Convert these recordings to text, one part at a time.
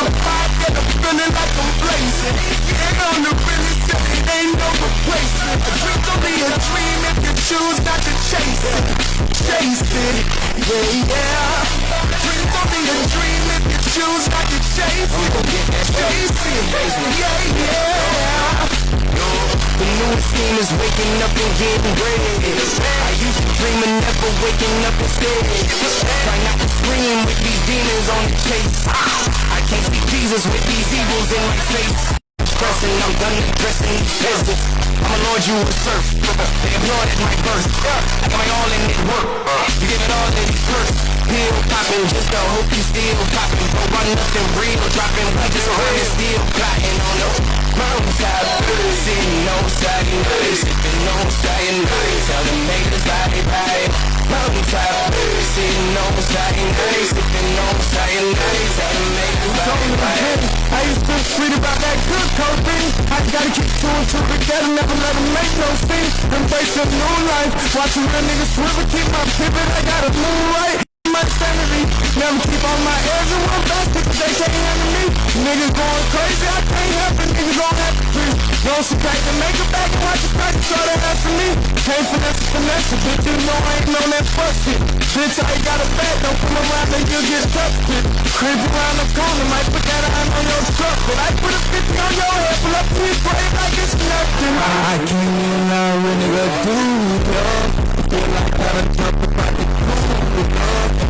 The pot and I'm feeling like I'm blazing. Yeah, on the really shit, it ain't no replacement. A dream's only a dream if you choose not to chase it. Chase it, yeah, yeah. Dream's only a dream if you choose not to chase it. Chase it, yeah, yeah. The newest scheme is waking up and getting bread. I used to dream of never waking up instead. Try not to scream with these demons on the chase. I can't see Jesus with these evils in my face. Stressing, I'm done addressing these peasants. I'm a lord, you a serf. They applauded my birth. I got my all in it work. You give it all in these first. Pill popping just to hope you still popping. But run nothing real. Dropping we just run and still plotting on the mountainside. Sitting on cyanide. Sipping on. Tell them haters bye bye. Mountainside. Sitting on. Sipping on them haters bye bye. I used to read about that good cocaine. I gotta keep two and two together, never let them make no scene. Embrace a new life, watching real niggas swivel, keep my pivot, I gotta move right. My sanity, never keep on my edge and one best because they can't handle me. Niggas going crazy, I can't help it, niggas gon' have to breathe. Don't subtract and make it back and watch it back, so that has for me. Can't finesse it, finesse it, bitch, you know I ain't on that fuck shit. Bitch, I ain't got a bag, don't come around and you'll get toughed. Creep around the corner, might put that iron on your truck, but I put a 50 on your head, pull up to your grave like it's nothing. I can't even lie, real nigga, do dog. Feel like I done jumped up out the cool, dog.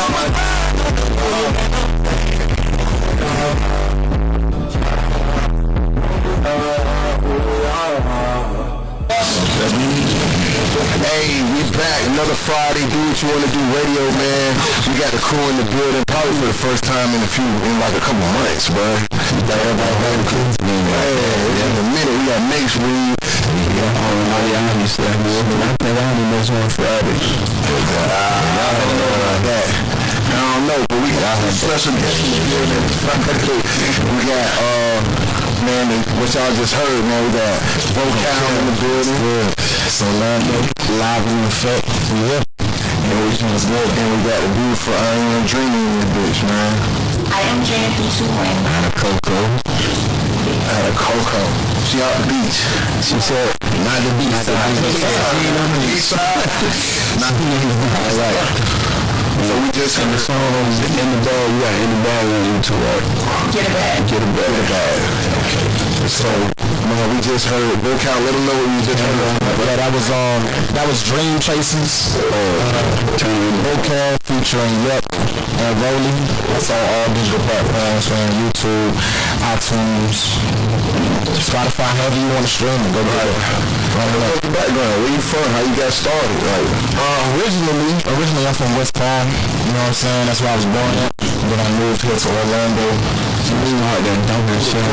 I be Hey, we back. Another Friday. Do what you want to do. Radio, man. We got the crew in the building. Probably for the first time in a few, in like a couple months, bro. Like everybody having kids. Yeah, in a minute. We got Mace Reed. Yeah, oh, yeah, I understand. I think I only miss one Friday. Y'all don't know about that. I don't know, but we got some special guests in the building. We got, uh, man, what y'all just heard, man. We got Vocal in the building. So Lando, live in effect. Yeah. And we, and we got the beautiful I Am Drina in this bitch, man. I am Janet Beachwood. Out of Cocoa. Out of Cocoa. She out the beach. She said, not the beach. Not the beach. She ain't on the beach side. Not the beach. All right. So we just in the songs in the bag. We got in the bag on YouTube, right? Get a bag. Get a bag. Get a bag. Okay. So, man, we just heard. Let them know what we just heard. Yeah, that was um, that was Dream Chasers. Uh, Vocal featuring Yep and Rolling. That's on all digital platforms, man. YouTube, iTunes, Spotify, however you want to stream it. Go get it. Run it up. What's your background? Where you from? How you got started? Like, Uh, originally, originally I'm from West Palm. You know what I'm saying? That's where I was born at. Then I moved here to Orlando. Smart than dumb shit.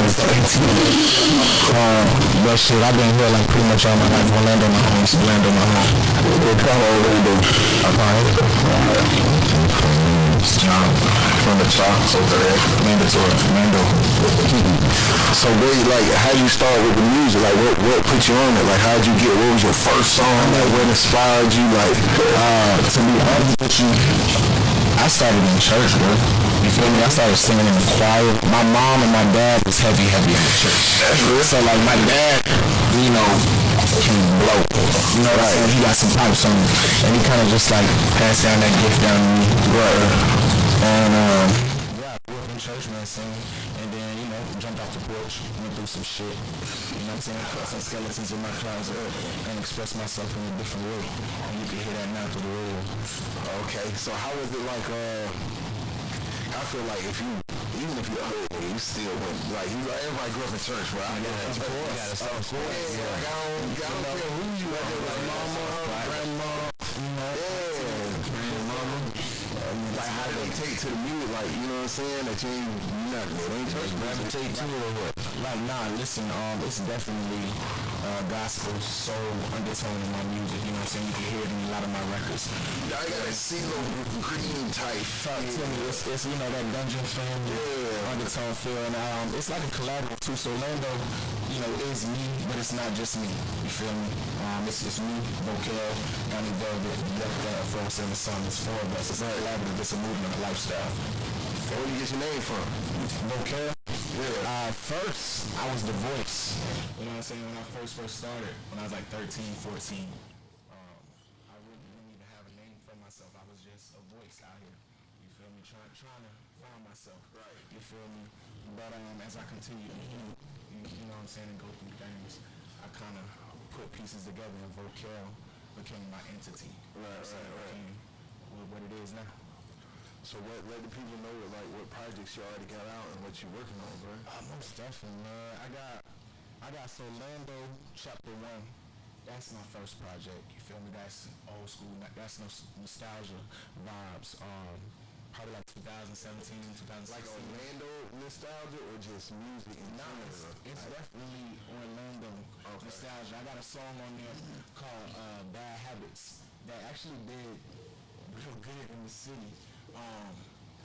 Um, but shit, I've been here like pretty much all my life. Orlando, my home. Orlando, my home. what part of Orlando? From the chops over there. Mandatory. Mando. So where, like, how you start with the music? Like, what what put you on it? Like, how'd you get? What was your first song? Like, what inspired you? Like, Uh, to be honest with you, I started in church, bro. You feel me? I started singing in the choir. My mom and my dad was heavy, heavy in the church. So like my dad, you know, can blow. You know what I'm saying? He got some pipes on him. And he kind of just like passed down that gift down to me. Right. And um, yeah, I grew up in church, man, singing. And then, you know, jumped off the porch, went through some shit. You know what I'm saying? Put some skeletons in my closet and expressed myself in a different way. And you can hear that now through the radio. okay. So how was it like? Uh, I feel like if you, even if you're ugly, you still went. Like, you, like everybody grew up in church, right? I know. Of course. Of course. Yeah. Like, I don't, I don't care who you are. Like mama, grandma. Yeah. Grandmama. Like how did gravitate to the music, like you know what I'm saying? That you ain't you not you ain't church gravitate to it or what? Like nah, listen, um, it's definitely uh, gospel soul undertone in my music. You know what I'm saying? You can hear it in a lot of my records. I got a CeeLo Green type. Talk to me. It's, it's you know that dungeon family Yeah. undertone feel, and um, it's like a collaborative too. So Lando, you know, is me, but it's not just me. You feel me? Um, it's it's me, Vocal, Donnie Velvet, Yuck That, and the Sun. It's four of us. It's a collaborative. It's a movement, a lifestyle. Where do you get your name from? Vocal. Yeah. Uh, first, I was the voice. You know what I'm saying? When I first first started, when I was like 13, 14, um, I really didn't even have a name for myself. I was just a voice out here. You feel me? Trying trying to find myself. Right. You feel me? But um, as I continue to you, you know what I'm saying, and go through things, I kind of put pieces together and Vocal became my entity. Right, right, right. what it is now. So what let the people know like what projects you already got out and what you working on, bro? Uh, most definitely, man. I got, I got Solando Chapter One. That's my first project. You feel me? That's old school. That's no nostalgia vibes. Um, probably like 2017, 2016. Like Orlando nostalgia or just music Nah, it's, it's definitely Orlando nostalgia. I got a song on there called uh, "Bad Habits" that actually did real good in the city. Um,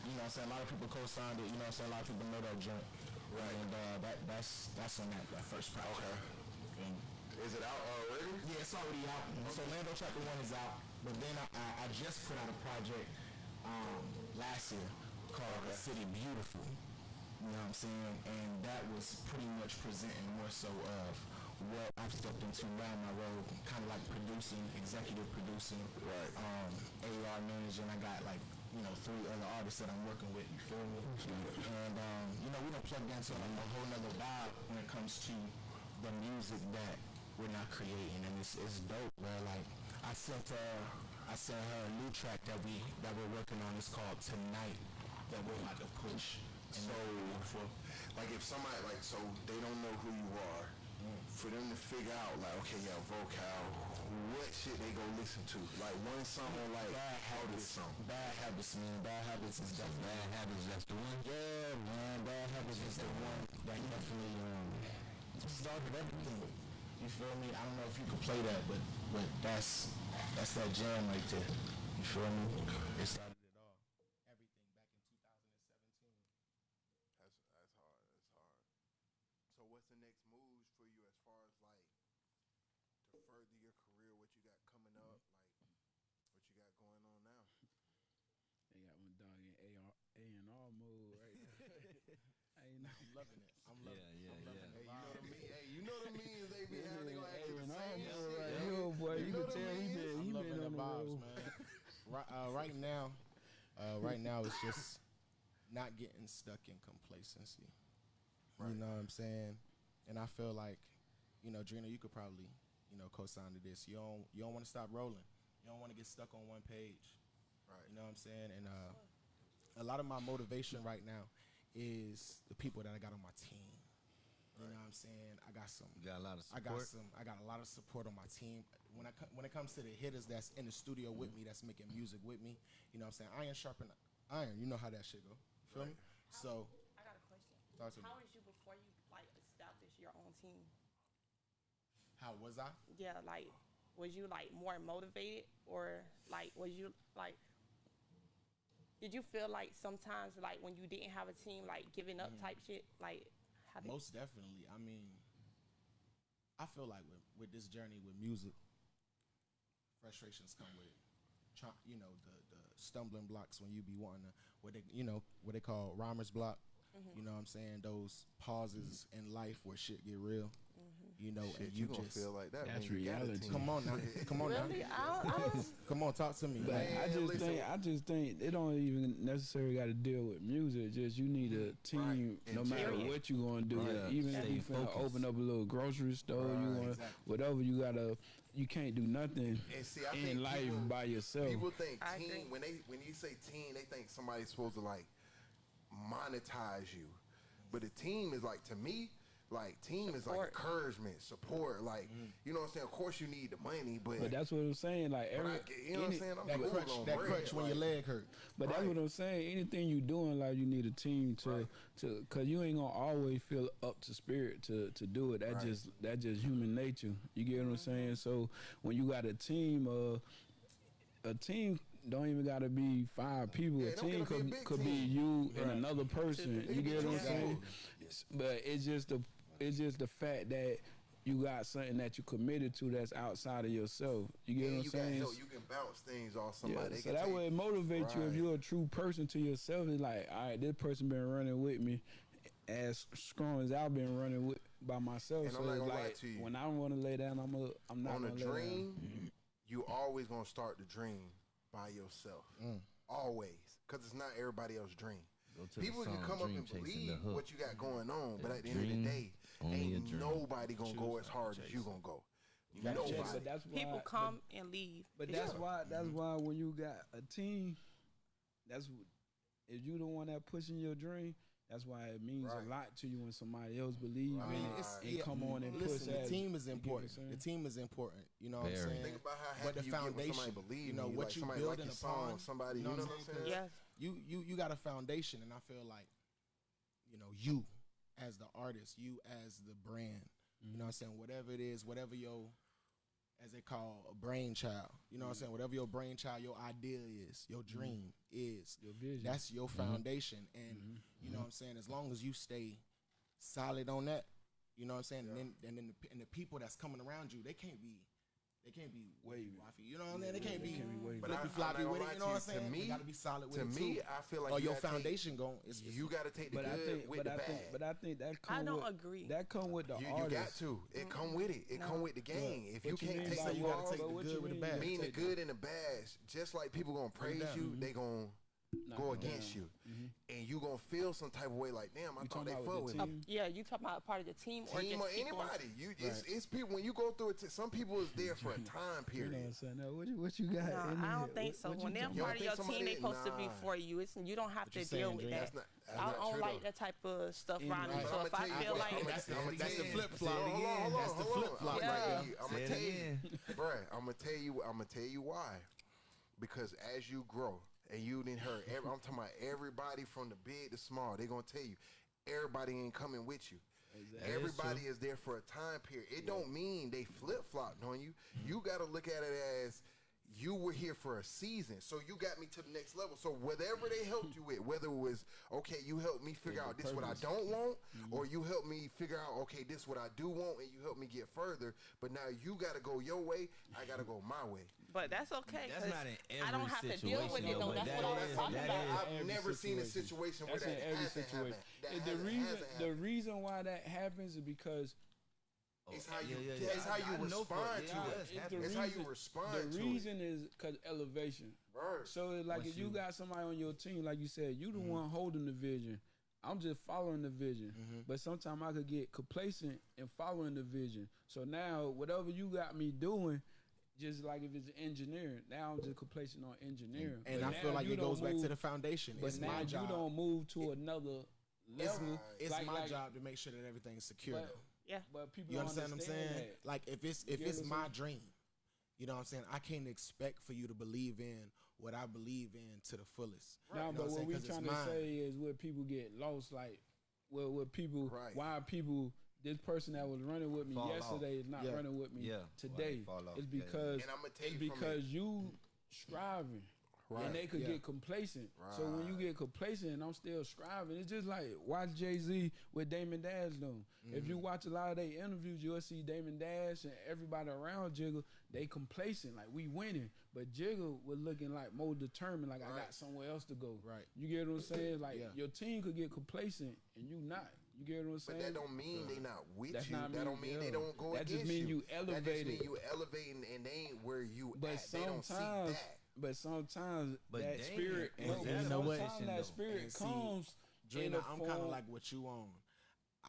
you know, what I'm saying a lot of people co-signed it. You know, what I'm saying a lot of people know that joint. Right. And uh, that that's that's on that, that first project. Okay. And, Is it out already? yeah, it's already out. So Lando Chapter One is out, but then I, I, I just put out a project um, last year called "The City Beautiful." You know what I'm saying? And that was pretty much presenting more so of what I've stepped into now my role, kind of like producing, executive producing, Right. um, AR managing. I got like you know three other artists that I'm working with. You feel me? And um, you know we don't plug into like a whole nother vibe when it comes to the music that we're not creating, and it's, it's dope, man. Like I sent uh, I sent her a new track that we that we're working on. It's called Tonight that we're about to push. So, like if somebody like so they don't know who you are, for them to figure out like okay yeah vocal, what shit they go listen to? Like one song or like Bad habits, song. bad habits, man. Bad habits is definitely bad habits. That's the one. Yeah, man. Bad habits is the one that definitely um started everything. You feel me? I don't know if you can play that, but but that's that's that jam right there. You feel me? It started it all. Everything back in 2017. That's that's hard. That's hard. So what's the next moves for you as far as like to further your career? What you got coming up? Like what you got going on now? They got one dog in A R A and R mode right now. I ain't know. I'm loving it. I'm loving it. yeah, I'm loving yeah. it. Hey, you know what I mean? Hey, you know what I mean? They be having they gonna ask the and R same shit. right yo. here, boy. You, know can tell he been he been on the vibes, man. right, uh, right now, uh, right now it's just not getting stuck in complacency. You know what I'm saying? And I feel like, you know, Drina, you could probably, you know, co-sign to this. You don't, you don't want to stop rolling. You don't want to get stuck on one page. Right. You know what I'm saying? And uh, a lot of my motivation right now is the people that I got on my team. You know what I'm saying? I got some. You got a lot of support. I got some. I got a lot of support on my team. When I when it comes to the hitters that's in the studio with me, that's making music with me. You know what I'm saying? Iron sharpen iron. You know how that shit go. Feel me? So I got a question. Talk to me. How was you before you like established your own team? how was I? Yeah, like was you like more motivated or like was you like did you feel like sometimes like when you didn't have a team like giving up mm-hmm. type shit like how did, Most definitely. I mean, I feel like with, with this journey with music, frustrations come with, you know, the, the stumbling blocks when you be wanting to, what they, you know, what they call rhymer's block. Mm-hmm. You know what I'm saying? Those pauses in life where shit get real. You know, Shit, and you you just feel like that. That's when you got a reality. come on now, come on really now, I don't, I don't come on, talk to me. But Like, I just listen. think I just think they don't even necessarily got to deal with music. Just you need a team, Right. no matter period. what you're gonna do. Right. Even Stay if you finna open up a little grocery store, you want Exactly. whatever you gotta. You can't do nothing And see, I in think life people- by yourself. People think team teen agree. when they when you say team, they think somebody's supposed to like monetize you. But a team is like to me, Like team is like Support. encouragement, support. Like you know what I'm saying. Of course you need the money, but, But that's what I'm saying. Like but every, I get- you know what I'm saying. I'm That cool crutch, on that bread, crutch when your leg hurt. But that's Right. what I'm saying. Anything you do in life, you need a team to Right. to because you ain't gonna always feel up to spirit to to do it. That Right. just that just human nature. You get what I'm saying? So when you got a team, uh, a team don't even got to be five people. Yeah, a it don't team gotta be a could big could be team. you and another person. It You could be get what I'm saying? guys. But it's just the it's just the fact that. You got something that you committed to that's outside of yourself. You get and what I'm got saying? help. You can bounce things off somebody. Yeah, so can that take- would motivate you if you're a true person to yourself. It's like, all right, this person been running with me as strong as I've been running with by myself. And so I'm not gonna lie like to you. when I want to lay down, I'm a, I'm not on a gonna lay down. dream, you always gonna start the dream by yourself. Mm. Always, because it's not everybody else's dream. Go to People can come up and believe what you got going on, but at the end of the day, only ain't nobody gonna go as hard as you gonna go. Nobody. Yeah, but that's why, People but- come and leave. But that's true. why that's mm-hmm. why when you got a team, that's if you the one that pushing your dream. That's why it means Right. a lot to you when somebody else believe Right. in it it's- and yeah, come on and Listen, push the team it. is You get what I'm important. The team is important. You know what I'm saying? Think about how happy but the you get foundation, somebody believe you know you, what like you somebody building like your upon. song, somebody, you know what I'm saying? Yes. You you you got a foundation, and I feel like, you know, you as the artist, you as the brand, you know what I'm saying? Whatever it is, whatever your, as they call a brainchild, you know what I'm saying? Whatever your brainchild, your idea is, your mm-hmm. dream is, Your vision. that's your mm-hmm. foundation. And mm-hmm. you know what I'm saying? As long as you stay solid on that, you know what I'm saying? And then and then the, and the people that's coming around you, they can't be. They can't be wavy, wifey. You know what I'm saying? They can't be, wavy. But I- flippy floppy with it. You know what I'm you. To me- they gotta be solid with to it me. I feel like or you your gotta take- foundation going. It's, You got to take the But I good think, with but the I bad. think, but I think that come I don't with, agree. That come with the you, you artist. got to. It come with it. It come with the game. if you you can't take by the you gotta take the good with the bad. by mean the good and the bad, just like people gonna praise you, they gonna Knock go it against down. you, mm-hmm. and you gonna feel some type of way like, damn, I You thought they about fuck with with me. team? Yeah, you talking about part of the team, or Team just or people- anybody, you it's, it's people when you go through it. Some people is there for a time You know what period. I'm saying? Now, what you what you got? No, in I don't think so. what you When they're talking You don't part of your team, somebody- they supposed to be for you. It's you don't have What to deal saying, with that. Not- I don't true, like though. that type of stuff Anyway. around me. But So if I feel like I'ma- that's the, I'ma that's the flip flop. Hold on, hold on, That's the flip flop I'm Yeah. right gonna tell you. I'm gonna tell you, bruh. I'm gonna tell you. I'm gonna tell you why. Because as you grow, and you didn't hear. Every, I'm talking about everybody from the big to small. They're gonna tell you, everybody ain't coming with you. Everybody is there for a time period. It don't mean they flip flopped on you. You got to look at it as you were here for a season, so you got me to the next level. So whatever they helped you with, whether it was okay, you helped me figure out this what I don't want, or you helped me figure out okay, this what I do want, and you helped me get further. But now you got to go your way. I got to go my way. But that's okay. That's 'cause not in I don't every have to deal with situation, it though, though. That's that what I was talking that about. Is, I've every never seen a situation. situation where That's that in every hasn't situation. happened. And the reason the reason why that happens is because It's how you. yeah, yeah. It's how I- you I know for- respond yeah, to it it. does it's happen. the how you reason- respond The to it. reason is because elevation. Right. So it's like Once if you you- got somebody on your team, like you said, you the Mm-hmm. one holding the vision. I'm just following the vision. Mm-hmm. But sometimes I could get complacent in following the vision. So now whatever you got me doing, just like if it's engineering, now I'm just complacent on engineering. And But I feel like you it goes don't back to the foundation. But It's now my you don't move to another It's, level. it's like- my like- job to make sure that everything's secure. But. Yeah. but people You don't understand what I'm saying? that. Like if it's if get it's my saying? dream, you know what I'm saying? I can't expect for you to believe in what I believe in to the fullest. Right. No, You know but I'm what saying? we 'Cause it's trying to mine. say is where people get lost. Like, where where people, Right. why people, this person that was running with me Fall yesterday is not Yeah. running with me Yeah, today. fall off. It's Yeah, yeah. because And I'ma it's you from because you striving. Right. And they could Yeah. get complacent. So when you get complacent and I'm still striving, it's just like watch Jay Z with Damon Dash doing. If you mm-hmm. watch a lot of their interviews, you'll see Damon Dash and everybody around Jigga, they complacent, like we winning. But Jigga was looking like more determined, like I got somewhere else to go. Right. You get what I'm saying? Like Yeah. your team could get complacent and you not. You get what I'm But that don't mean they not with That's you. not that don't mean they don't go That just against mean you That just mean you elevating and they ain't where you But at. They don't see sometimes, that. but sometimes But that damn, spirit, was helps. that You know what? sometimes that though? spirit And see, comes in Drina, a I'm kind of like what you on.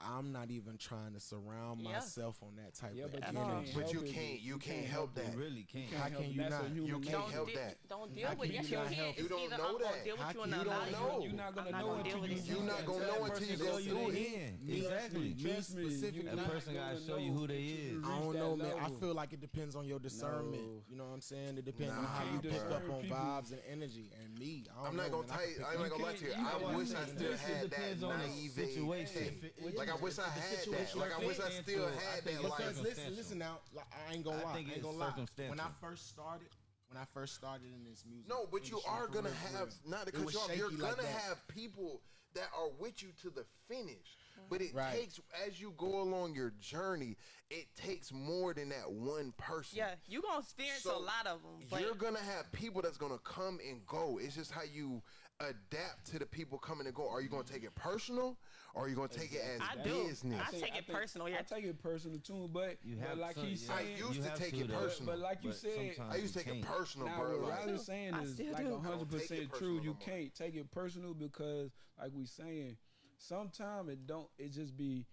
I'm not even trying to surround yeah. myself on that type yeah, of but energy. But you can't, you can't help that. You really can't. How can you not? You can't help that. Don't deal with it. You can't. You don't know that. You don't know. You're not gonna know until you. You're not gonna know until you go through it. Exactly. Me specifically, that person gotta show you who they is. I don't know, man. I feel like it depends on your discernment. You know what I'm saying? It depends on how you pick up on vibes and energy. And me, I'm not gonna tell. I'm not gonna lie to you. I wish I still had that naive situation. Like I wish I had that. Like I wish I still had that. Because listen, listen now. Like, I ain't gonna lie. I, I ain't gonna lie. When I first started, when I first started in this music. No, but you are gonna have not because you're, you're gonna have people that are with you to the finish. But it right. takes as you go along your journey, it takes more than that one person. Yeah, you're gonna experience so a lot of them. You're gonna have people that's gonna come and go. It's just how you adapt to the people coming and go. Are you gonna take it personal? or are you gonna take exactly. it as I do. business? I, take, I take it personal. I take it personal too, but, you have but like to, he said, I used to take to, it personal. But, like you said, I used to take it personal, now, bro. What like, Riley's saying is like hundred percent true. You can't take it personal because, like we saying, sometimes it don't. It just be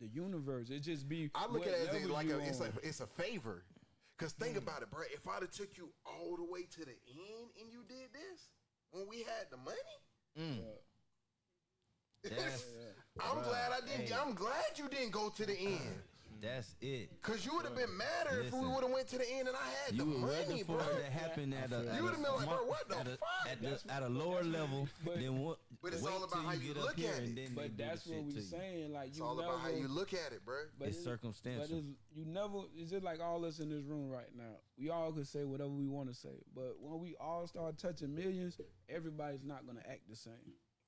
the universe. It just be. I look at it as like a, it's like it's a favor. Cause think about it, bro. If I'd have took you all the way to the end and you did this when we had the money, mm. That's, I'm glad I didn't. hey. I'm glad you didn't go to the end. That's it. Cause you would have been madder if we would have went to the end and I had the were money, for bro. it to happen at a, at You would've a been like, bro, what the at a, fuck? At, the, at a lower level But- than what. But it's wait all about how you get up look here at it. and then But that's what we you. saying. Like you It's all never, about how you look at it, bro. But It's circumstantial. But it's, you never. Is it like all us in this room right now. We all could say whatever we want to say, but when we all start touching millions, everybody's not gonna act the same.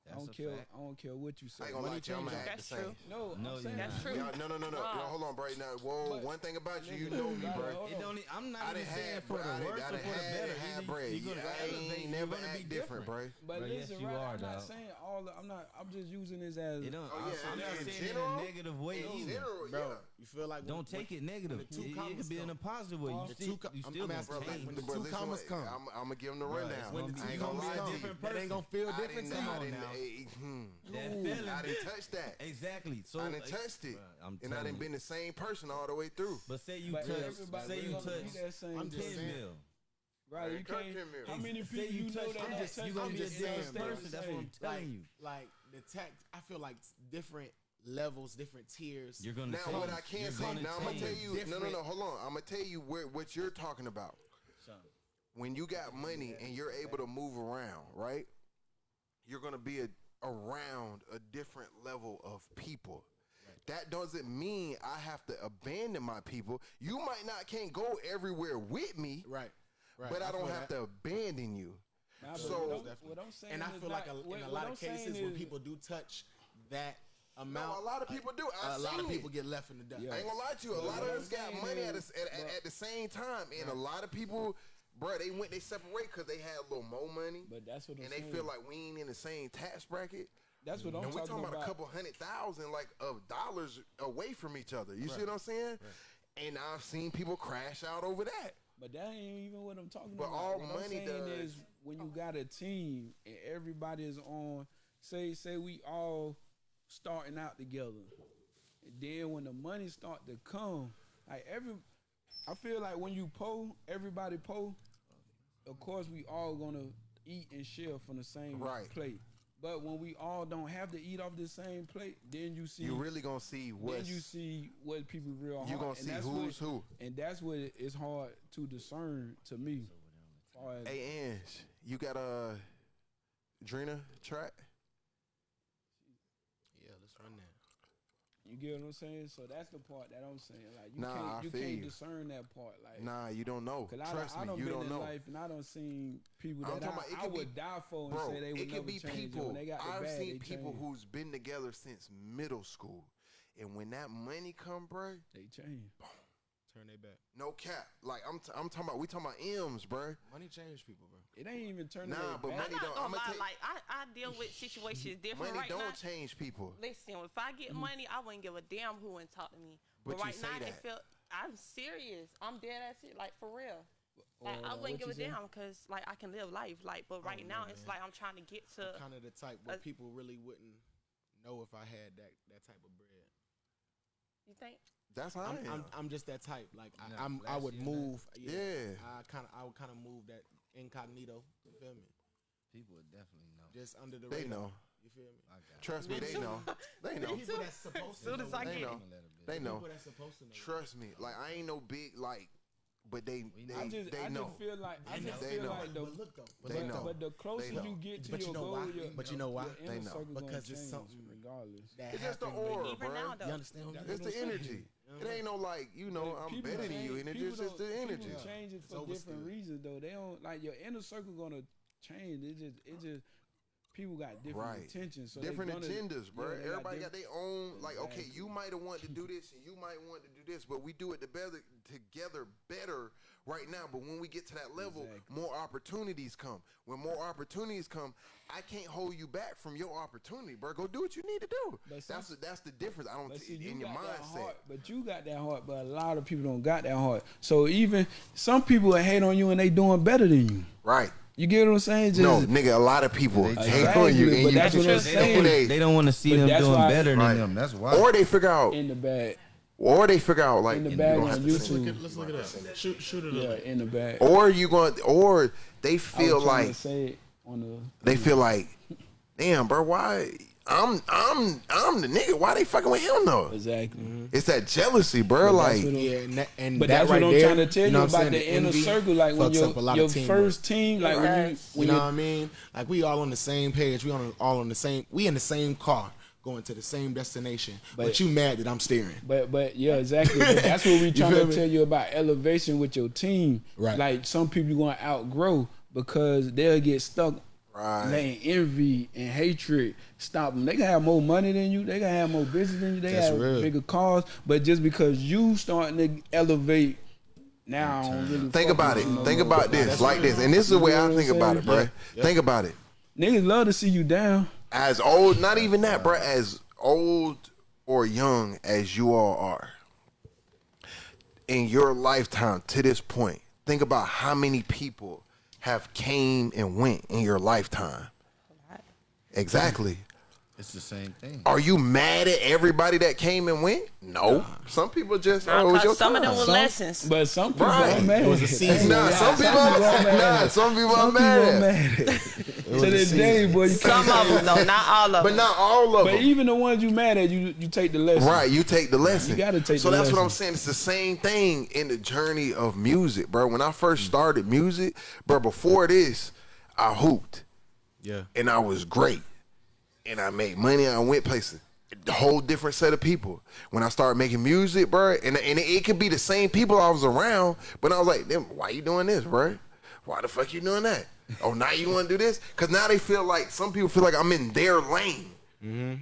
That's I don't care. Fact. I don't care what you say. I ain't gonna Money lie, I'm act the same. True. No, no, that's true. No, no, no, no. Hold on, Bray. Now, whoa. But, one thing about you, you know me, bro. It don't. I'm not I even saying for the worse or for the better. Bray, you gonna elevate. Never act different, Bray. But listen, right? I'm not saying all. I'm not. I'm just using this as. You don't. Oh yeah. I'm not saying in a negative way. Bro, you feel like don't when, take when, it negative. It, it could be in a positive way. You, still, two, you still I'm, I'm asking, bro, when the bro, two commas way, come, I'm, I'm gonna give them the rundown. When the two ain't gonna be a different person. Ain't gonna feel different to you. I didn't, hmm. that feeling, I didn't touch that. Exactly. So I didn't touch it, and I didn't been the same person all the way through. But say you touch, say you touch. I'm just saying. Right, you can't. How many people you, you know that? I'm just, you gonna be a different person. That's what I'm telling you. Like the text. I feel like different levels, different tiers. You're gonna now what I can say. Now. I'm gonna tell you. No, no, no. Hold on. I'm gonna tell you where, what you're talking about. Son. When you got money yeah. and you're able to move around, right? You're gonna be a, around a different level of people. That doesn't mean I have to abandon my people. You might not can't go everywhere with me, right? right. But I, don't have that. to abandon you. Nah, so, what I'm, and I feel like a, in a lot of cases is, when people do touch that amount. No, a lot of people do. I a lot of people it. get left in the dust. I ain't gonna lie to you. A lot of us got money at, a, at, at, at, the same time, and a lot of people. Bro, they went they separate because they had a little more money. But that's what I'm and saying. they feel like we ain't in the same tax bracket. That's what I'm and talking, talking about. And we're talking about a couple hundred thousand like of dollars away from each other. You right. see what I'm saying? Right. And I've seen people crash out over that. But that ain't even what I'm talking but about. But all what money I'm saying does. is when you got a team and everybody is on. Say say we all starting out together. And then when the money start to come, like every, I feel like when you pull, everybody pull. Of course, we all gonna eat and share from the same right. plate. But when we all don't have to eat off the same plate, then you see you really gonna see what you see what people real. You gonna see who's what, who, and that's what it's hard to discern to me. Hey, Ange, you got a Drina track? You get what I'm saying? So that's the part that I'm saying. Like you nah, can't you can't you. discern that part. Like nah, you don't know. Cause I, Trust I, I me, you don't know. Life and I don't seen people that I'm I, about, I would be, die for and bro, say they would it could be people. They got I've bad, seen people change. who's been together since middle school, and when that money come, bro, they change. Boom. Turn their back. No cap. Like I'm, t- I'm talking about. We talking about M's, bro. Money change people, bro. It ain't even turned. Nah, but back. money I'm not don't. Gonna I'm lie. Like I, I deal with situations different. Money right don't now, change people. Listen, if I get mm. money, I wouldn't give a damn who and talk to me. But, but right now, that. it feel I'm serious. I'm dead ass it, like for real. Like, uh, I wouldn't give a damn because like I can live life like, but oh, right oh, now man. it's like I'm trying to get to kind of the type where a, people really wouldn't know if I had that that type of bread. You think? That's how I'm, I am. I'm, I'm just that type. Like I, am I would move. Yeah, yeah. I kind of, I would kind of move that incognito. You feel me? People would definitely know. Just under the They radar. know. You feel me? I got. Trust me, they know. They know. People that's supposed to Soon know. as I They get know. it. I'm gonna let it be. They know. People that's supposed to know. Trust me. Like I ain't no big like, but they they, I just, they I know. just feel like I They just know. feel They know. like the But look though. But They look know. though. but the closer know. you get to But you your know goal, why? your, But you know why? your They know. circle gonna Because it's change something regardless. That It's just the happened. aura, Even bro. now, though. You understand? what I'm It's the saying? energy. It ain't no like you know Like, I'm people better than you, and it's people just it's the energy. People change it for different reasons though. They don't like your inner circle gonna change. It just it just people got different Right. intentions. So different agendas, bro. yeah, Everybody got diff- their own. Like, okay, you might have wanted to do this, and you might want to do this, but we do it together, together better right now. But when we get to that level, Exactly. more opportunities come. When more opportunities come, I can't hold you back from your opportunity, bro. Go do what you need to do. But that's that's the difference. I don't see, you in your got mindset. heart, but you got that heart. But a lot of people don't got that heart. So even some people will hate on you and they doing better than you. Right. You get what I'm saying? Just, No, nigga, a lot of people hate on you, and but you that's what I'm saying. they- They don't want to see But them doing why- better than Right. them. That's why. or they figure out, in the bag, or they figure out like in the you bag don't on have to sing. YouTube. Let's look it up. Shoot, shoot it Yeah, up. in the bag. Or you going, or they I was feel to like say it on the. they feel like, damn, bro, why I'm I'm I'm the nigga. Why they fucking with him though? Exactly. It's that jealousy, bro. But Like, Yeah, and that, and But that that's right what I'm there, trying to tell you, know what about saying? the inner circle. Like when fucks your, up a lot your of teamwork. first team, like when you, when you know what I mean? Like we all on the same page. We on all on the same. We in the same car going to the same destination. But, But- you mad that I'm steering? But but yeah, exactly. But that's what we trying to me? tell you about elevation with your team. Right. Like some people you gonna outgrow because they'll get stuck Right. letting envy and hatred stop them. They can have more money than you. They can have more business than you. They That's have real. bigger cars. But just because you starting to elevate, now really think about it. no Think more. about this, like this, and this is the way I think about it, bro. Think about it. Niggas love to see you down. As old, not even that, bro. As old or young as you all are, in your lifetime to this point, think about how many people have came and went in your lifetime. Exactly. It's the same thing. Are you mad at everybody that came and went? No. Some people just oh, it was your Because some of them time. were Some- lessons. But some people Right. are mad. It was a season. Nah, some people, nah, some people are Some people mad. are at. mad. to this day, boy, you Some can't. of them, though, not all of them. But them. not all of But them. even the ones you mad at, you you take the lesson. Right, you take the lesson. You gotta take So the that's what I'm saying. It's the same thing in the journey of music, bro. When I first mm. started music, bro, before this, I hooped Yeah. and I was great. And I made money, I went places. A whole different set of people. When I started making music, bro, and, and it, could be the same people I was around, but I was like, "Them, why you doing this, bro? Why the fuck you doing that? Oh, now you want to do this? Because now they feel like, some people feel like I'm in their lane. Mm-hmm.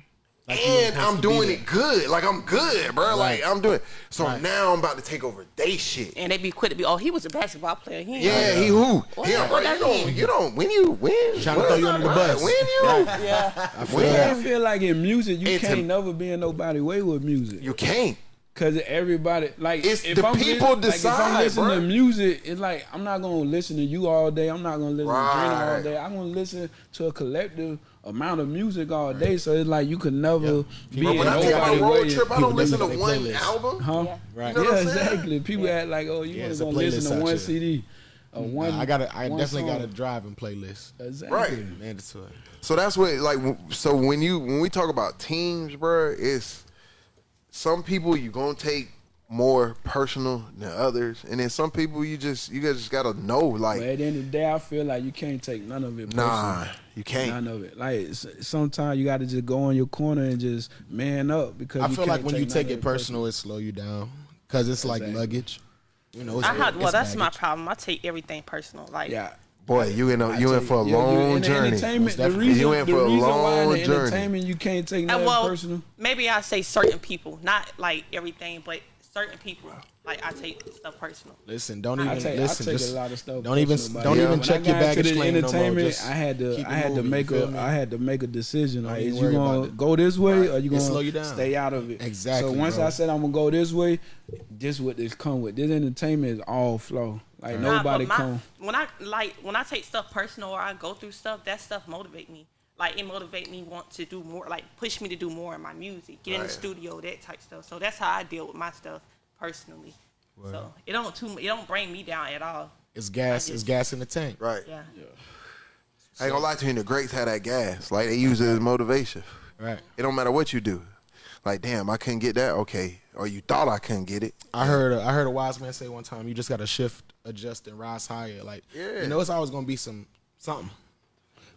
Like and I'm doing it good. Like I'm good, bro. Like I'm doing. So Right. now I'm about to take over they shit. And they be quick to be, oh, he was a basketball player. He Yeah, he who? What- Yeah, bro. You don't. mean? You don't. When you win, Tryna what- throw you under the bus. When you, Yeah. when I feel like in music, you can't never be in nobody way with music. you can't. Cause everybody like It's if the I'm people li- like, if I'm listening bruh. to music, it's like I'm not gonna listen to you all day. I'm not gonna listen to Drina all day. I'm gonna listen to a collective amount of music all day. So it's like you could never be Bro, in when I take my nobody road way. trip, I don't listen to make one playlists. album. Huh? Yeah. Right. You know yeah, what I'm exactly. People act like, oh, you Yeah, only gonna listen playlist to out one. CD. A one, Nah, I got to I one definitely got a driving playlist. Exactly. Right. Mandatory. So that's what like. So when you when we talk about teams, bro, it's some people you gonna take more personal than others, and then some people you just you guys just gotta know like, But at the end of the day, I feel like you can't take none of it. nah, you can't. None of it. Like sometimes you got to just go on your corner and just man up because I feel like can't when you take it personal, it slow you down because it's like luggage. You know, it's, I have, well, it's that's my problem. I take everything personal. Like, Yeah. Boy, you in a, I you in for a you- long in journey. Entertainment, the reason, You in for a reason why in long journey. entertainment you can't take Uh, nothing well, personal. maybe I say certain people, not like everything, but certain people. Like I take stuff personal. Listen, don't I even take, listen. I take just a lot of stuff. don't even personal, don't yeah, even check your got into baggage claim no more. entertainment, Just I had to I it had to make you feel a me? I had to make a decision. Don't Like, is you gonna it. go this way or you gonna slow you down. stay out of it? Exactly, So once bro. I said I'm gonna go this way, this what this come with. This entertainment is all flow. Like Nah, nobody my, come. When I like when I take stuff personal or I go through stuff, that stuff motivate me. Like it motivate me want to do more, like push me to do more in my music, get in the studio, that type stuff. So that's how I deal with my stuff personally. So it don't too it don't bring me down at all. It's gas. I It's gas in the tank. Right. Yeah. I ain't gonna lie to you. The greats had that gas. Like they use it as motivation. Right. It don't matter what you do. Like damn, I couldn't get that. Okay, or you thought I couldn't get it. I heard a, I heard a wise man say one time, you just got to shift, adjust, and rise higher. Like Yeah. you know, it's always gonna be some something.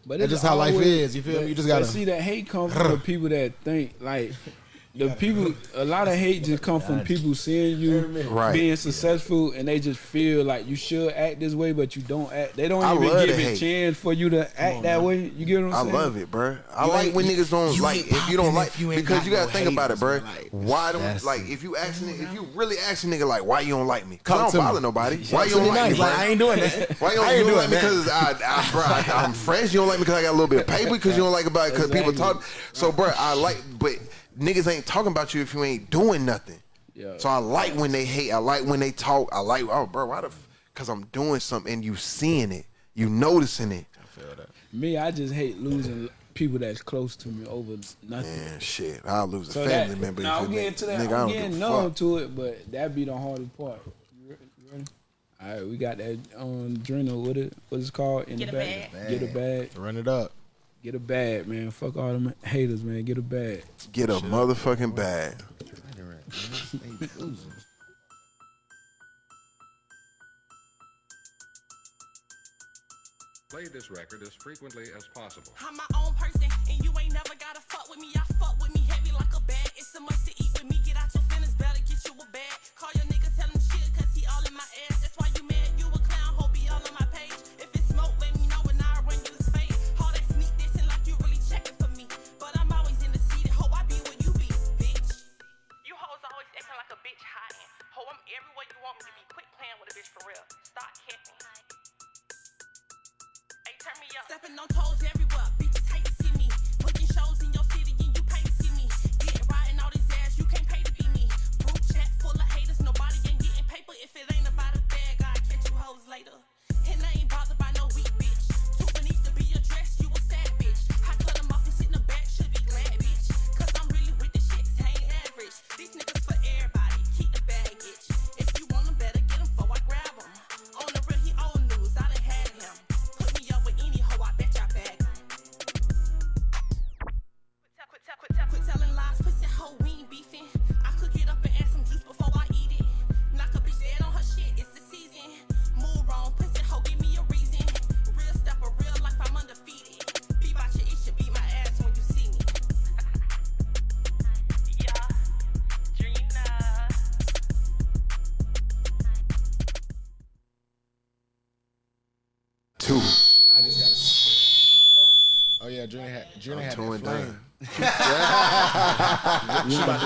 But That's it's just how life is, you feel me? You just gotta- see that hate comes from the people that think like the people. A lot of hate just come from people seeing you Right. being successful, and they just feel like you should act this way, but you don't act. They don't I even give a hate. chance for you to act that way. You get what I'm I saying? love it, bruh. I You like when you- niggas don't like if you don't like you because got you gotta no think about it, haters, bruh. man, like, why don't that's- like if you asking if you really asking nigga like why you don't like me? Cause I don't to me. bother nobody. Why you don't like me? nice. Like, bruh? I ain't doing that. Why you don't, ain't you don't doing like me because I, I, bruh, I, I'm fresh? You don't like me because I got a little bit of paper? Because you don't like about it because people talk. So, bruh, I like, but niggas ain't talking about you if you ain't doing nothing. Yeah. So I like when they hate. I like when they talk. I like, oh, bro, why the? Because I'm doing something and you seeing it, you noticing it. I feel that. Me, I just hate losing people that's close to me over nothing. Man, shit, I'll lose a So family that, member. now if I'm getting make- to that. Nigga, I I'm getting give numb fuck. to it, but that be the hardest part. You ready? All right, we got that um Drina. What it what's it called? In Get the a bag. bag. Get a bag. Run it up. Get a bag, man. Fuck all them haters, man. Get a bag. Get a motherfucking bag. Play this record as frequently as possible. I'm my own person, and you ain't never gotta fuck with me. I fuck with me heavy like a bag. It's a must to up. Stepping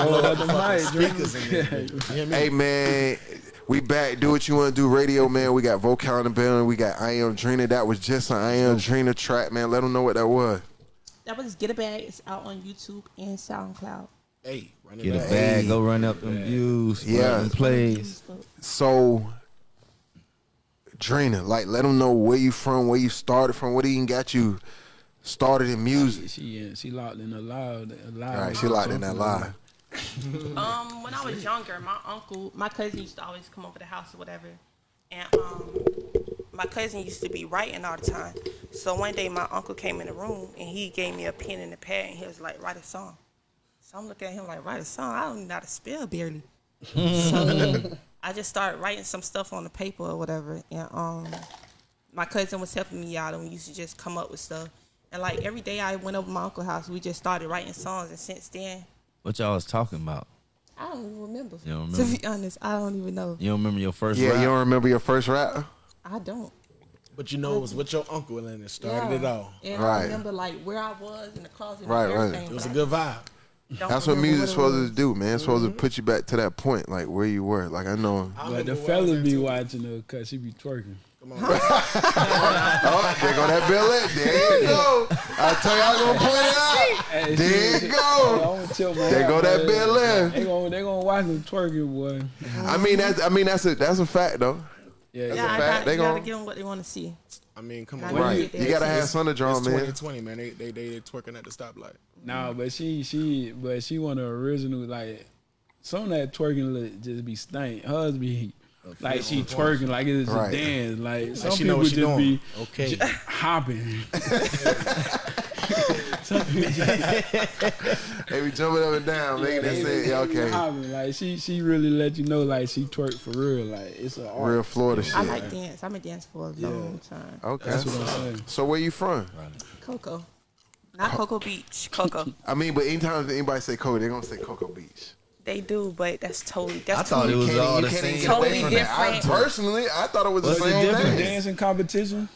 blow up the fucking speakers in there. You hear me? Hey man, we back. Do what you want to do. Radio man. We got vocal in the building. We got I am Drina. That was just an I am Drina track, man. Let them know what that was. That was Get a Bag. It's out on YouTube and SoundCloud. Hey, run it Get a back. bag, go run up them views, Yeah. yeah, them plays. So, Drina, like, let them know where you from, where you started from, what even got you started in music. She she locked in a loud, a loud. All right, she locked in that lie. Um, when I was younger, my uncle, my cousin used to always come over the house or whatever, and um, my cousin used to be writing all the time. So one day, my uncle came in the room and he gave me a pen and a pad, and he was like, "Write a song." So I'm looking at him like, "Write a song? I don't know how to spell barely." so I just started writing some stuff on the paper or whatever, and um, my cousin was helping me out, and we used to just come up with stuff. And like every day I went over to my uncle's house, we just started writing songs, and since then. What y'all was talking about? I don't even remember. You don't To be honest, I don't even know. You don't remember your first Yeah, rap? you don't remember your first rap? I don't. But you know, it was with your uncle and it started it all. And Right. I remember like where I was in the closet. Right, and right. It was a good vibe. Don't That's what music's it supposed to do, man. It's supposed to mm-hmm. put you back to that point, like where you were. Like I know. But remember the where I was fellas be watching her cause she be twerking. Come on. Oh, there go that Bill. There you go. I tell you, I was gonna point it out. Hey, There she- you go. I'ma tell my There go that man. Bill in. They gonna they gonna watch them twerking, boy. I mean, that's I mean that's a that's a fact though. Yeah, That's yeah, a I fact. got, They you gotta gonna give them what they want to see. I mean, come on, right. You gotta have It's- Son Drum, it's man. 2020, man. They they they twerking at the stoplight. Nah, but she she but she one of the original like some of that twerking look just be stank. Hers be like she twerking like it's just Right. a dance. Like some she know people what she just doing. be Okay. j- hopping. Some people just- They be jumping up and down, making that say, yeah, okay. hopping. Like she she really let you know like she twerk for real. Like it's a art. Real Florida shit. I like dance. I'm a dancing for a Yeah. long time. Okay. That's what I'm saying. So where you from? Cocoa. Not Cocoa Beach. Cocoa. I mean, but anytime anybody say Cocoa, they're gonna say Cocoa Beach. They do, but that's totally that's I thought it totally was all the same. get away Totally from that. I, different. personally, I thought it was the What's the same difference? thing. Dancing competition?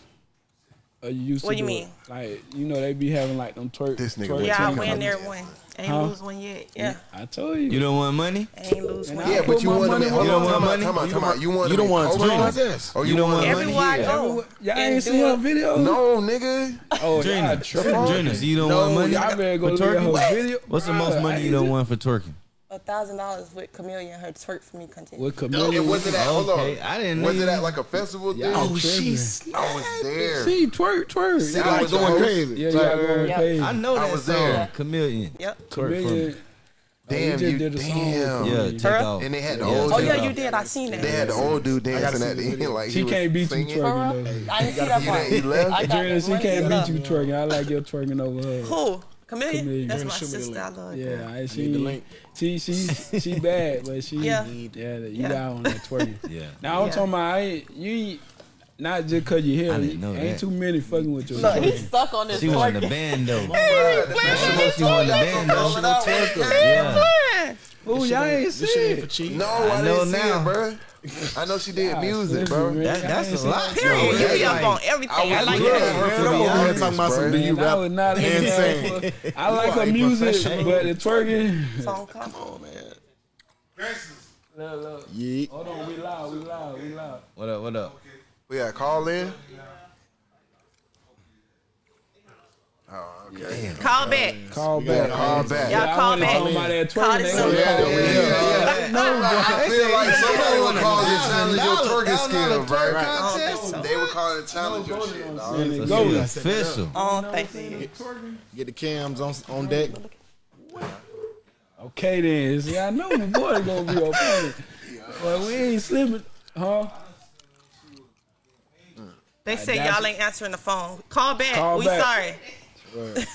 Or you used to What you mean? it? Like you know they be having like them twerk. This nigga twerk Yeah, I Twerk win there competition. one. Ain't Huh? lose one yet. Yeah. I told you. You don't want money? Ain't lose And one Yeah, but you want money be. where Hold my on, time mouth out, is. time out, time. You want You don't want to Coco? twerk like this. Or you You don't want want money Everywhere I go. Y'all ain't seen her video? No, nigga. Oh, Drina, y'all tripping. Drina, so you don't want money Y'all better go for look at twerking? her video. What's the most money you don't want for twerking? A thousand dollars with Chameleon her twerk for me content. With And Chameleon. was it at? Hold on. I didn't Was know it at like a festival thing? Y'all Oh, tripping. I was there. See, twerk, twerk. See, Y'all I was going the host. crazy. Yeah, y'all going Yeah. crazy. I know I was song, there. Chameleon. Yep. Twerk for me. Chameleon. Damn, oh, you did a song. damn. with Yeah, Chameleon. take off. And they had the Yeah, old Oh yeah, you did. I seen that. They had the old dude dancing at the the end like She can't beat you singing. For real? twerking though. I didn't see that You part. didn't- you left? I got Drina, the she can't beat you twerking. I like your twerking over her. Who? Chameleon? Chameleon. That's my show me sister. I link. love her. Yeah, I, need the she, link. she, she, she bad, but she, Yeah. yeah, you Yeah. got on that twerking. Yeah. Now I'm Yeah. talking about, I ain't, you not just cause you here, I didn't know ain't that. too many fucking with your Look, twerking. he's stuck on this She was in the band though. Hey, She won the band though. Yeah. man. Ooh, y'all ain't This shit see it. No, I, I know didn't see now. it, bro. I know she did God, music, bro. That, that's a lot. Period. You be up on everything. I, was like good, that. bro. I'm over here talking about some do you Man, I rap was not insane. insane. I like her music, but the twerking. Song come. Oh man. Look, look. Yeah. Hold on, we loud, we loud, we loud. What up? What up? We got call in. Oh, okay. Call back. Call back. call back. Y'all I call wasn't back. talking about that Call twerking. this They number. gonna- Yeah, yeah, yeah. Yeah, No. I feel like somebody would call it challenge your twerking That was not a skill, bro. twerk I don't think so. They would call it challenge your shit, dog. Man, It's go with it. official. Oh, I don't think so. Get the cams on on deck. Okay then. See, I know my boy gonna be okay. But we ain't slipping, huh? They say y'all ain't answering the phone. Call back. Call we back. sorry.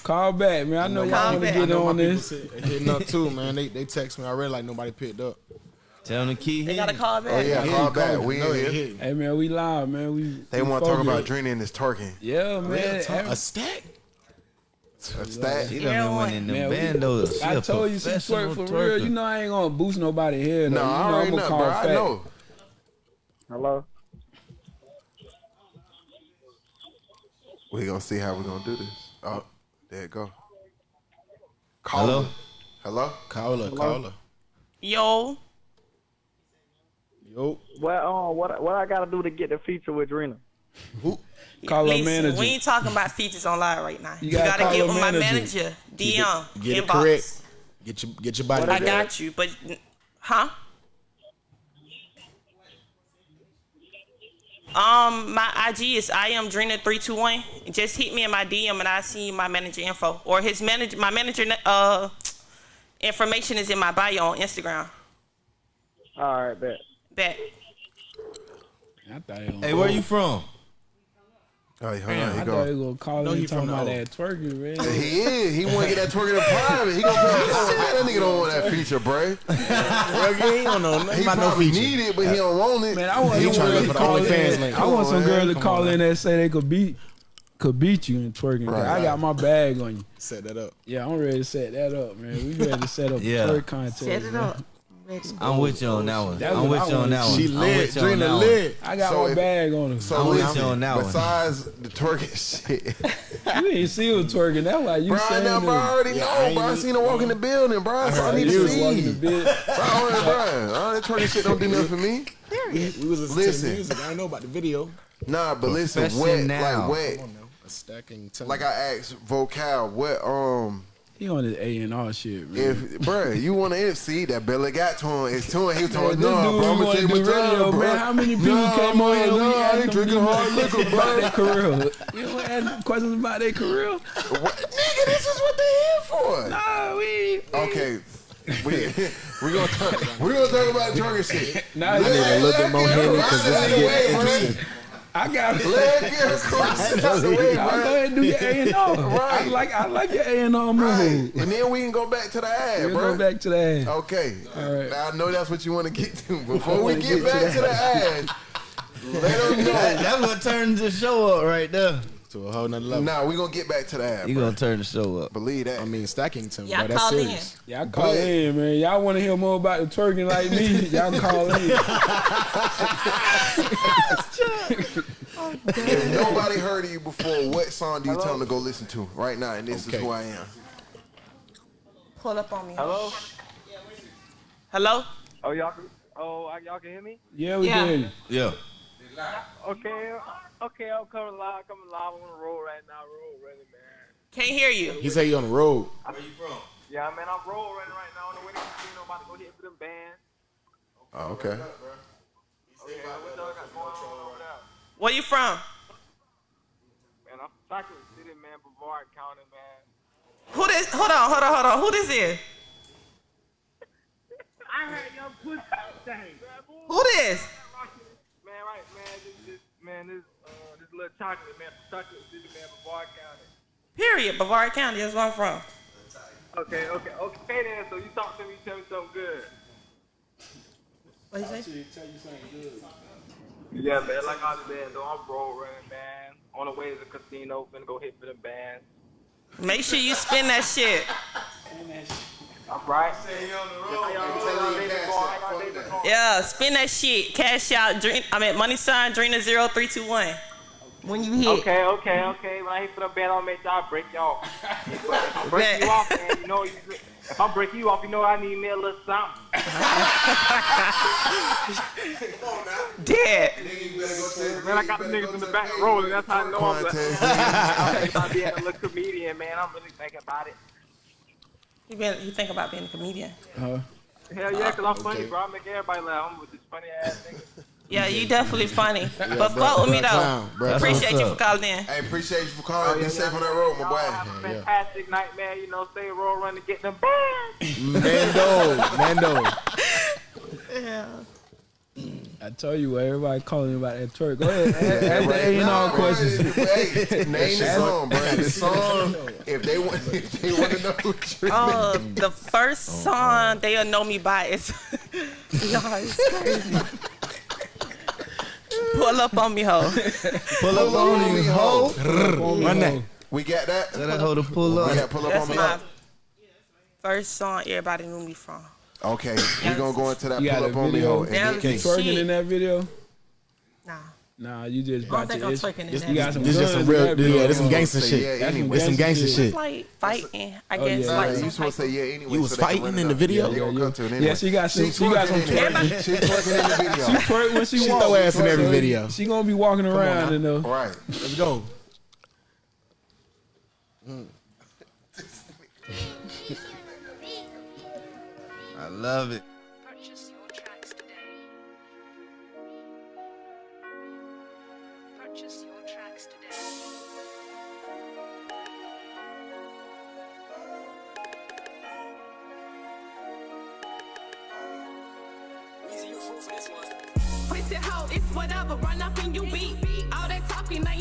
Call back, man. I know y'all want to get I know on my this. hitting up too, man. They they text me already like nobody picked up. Tell them the key. They gotta call back. Oh yeah, Yeah, call you back. We No, in here. Hey man, we live, man. We They want to talk about drinking and this twerking. Yeah, man. A stack. A stat. She Yeah, done been winning them Man, we- bandos. She I a told you she professional twerk for real. You know I ain't gonna boost nobody here. Though. No, you know, I I'm already gonna know, call bro. I know. Hello. We gonna see how we gonna do this. Oh, there it go. Hello? Caller. Hello. Caller, caller. Yo. Yo. Well, um, what what I gotta do to get the feature with Drina? Call Listen, manager. we ain't talking about features online right now. You, gotta gotta, call get her with my manager. manager. DM. Get it inbox. correct. Get your get your body. I got you, but huh? Um, my IG is I am Drina three two one. Just hit me in my DM and I see my manager info or his manager. My manager uh information is in my bio on Instagram. All right, bet. Bet. I thought he gonna Hey, where you from? Oh, hold on. I He thought he go. gonna call No, and he talking from about that twerking, man. He is. He want to get that twerking in private. He gonna pay attention. Oh, man, that nigga don't want that feature, bro. Well, yeah, he don't know nothing He about no probably feature. need it, but he don't want it. Man, I want He some tryna girl look to for the call OnlyFans in. link. I want on, some girl to call on, in that say they could beat could beat you in twerking. 'cause Right, I got my bag on you. Set that up. Yeah, I'm ready to set that up, man. We ready to set up Yeah. a twerk contest. Set it man. up. Ready. I'm with you on that one. That's I'm with you on that one. see. She I'm lit. with you Drina lit. I got So my if- bag on her. So I'm with you on that one. besides the twerking shit, you ain't see her twerking. That's why you bro, I saying know, bro, I that. already Yeah, know, I bro. I seen her walk in the building, bro. That's all I need to was walking the see. bit. Bro, bro, all that twerking shit don't do nothing for me. We, we was listening Listen. to music. I didn't know about the video. Nah, but listen, Profession what, now. like, what, Come on now. A stacking. like I asked Vocal, what, um, He on his A and R shit, man. If bruh, you want to MC, that belly got to him. It's to him. He Man, told this no, bro. I'm gonna tell you do what's up, bro. man. How many people Nah, came on man, here? we nah, I ain't drinking hard liquor, about bro. their career. You don't ask questions about their career. What? Nigga, this is what they here for. Nah, we. Okay. We we gonna talk, we gonna talk about drunken shit. Nah, I need a little bit more Henny because this is getting interesting. I got it. Let it get across the way, bro. go ahead and do your A and R. I Right. like I like your A and R move. Right. And then we can go back to the ad, We'll bro. go back to that. Okay. All right. Now I know that's what you want to get to. Before we wanna get, get to back to the ad, let them know. That's what turned the show up right there. To a whole nother level. Nah, we gonna get back to that. You bro. gonna turn the show up. Believe that. I mean, Stackington, Y'all bro. That's call in. Y'all call in, man. Y'all want to hear more about the twerking like me? Y'all call in. If nobody heard of you before, what song do you tell them to go listen to right now? And this Okay. is who I am. Pull up on me. Hello? Hello? Oh, y'all can, oh, y'all can hear me? Yeah, we Yeah. did. Yeah. Okay, okay, I'm coming live, coming live on the road right now, road running, man. Can't hear you. He say he on the road. Where you from? Yeah, man, I'm road running right now on the way to casino, about to go hit for them bands. Oh, okay. Okay, what y'all got going on over there? Where you from? Man, I'm from Chocolate City, man, Brevard County, man. Who this? Hold on, hold on, hold on. Who this is? I heard your pussy thing. Who this? Man, right, man, this, this, man, this little chocolate, man, from Chocolate City, man, Brevard County. Period. Brevard County. That's where I'm from. Okay, okay, okay then, so you talk to me, tell me something good. What you say? Yeah, man, like I said, though, I'm road running, man. On the way to the casino, finna go hit for them bands. Make sure you spin that shit. I'm right. How y'all doing? How y'all day been going? How y'all day been going? Yeah, spin that shit. Cash out. Dream. I mean, money sign. Drina zero three two one. When you hit. Okay, okay, okay. When I hit for the band, I'll make sure I break y'all. If I break you off, man, you know, you, if I break you off, you know I need me a little something. Come on now. Dead. Man, I got the niggas in the back rolling. That's how I know I'm, I'm thinking about being a little comedian, man. I'm really thinking about it. You, been. He think about being a comedian. Uh, Hell yeah, because I'm funny, bro. I make everybody laugh. I'm with this funny ass nigga. Yeah, you definitely funny. but bro, fuck with me bro, though. clown, bro. Appreciate what's you for calling in. Hey, appreciate you for calling. Be safe on that road, my Y'all boy. have a fantastic night, man. You know, stay roll run to get them bands. Mando, Mando. yeah. I tell you what, everybody calling about that twerk. Go ahead, ask, ask the A and R questions. Hey, name the song, bro. The song. If they want, if they want to know what you're Oh, the first oh, song they'll know me by is Y'all is crazy. Pull up on me, ho. Pull up on me, ho. Run that. We got that. Tell that hoe to pull up. got pull up That's on me. my first song everybody knew me from. Okay, we're gonna go into that You pull got up on me video? hoe. and Damn, then- You twerking in that video? Nah. Nah, you just I don't about think to. I'm itch. twerking in You got some This just some guns in real, that yeah, this some Say gangster yeah shit. anyway. This some gangster shit. It's Like fighting, I Oh, guess. yeah. like you supposed to say yeah anyway. You was so fighting in the video? Yeah, they gonna Yeah, come to yeah. anyway. Yeah, she got some- She she got some twerking in. She twerking in the video. She twerk when she, She walk. throw ass in every video. She gonna be walking around and uh, Right. Let's go. I love it.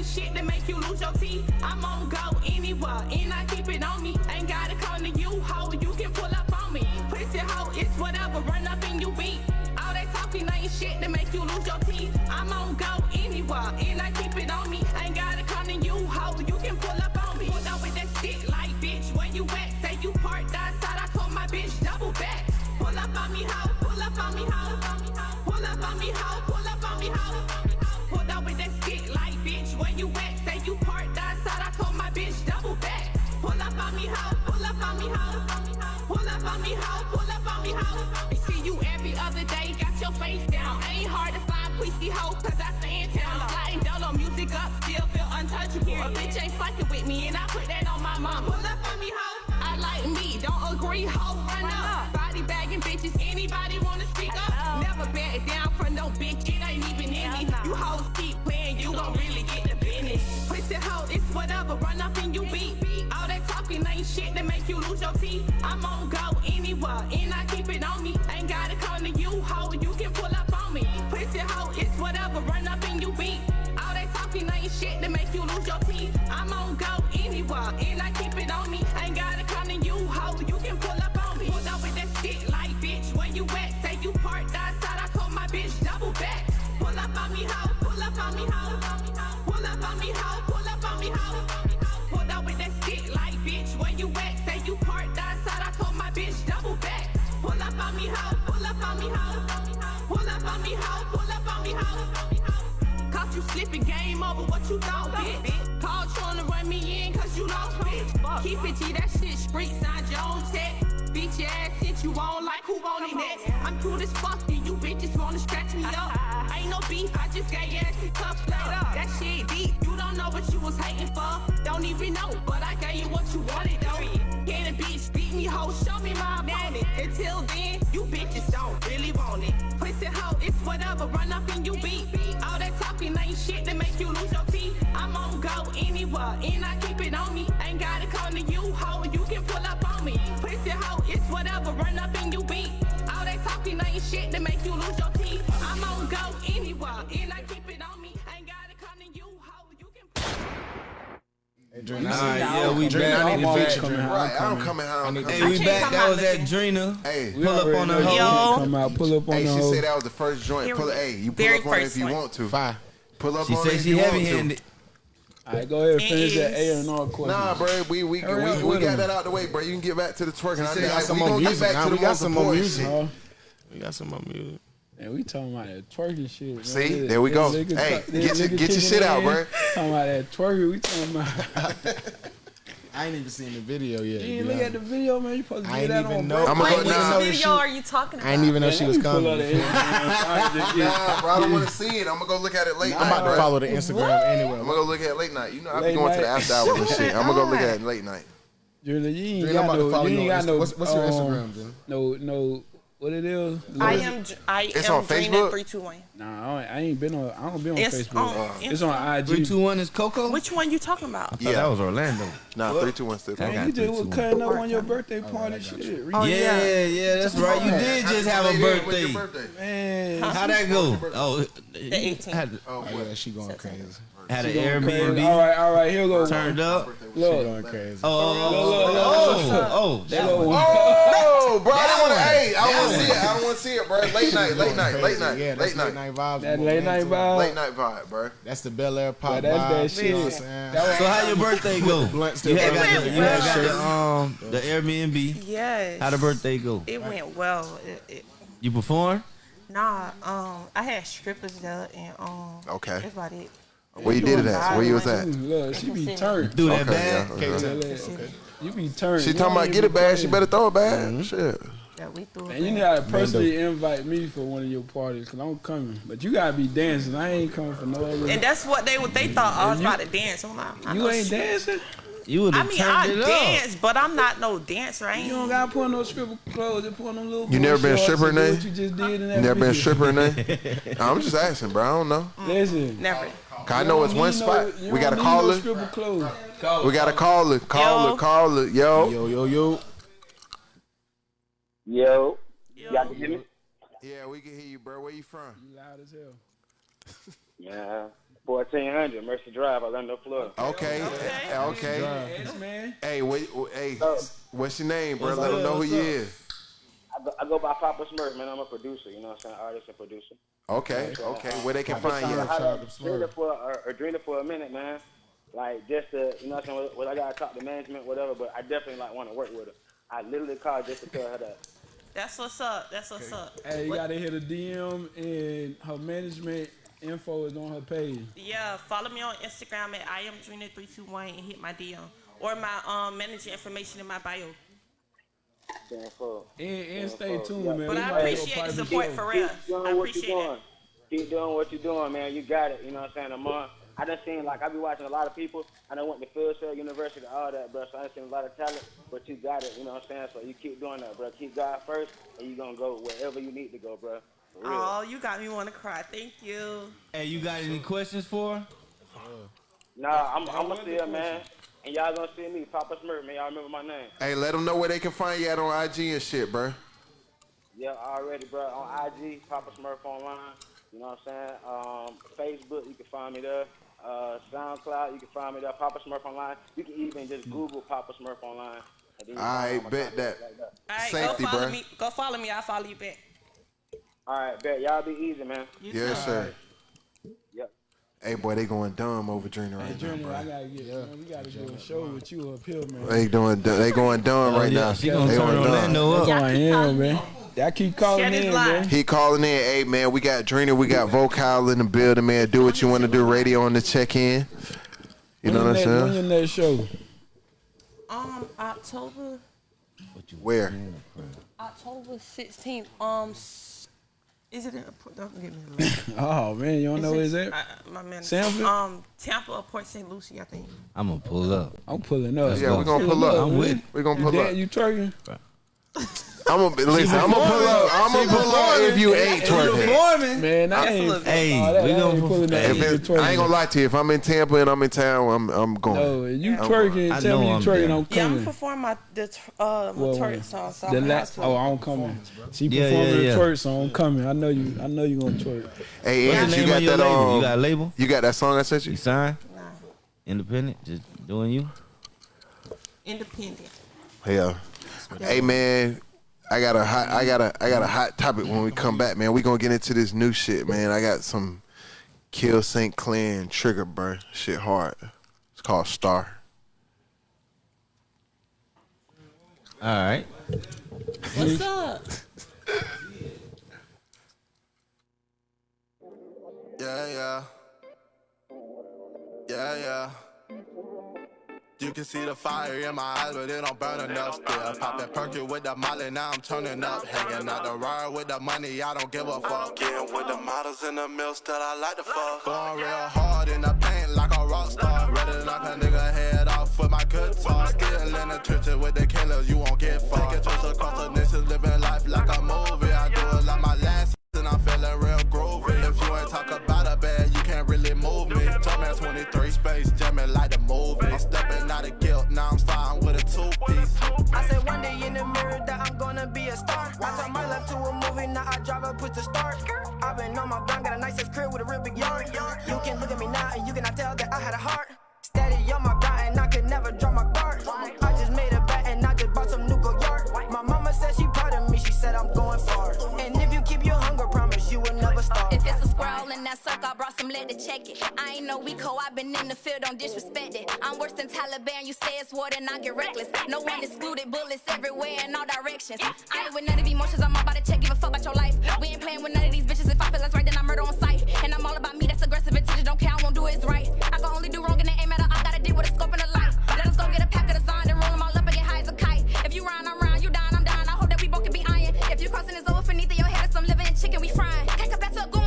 Shit that make you lose your teeth. I'm on go anywhere, and I keep it on me. Ain't gotta come to you, hoe, you can pull up on me. Pussy hoe, it's whatever, run up in you beat. All that talking ain't shit that make you lose your teeth. I'm on go anywhere, and I keep it on me. Ain't gotta come to you, hoe, you can pull up on me. Pull up with that stick like bitch, where you at? Say you parked outside, I told my bitch double back. Pull up on me, hoe, pull up on me, hoe. Pull up on me, hoe, me, hoe. Pull up on me, hoe, pull up on me, hoe. I see you every other day, got your face down. Ain't hard to find pussy hoe, cause I stay in town. Sliding dolo music up, still feel untouchable. A bitch ain't fucking with me, and I put that on my mama. Pull up on me, hoe. I like free hoe run up. Body bagging bitches, anybody wanna speak up? Never back down no bitch, it ain't even in me. You hoes keep playing, you gon' really get the business. Pussy hoe, it's whatever, run up and ain't shit that make you lose your teeth. I'm on go anywhere, and Pull up on me, hoe, pull up on me, hoe. Pull up on me, hoe, pull up on me, hoe. Caught you slipping, game over, what you thought, bitch? Called trying to run me in, cause you lost, bitch. Keep it G, that shit street, sign your own tech. Bitch, your ass since you on like who on it next. I'm cool as fuck, whatever, run up and you beat. All that talking ain't shit that make you lose your teeth. I'm on go anywhere, and I keep it on me. Nah, yeah, we Drina, back. I We need to back. feature Drina. Right, I don't come in I'm need- Hey, we back. That was at Drina. Hey, Pull up on the hoe. Come out, pull up on hey, the she said that was the first joint. Pull we it. Hey, you pull up on it if you want to. Five. Pull up She on it said if she you want heavy to. handed. All right, go ahead and finish that A and R question. Nah, bro, we we Hurry we, we got that out the way, bro. You can get back to the twerking. I said got some we more gonna get music. back to we the got some more music. We got some more music. And we talking about that twerking shit. man. See? This- There we go. nigga Hey, twer- get your- get your shit out, in. bro. Talking about that twerking. We talking about. I ain't even seen the video yet. You to ain't be look at the video, man. You supposed to I get that even on. know- I'ma I go ain't even now. know What video she- are you talking about? I ain't even know Man, she was coming. up the Instagram. Sorry, just get- Nah, bro, I don't want to see it. I'm gonna go look at it late Nah, I'm night, about to follow the Instagram anyway. I'm gonna go look at it late night. You know, I be Late going to the after hours and shit. I'm gonna go look at it late night. Julie, you ain't Drina, got no. You you ain't got no. what's- what's your um, Instagram, Drina? No, no. What it is? I am. I It's am on Drina Facebook? Three two one. Nah, I ain't, I ain't been on. I don't be on It's Facebook. on uh, it's on IG. Three, two, one is Cocoa. Which one you talking about? Yeah, that was Orlando. Nah, three, two, one, still. I Man, you just was cutting up on your birthday oh, party, shit. Oh, yeah, yeah. yeah, that's right. You did just have a birthday. Man, how'd that go? Oh, The 18th. had, oh, oh yeah, she going crazy. Had an She crazy. Airbnb All right, all right. Here we go. turned up. She going crazy. Oh, oh, Look, look, look, oh, oh, oh, that Look, one. Oh, bro, I don't want to. Hey, I don't want to see it. I don't want to see it, bro. Late night, late night, late night, Yeah, late night, late night vibes. that late night into vibe. late night vibe, bro. That's the Belaire pop But that's that. You know what I'm shit. saying? So how your birthday go? You had got the, you had got the um the Airbnb. Yes. How the birthday go? It went well. It, it, You perform? nah. Um, I had strippers there, and um. Okay. That's about it. Where you did it at? Where you was at? Look, she be turned. Do that Okay, bad? yeah, okay. Okay. You be turned. She talking about get it bad. She better throw it bad. Mm-hmm. Shit. Yeah, we threw it. And you back. gotta personally invite me for one of your parties, cause I'm coming. But you gotta be dancing. I ain't coming for no other. And that's what they they thought I was You- about to dance. I'm like, I you ain't shit. dancing. You would I have mean, turned I it up. dance, but I'm not no dancer. I You don't gotta put on no stripper clothes. Just put on them little. You never been a stripper, and do Nay? What you just did in that You never been a stripper in there? I'm just asking, bro. I don't know. Listen. Never. 'Cause I know it's one spot. You We got to need call no her. stripper. We got to call her. Call Yo. Call her. Yo. Yo, yo, yo. Yo, y'all can hear me? Yeah, we can hear you, bro. Where you from? You loud as hell. Yeah, fourteen hundred Mercy Drive, Orlando, Florida. Okay. Okay. okay. Yes, man. Hey, wait, hey, what's your name, bro? Let them know who What's you is. I go, I go by Papa Smurf, man. I'm a producer, you know what I'm saying? Artist and producer. Okay. Okay. Where they can Papa find Smurf. you? I Shout had to Drina Smurf. for or, or Drina for a minute, man. Like just to, you know what I'm saying? What I gotta talk to management, whatever. But I definitely like want to work with her. I literally called just to tell her that. That's what's up. That's what's up. Hey, you What- gotta hit a DM and her management info is on her page. Yeah, follow me on Instagram at I am three two one and hit my DM or my um manager information in my bio. Stand for. And, and stay Yeah, tuned, yeah. man. But We I appreciate the support show. for real. Keep doing I what you're appreciate doing. it. Keep doing what you're doing, man. You got it. You know what I'm saying? I'm on. I done seen like I be watching a lot of people. I done went to Full Sail University, all that, bro. So I done seen a lot of talent, but you got it. You know what I'm saying? So you keep doing that, bro. Keep God first, and you gonna go wherever you need to go, bro. For. Oh, you got me want to cry. Thank you. Hey, you got any questions for her? Nah, I'm I'm gonna see her, man. And y'all gonna see me, Papa Smurf, man. Y'all remember my name? Hey, let them know where they can find you at on IG and shit, bro. Yeah, already, bro. On IG, Papa Smurf online. You know what I'm saying? Um, Facebook, you can find me there. Uh, SoundCloud, you can find me there. Papa Smurf online. You can even just Google Papa Smurf online. and I find all my bet that. like that. All right, Safety, go follow bruh. me. Go follow me. I'll follow you back. All right, bet. Y'all be easy, man. Yes, sir. Yep. Hey, boy, they going dumb over Drina right now, bro. I gotta get, man, we gotta do a show with you up here, man. They doing, they going dumb Oh, right yeah, now. she gonna they turn going dumb. Orlando up. That's who I am, man. I keep calling Shed in, man. He calling in, hey man, we got Drina, we got Vocal in the building, man. Do what you want to do, radio on the check in. You know what I'm your next- When saying? your next show? Um, October Where? October 16th. Um, s- is it in? A port don't give me the. Oh man, you don't know where Is it's it- at? uh, my man. Sanford? Um, Tampa or Port St. Lucie, I think. I'm gonna pull up. I'm pulling up. Yeah, we're gonna pull up. I'm with it. We gonna You pull dead? up. You twerking? I'm gonna listen. I'm gonna pull up. I'm gonna pull up if you ain't twerking. Performing. Man, I ain't. Hey, all that, we I gonna ain't pulling up. If it. I ain't gonna lie to you. If I'm in Tampa and I'm in town, I'm I'm going. No, if you I'm twerking, I tell me know you I'm twerking, there. I'm Yeah, I'm coming. performing my the tw- uh my Well, twerk song. So the I'm last, gonna oh, have to. I'm coming. She Yeah, performing yeah, the twerk, so I'm coming. I know you. I know you gonna twerk. Hey, What's Ants, the you name got of your that label? um, You got a label? You got that song I sent You you? signed? Nah, Independent? Just doing you? independent. Yeah. Hey man, I got a hot I got a I got a hot topic when we come back, man. We gonna get into this new shit, man. I got some Kill St. Clair and Trigger Burn shit hard. It's called Star. All right. What's up? Yeah, yeah. Yeah, yeah. You can see the fire in my eyes, but it don't burn enough still. Popping perky with the molly, now I'm turning up. Hanging out the ride with the money, I don't give a fuck. Getting with the models in the mill, still I like the fuck. Going real hard in the paint like a rock star. Ready to knock a nigga head off with my guitar. Still in the trenches with the killers, you won't get far. Taking trips across the nation, living life like a movie. I do it like my last and I'm feeling real If you ain't talk about a bad, you can't really move me. Jumpman 23 space, jamming like the movie. I'm stepping out of guilt, now I'm starting with a two piece. I said one day in the mirror that I'm gonna be a star. I turn my life to a movie, now I drive a push to start. I've been on my grind, got a nice ass crib with a real big yard. You can look at me now and you cannot tell that I had a heart. Steady on my grind and I could never drop my guard. I just made a bet and I just bought some new Goyard. My mama said she proud of me, she said I'm going far. Promise you will never starve. If it's a squirrel in that circle, I brought some lead to check it. I ain't no Rico, i been in the field, don't disrespect it. I'm worse than Taliban, you say it's war, then I get reckless. No one excluded, bullets everywhere in all directions. I ain't with none of these emotions, I'm about to check, give a fuck about your life. We ain't playing with none of these bitches, if I feel that's right, then I murder on sight. And I'm all about me, that's aggressive intention, don't care, I won't do it, it's right. I can only do wrong and it ain't matter, I gotta deal with a scope and a light. Let us go get a pack of the sign, some living chicken, we frying. Back a goon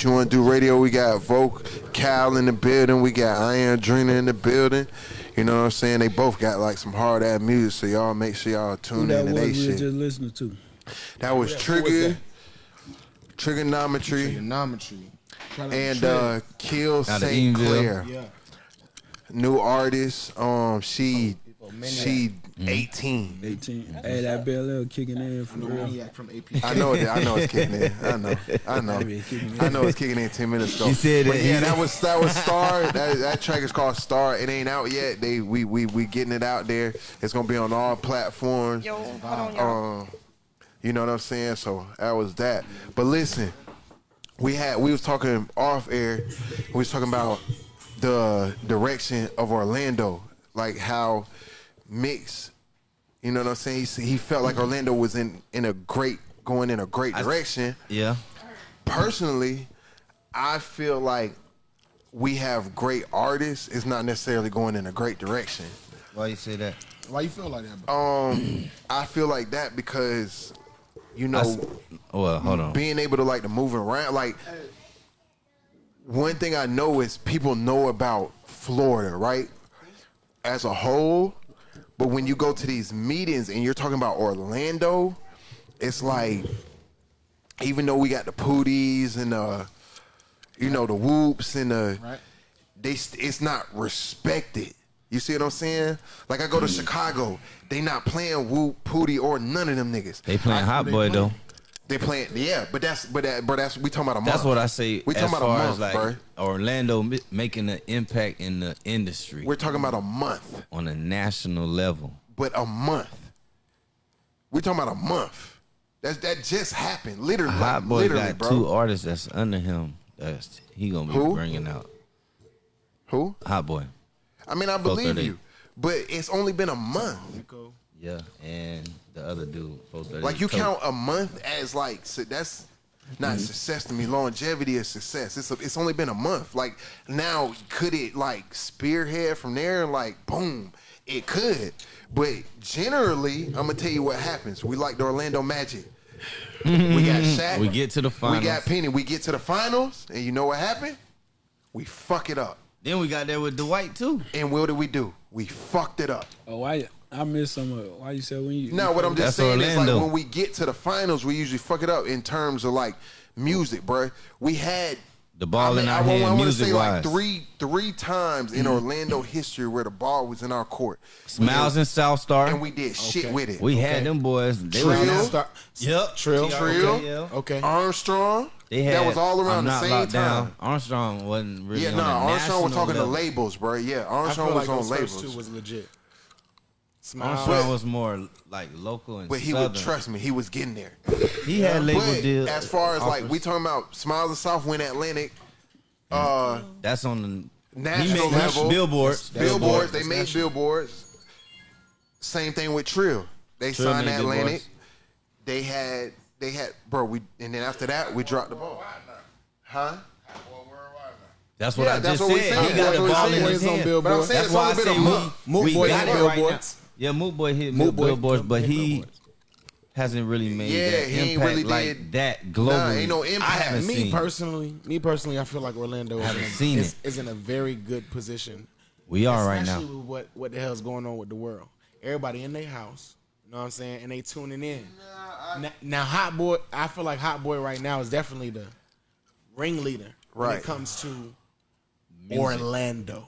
what you want to do. Radio. We got Vocal in the building. We got I Am Drina in the building. You know what I'm saying? They both got like some hard ass music. So y'all make sure y'all Who tune that into was they we shit. were just listening to? That was Trigger, Trigonometry, Trigonometry. and uh, Kill St. Clair. Yeah. New artist. Um, she She Mm-hmm. 18. 18. Hey, that Belaire kicking in for real. Maniac from AP. I know it. I know it's kicking in. I know. I know. That be kicking in. I know it's kicking in ten minutes ago. She said but it- yeah, that was that was Star. That, that track is called Star. It ain't out yet. They we we we getting it out there. It's gonna be on all platforms. Yo, hold on, y'all. Um, you know what I'm saying? So that was that. But listen, we had we was talking off air. We was talking about the direction of Orlando, like how Mix. You know what I'm saying? He, he felt like Orlando was in in a great going in a great direction. Yeah. Personally, I feel like we have great artists. It's not necessarily going in a great direction. Why you say that? Why you feel like that? Bro? Um, I feel like that because you know I s- well, hold on. being able to like to move around like one thing I know is people know about Florida, right? As a whole, but when you go to these meetings and you're talking about Orlando, it's like even though we got the pooties and the you know the whoops and the right. they it's not respected. You see what I'm saying? Like I go to mm. Chicago, they not playing whoop, pootie, or none of them niggas. They playing I- Hotboii though. They playing, yeah, but that's but that but that's we talking about a month. That's what I say. We as talking about a month, as like bro. Orlando making an impact in the industry. We're talking about a month, on a national level. but a month. We're talking about a month. That's that just happened, literally. Hot like, Boy literally, got bro. two artists that's under him. That's he gonna be Who? bringing out. Who? Hotboii. I mean, I believe you, but it's only been a month. Yeah, and the other dude. 438 Like you Coke. count a month as like so that's not Mm-hmm. success to me. Longevity is success. It's a, it's only been a month. Like now, could it like spearhead from there? Like boom, it could. But generally, I'm gonna tell you what happens. We like the Orlando Magic. We got Shaq. We get to the finals. We got Penny. We get to the finals, and you know what happened? We fuck it up. Then we got there with Dwight too. And what did we do? We fucked it up. Oh, why? I missed some of it. Why you said when you? No, what I'm just That's saying is like when we get to the finals, we usually fuck it up in terms of like music, bro. We had The ball in our I, head, want to music say like wise. three three times in mm. Orlando history where the ball was in our court. Smiles and South Star. and we did shit with it. We had them boys. They was Trill, Start, Yep. Trill. Trill, Okay. okay. Armstrong. They had that was all around I'm the same time. Down. Armstrong wasn't really yeah, no, a Armstrong was talking level. to labels, bro. Yeah, I Armstrong feel was like on those labels. first two was legit. Smile. Armstrong was more like local and But he southern. would trust me. He was getting there. He had label but deals. as far as like we talking about Smilez of South went Atlantic, uh, That's on the national he made level, billboards. billboards. They made billboards. Same thing with Trill. They Trill signed Atlantic. billboards. They had they had bro. We and then after that we dropped the ball. Huh? That's what Yeah, I that's just what we said. He got That's the what we ball in his hand. But I'm saying That's it's why I only been say a we, we got hit it right now. Billboards. Yeah, Moot Boy hit Moot Boy billboards, but he billboards. hasn't really made Yeah, that he ain't impact really like did- that globally. Nah, ain't no I haven't me seen. personally, me personally, I feel like Orlando is, Haven't in, seen is, it. is in a very good position. We are right now. Especially what what the hell's going on with the world. Everybody in their house, you know what I'm saying, and they tuning in. now, now, Hotboii, I feel like Hotboii right now is definitely the ringleader right. when it comes to Music. Orlando.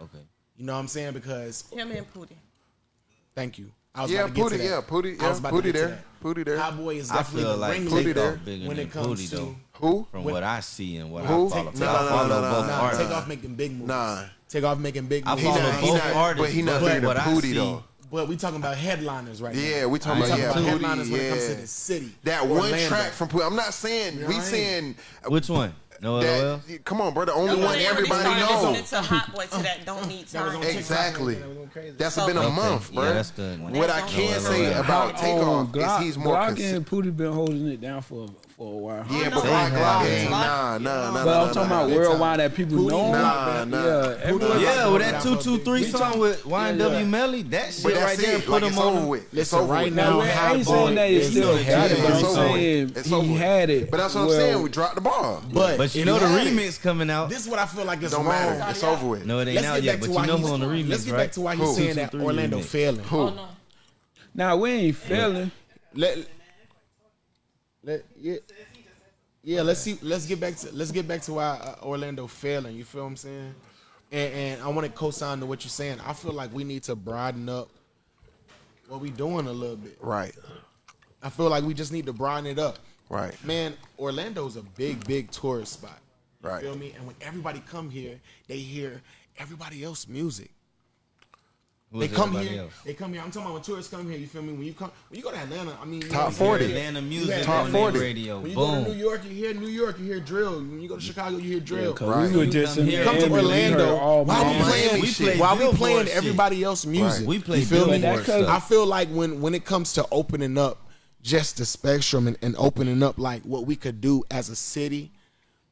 Okay. You know what I'm saying? Because Him and Pootie. Thank you. I was Yeah, about to get to Pootie, that. yeah, Pootie, I was yeah, about to Pootie get to there, that. Pootie there. Hotboii is I definitely feel the like ringleader Takeoff bigger when than it comes Pootie to though. Who? From When- what I see and what Who? I follow, Take- 'cause nah, I nah, follow nah, both nah, Nah, artists. take off making big moves. Nah. Take off making big I moves. follow not- he both not- artists, but he not but bigger than what I Pootie, see- though. But we talking about headliners right now. Yeah, we talking We about talking yeah, about Pootie, headliners when it comes to yeah. the city. That one Orlando. track from Pootie. I'm not saying we Right. saying Which one? No that. Come on, bro. The only one everybody knows. Listening to Hotboii to that don't need time. on Exactly. That was going crazy. That's So- been a Okay. month, Yeah, bro. that's the- what I can don't say about Takeoff Glock, is he's more Glock consistent. and Pootie been holding it down for for a while. Yeah, no, but they Glock, have Glock, been. ain't nah, nah, nah, But nah, I'm talking nah, about worldwide that people Pootie know. Nah, nah. Yeah, everyone. Yeah, with that Down two for two big- three we song with YNW. Melly, that shit right there put Like him over on. with. It's Listen, right now, Now, I ain't saying that he is still the got it, but I'm saying he had it. But that's what I'm saying. We dropped the ball. But, But you know the remix coming out. This is what I feel like is Don't wrong. matter. It's over with. No, it ain't Let's out get yet, but you why know he's, who on the remix, Let's get right? back to why he's Who? saying that Orlando failing. Who? Now we ain't failing. Let, let, yeah. Yeah, let's see. Let's get back to let's get back to why uh, Orlando failing. You feel what I'm saying? And, and I want to co-sign to what you're saying. I feel like we need to broaden up what we doing a little bit. Right. I feel like we just need to broaden it up. Right. Man, Orlando is a big, big tourist spot. You right. Feel me? And when everybody come here, they hear everybody else music. Who they come here. Else? They come here. I'm talking about when tourists come here. You feel me? When you come, when you go to Atlanta, I mean, top forty, Atlanta music, top forty radio. When you Boom. go to New York, you hear New York, you hear drill. When you go to Chicago, you hear drill. Yeah, right. We were just come, here, come to Orlando. Why we playing? We why we playing everybody else's else music? Right. We play. You feel me? I feel like when when it comes to opening up just the spectrum and, and opening up like what we could do as a city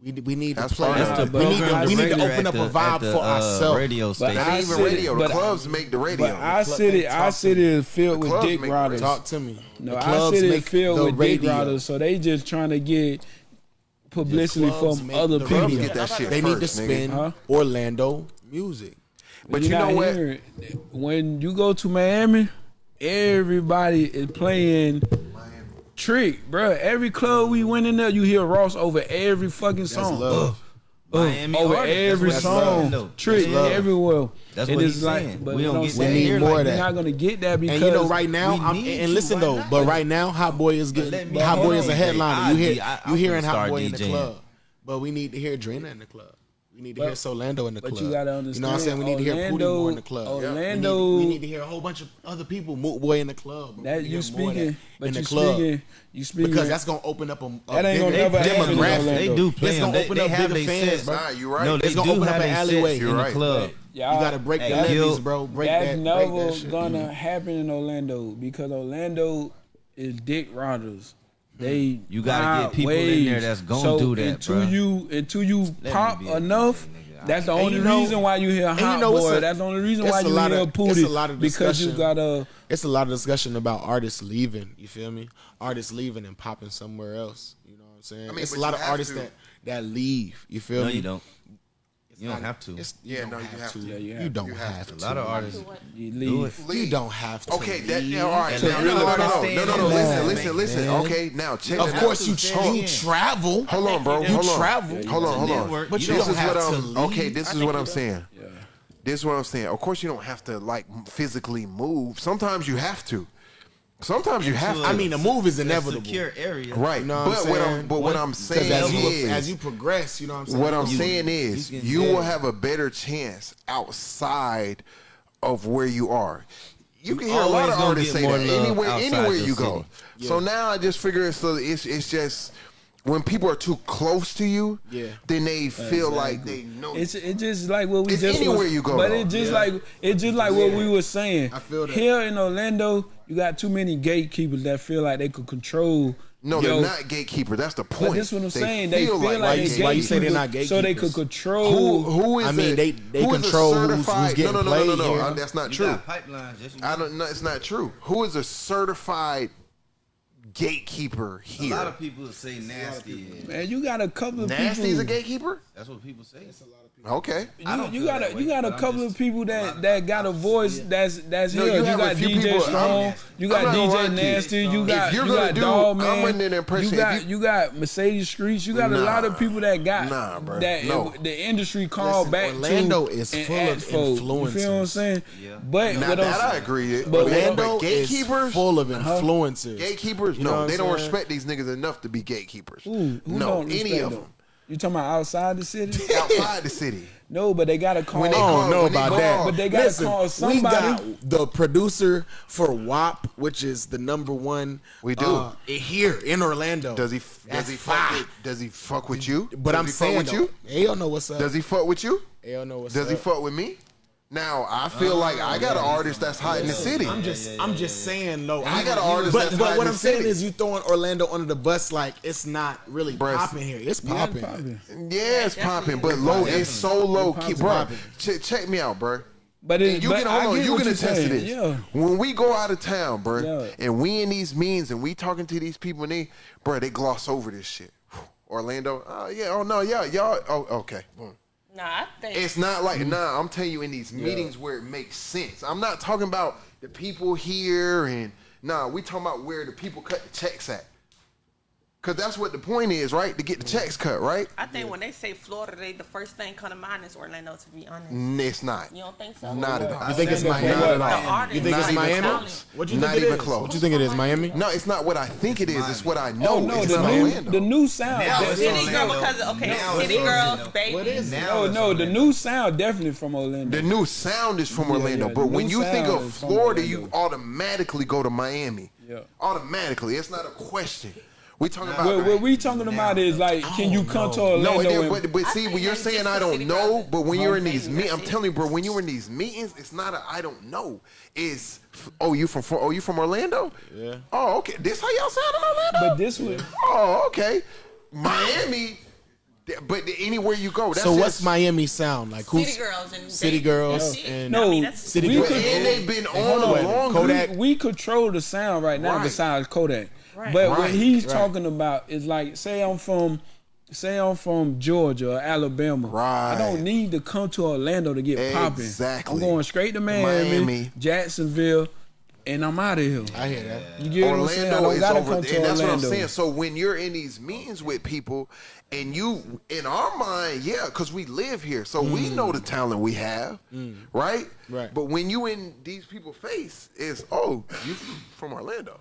we, we need that's to play. That's we need to, we need to open up the, a vibe the, for uh, ourselves. Radio station. But not even radio. The clubs I, make the radio. But I sit it. I sit it filled with dick riders. Talk to me. No, I sit it filled with dick riders. So they just trying to get publicity from other the people. Get that shit they first, need to spend huh? Orlando music. But you you know what? Hearing. When you go to Miami, everybody is playing Trick, bro. Every club we went in there, you hear Ross over every fucking song. That's love. Uh, Miami over Harden. every that's song, love. trick that's everywhere. That's what he's like, saying. But we don't get that. Need more like, that. We're not gonna get that because and you know right now. I'm, and, and listen though, not? but right now, Hotboii is good. Hotboii is a headliner. You hear you hearing Hotboii in the club, but we need to hear Drina in the club. We need to but, hear Solando in the club. you gotta understand. You know what I'm saying? We need Orlando, to hear Pootie more in the club. Orlando. Yeah. We, need, we need, to hear a whole bunch of other people, Moot Boy in the club. That you speaking, that but in you the club. speaking, you speaking because that's gonna open up a, a bigger, demographic. They do play. It's gonna open they, up they bigger fans. Nah, you're right. No, they it's gonna open up an alleyway in the club. You gotta break the levees, bro. Break that. That's never gonna mm-hmm. happen in Orlando because Orlando is Dick Rogers. They you gotta get people ways. in there that's gonna so do that. Until bro. you until you Let pop enough, that's the only you know, reason why you hear hot you know, boy. A, that's the only reason why you hear of, a lot of because you gotta. It's a lot of discussion about artists leaving. You feel me? Artists leaving and popping somewhere else. You know what I'm saying? I mean, it's a lot of artists to. that that leave. You feel no, me? No, you don't. You don't have to. It's, yeah, you no, you have, have to. to. Yeah, you, have you don't have, have to. to. A lot of artists you leave. leave. You don't have to. Okay, that, yeah, all right. Now, no, no, no, no, no, no, no. Listen, listen, listen. Okay, now check. Of course, you tra- you travel. Hold on, bro. You travel. Hold on, hold on. But you don't have to. Okay, this is what I'm saying. This is what I'm saying. Of course, you don't have to like physically move. Sometimes you have to. Sometimes you have. To. I mean, a move is inevitable. secure area, right? You know what but I'm what I'm but what, what I'm saying as you, is, as you progress, you know what I'm saying. What I'm you, saying is, you, will have a better chance outside of where you are. You can hear a lot of artists say that anywhere anywhere you go. Yeah. So now I just figure it's it's it's just when people are too close to you, yeah, then they feel exactly. like they know. It's it's just like what we it's just anywhere was, you go, but it's just yeah. like it's just like yeah. what we were saying. I feel that. here in Orlando, you got too many gatekeepers that feel like they could control. No, yo, they're not gatekeepers. That's the point. But this is what I'm they saying. They feel like, like why you say they're not gatekeepers? So they could control. Who, who is? I mean, a, they they control who's, who's getting no, no, played. No, no, no, no. I, that's not you true. Pipelines. I don't. No, it's not true. Who is a certified gatekeeper here? A lot of people say nasty. Man, you got a couple of people. Nasty is a gatekeeper. That's what people say. That's a lot. Okay. You, you got a way, you got a couple just, of people that I'm, that got a voice yeah. that's that's no, here. You, you got DJ people, Strong, I'm, you got DJ Nasty, you got you got do, Dog Man, you got you, got Mercedes Streets, you got nah, a lot of people that got nah, bro. that no. it, the industry called Listen, back Orlando to is full of influencers. You feel what I'm saying? Yeah. But now, that I agree. But Orlando is full of influencers. Gatekeepers, no, they don't respect these niggas enough to be gatekeepers. No, any of them. You talking about outside the city? outside the city. No, but they gotta call. When they call, don't know about call, that. But they gotta Listen, call somebody. We got the producer for WAP, which is the number one. We do uh, here in Orlando. Does he? Does he? Fuck with, does he fuck with you? But does I'm he saying, fuck with you. Hell know what's up. Does he fuck with you? Hell know what's does up. Does he fuck with me? Now I feel oh, like I got yeah, an artist that's hot yeah, in the city. I'm just yeah, I'm just saying though. I got an artist but, that's but hot what I'm saying is you throwing Orlando under the bus like it's not really popping here. It's popping. popping. Yeah, it's popping, but low it's so low keep bro. Ch- check me out, bro. But it, you but can hold on, you can attest to this. Yeah. When we go out of town, bro, and we in these means and we talking to these people and they, bro, they gloss over this shit. Orlando, oh yeah, oh no, yeah, y'all, oh okay. Boom. Nah, I think It's not like nah. I'm telling you, in these meetings where it makes sense. I'm not talking about the people here and nah. We talking about where the people cut the checks at. Cause that's what the point is, right? To get the checks cut, right? I think when they say Florida, they the first thing come to mind is Orlando. To be honest, It's not. you don't think so? Not at all. You think it's Miami? Not Miami? at all. You think it's Miami? What you Not think it even is? close. What you think it is? Miami? No, it's not what I think it is. It's what I oh, know. Oh no, it's the not new, Orlando. the new sound. Now it's City girl because of, okay, city girls, baby. What is it? No, oh, no, the new sound definitely from Orlando. The new sound is from Orlando, yeah, but when you think of Florida, you automatically go to Miami. Yeah. Automatically, it's not a question. We talking about What, what we talking about is like, can you come to no, Orlando? it did, but, but see, when you're saying I don't know, but when you're in these meetings, I'm telling you, bro, when you're in these meetings, it's not a I don't know. It's oh, you from oh, you from Orlando? Yeah. Oh, okay. This how y'all sound in Orlando? but this was Oh, okay. Miami, but anywhere you go, that's So what's just, Miami sound like? Who's City girls and City baby. girls Yeah. and no. I mean, City we girls? could- And they've been on on. longer. Kodak. we, we control the sound right now Right. besides Kodak. Right. But what he's Right. talking about is like, say I'm from, say I'm from Georgia or Alabama. Right. I don't need to come to Orlando to get popping. Exactly. I'm going straight to Miami, Miami. Jacksonville, and I'm out of here. I hear that. You get what I'm saying? I Orlando don't is gotta over, come and to that's what I'm saying. So when you're in these meetings with people, and you, in our mind, yeah, because we live here, so we Mm. know the talent we have, right? Right. But when you in these people's face, is oh, you from Orlando,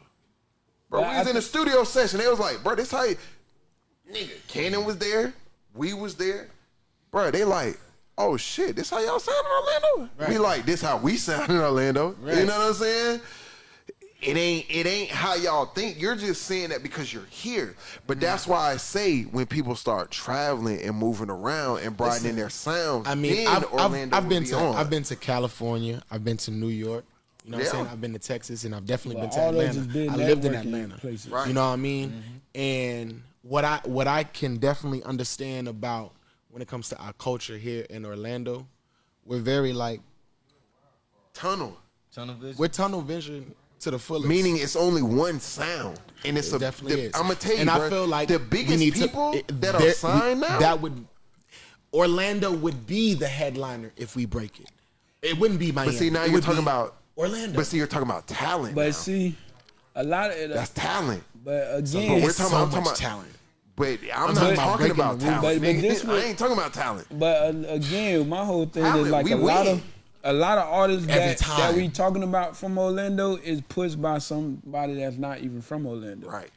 bro? We was in a studio session. They was like, bro, this how you, nigga, Cannon was there, we was there, bro. They like. Oh shit! This how y'all sound in Orlando? We like this how we sound in Orlando. You know what I'm saying? it ain't it ain't how y'all think. You're just saying that because you're here. But mm. that's why I say when people start traveling and moving around and broadening Listen, their sound, I mean, I've, I've, Orlando I've been be to on. I've been to California. I've been to New York. You know what I'm saying? I've been to Texas, and I've definitely But been to Atlanta. been I lived in Atlanta. places. Right. You know what I mean? Mm-hmm. And what I what I can definitely understand about when it comes to our culture here in Orlando, we're very like tunnel. Tunnel vision. we're tunnel vision to the fullest. Meaning it's only one sound, and it's It a. definitely the- is. I'm gonna tell you, and bro, I feel like the biggest need to- people it- that are signed we- now. That would Orlando would be the headliner if we break it. It wouldn't be Miami. but see, now It you're talking be about Orlando. But see, you're talking about talent. But now. see, a lot of it. that's talent. but But again, we're It's talking, so I'm talking much about talent. But I'm, I'm not talking about talking about talent. But- but this I was- ain't talking about talent. But uh, again, my whole thing Talent, is like we a lot of a lot of artists Every that, time. that we talking about from Orlando is pushed by somebody that's not even from Orlando. Right.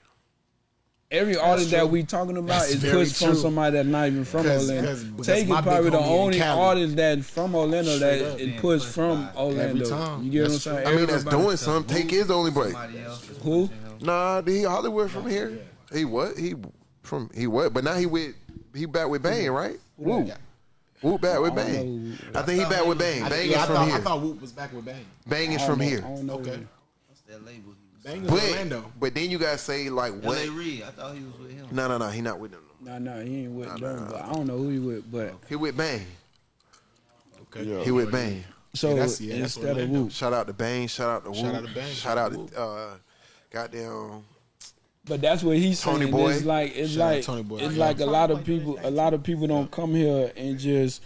Every artist true. that we talking about That's is very pushed from somebody that's not even from 'Cause- Orlando. 'cause- because Take my is probably the only artist that from Orlando Straight that up. is pushed pushed from by Orlando. time. You get what I'm That's saying? I mean, that's doing something. Take his only break. Somebody else is Who? Nah, he Hollywood from here. He what? He from he what? But now he with he back with Bang, right? Woo. Woo back with Bang. know. I think he back with Bang. Bang yeah, is I from thought, here. I thought Whoop was back with Bang. Bang is from know- here. I don't know. Okay. What's that label? He was Bang is But Orlando. but then you guys say like what? L.A. Reid. I thought he was with him. No no no. He not with them. Nah, nah, he ain't with them. But I don't know who he with. But He with Bang. Okay. He with Bang. so Yeah, that's- yeah, that's instead of Orlando. Whoop, Shout out to Bang. Shout out to Woo. Shout out to Bang, Shout shout out out to to uh, goddamn. But that's what he's Tony saying. Boy. It's like it's Shout like Tony Boy. it's Yeah. like a lot of people. A lot of people don't come here and just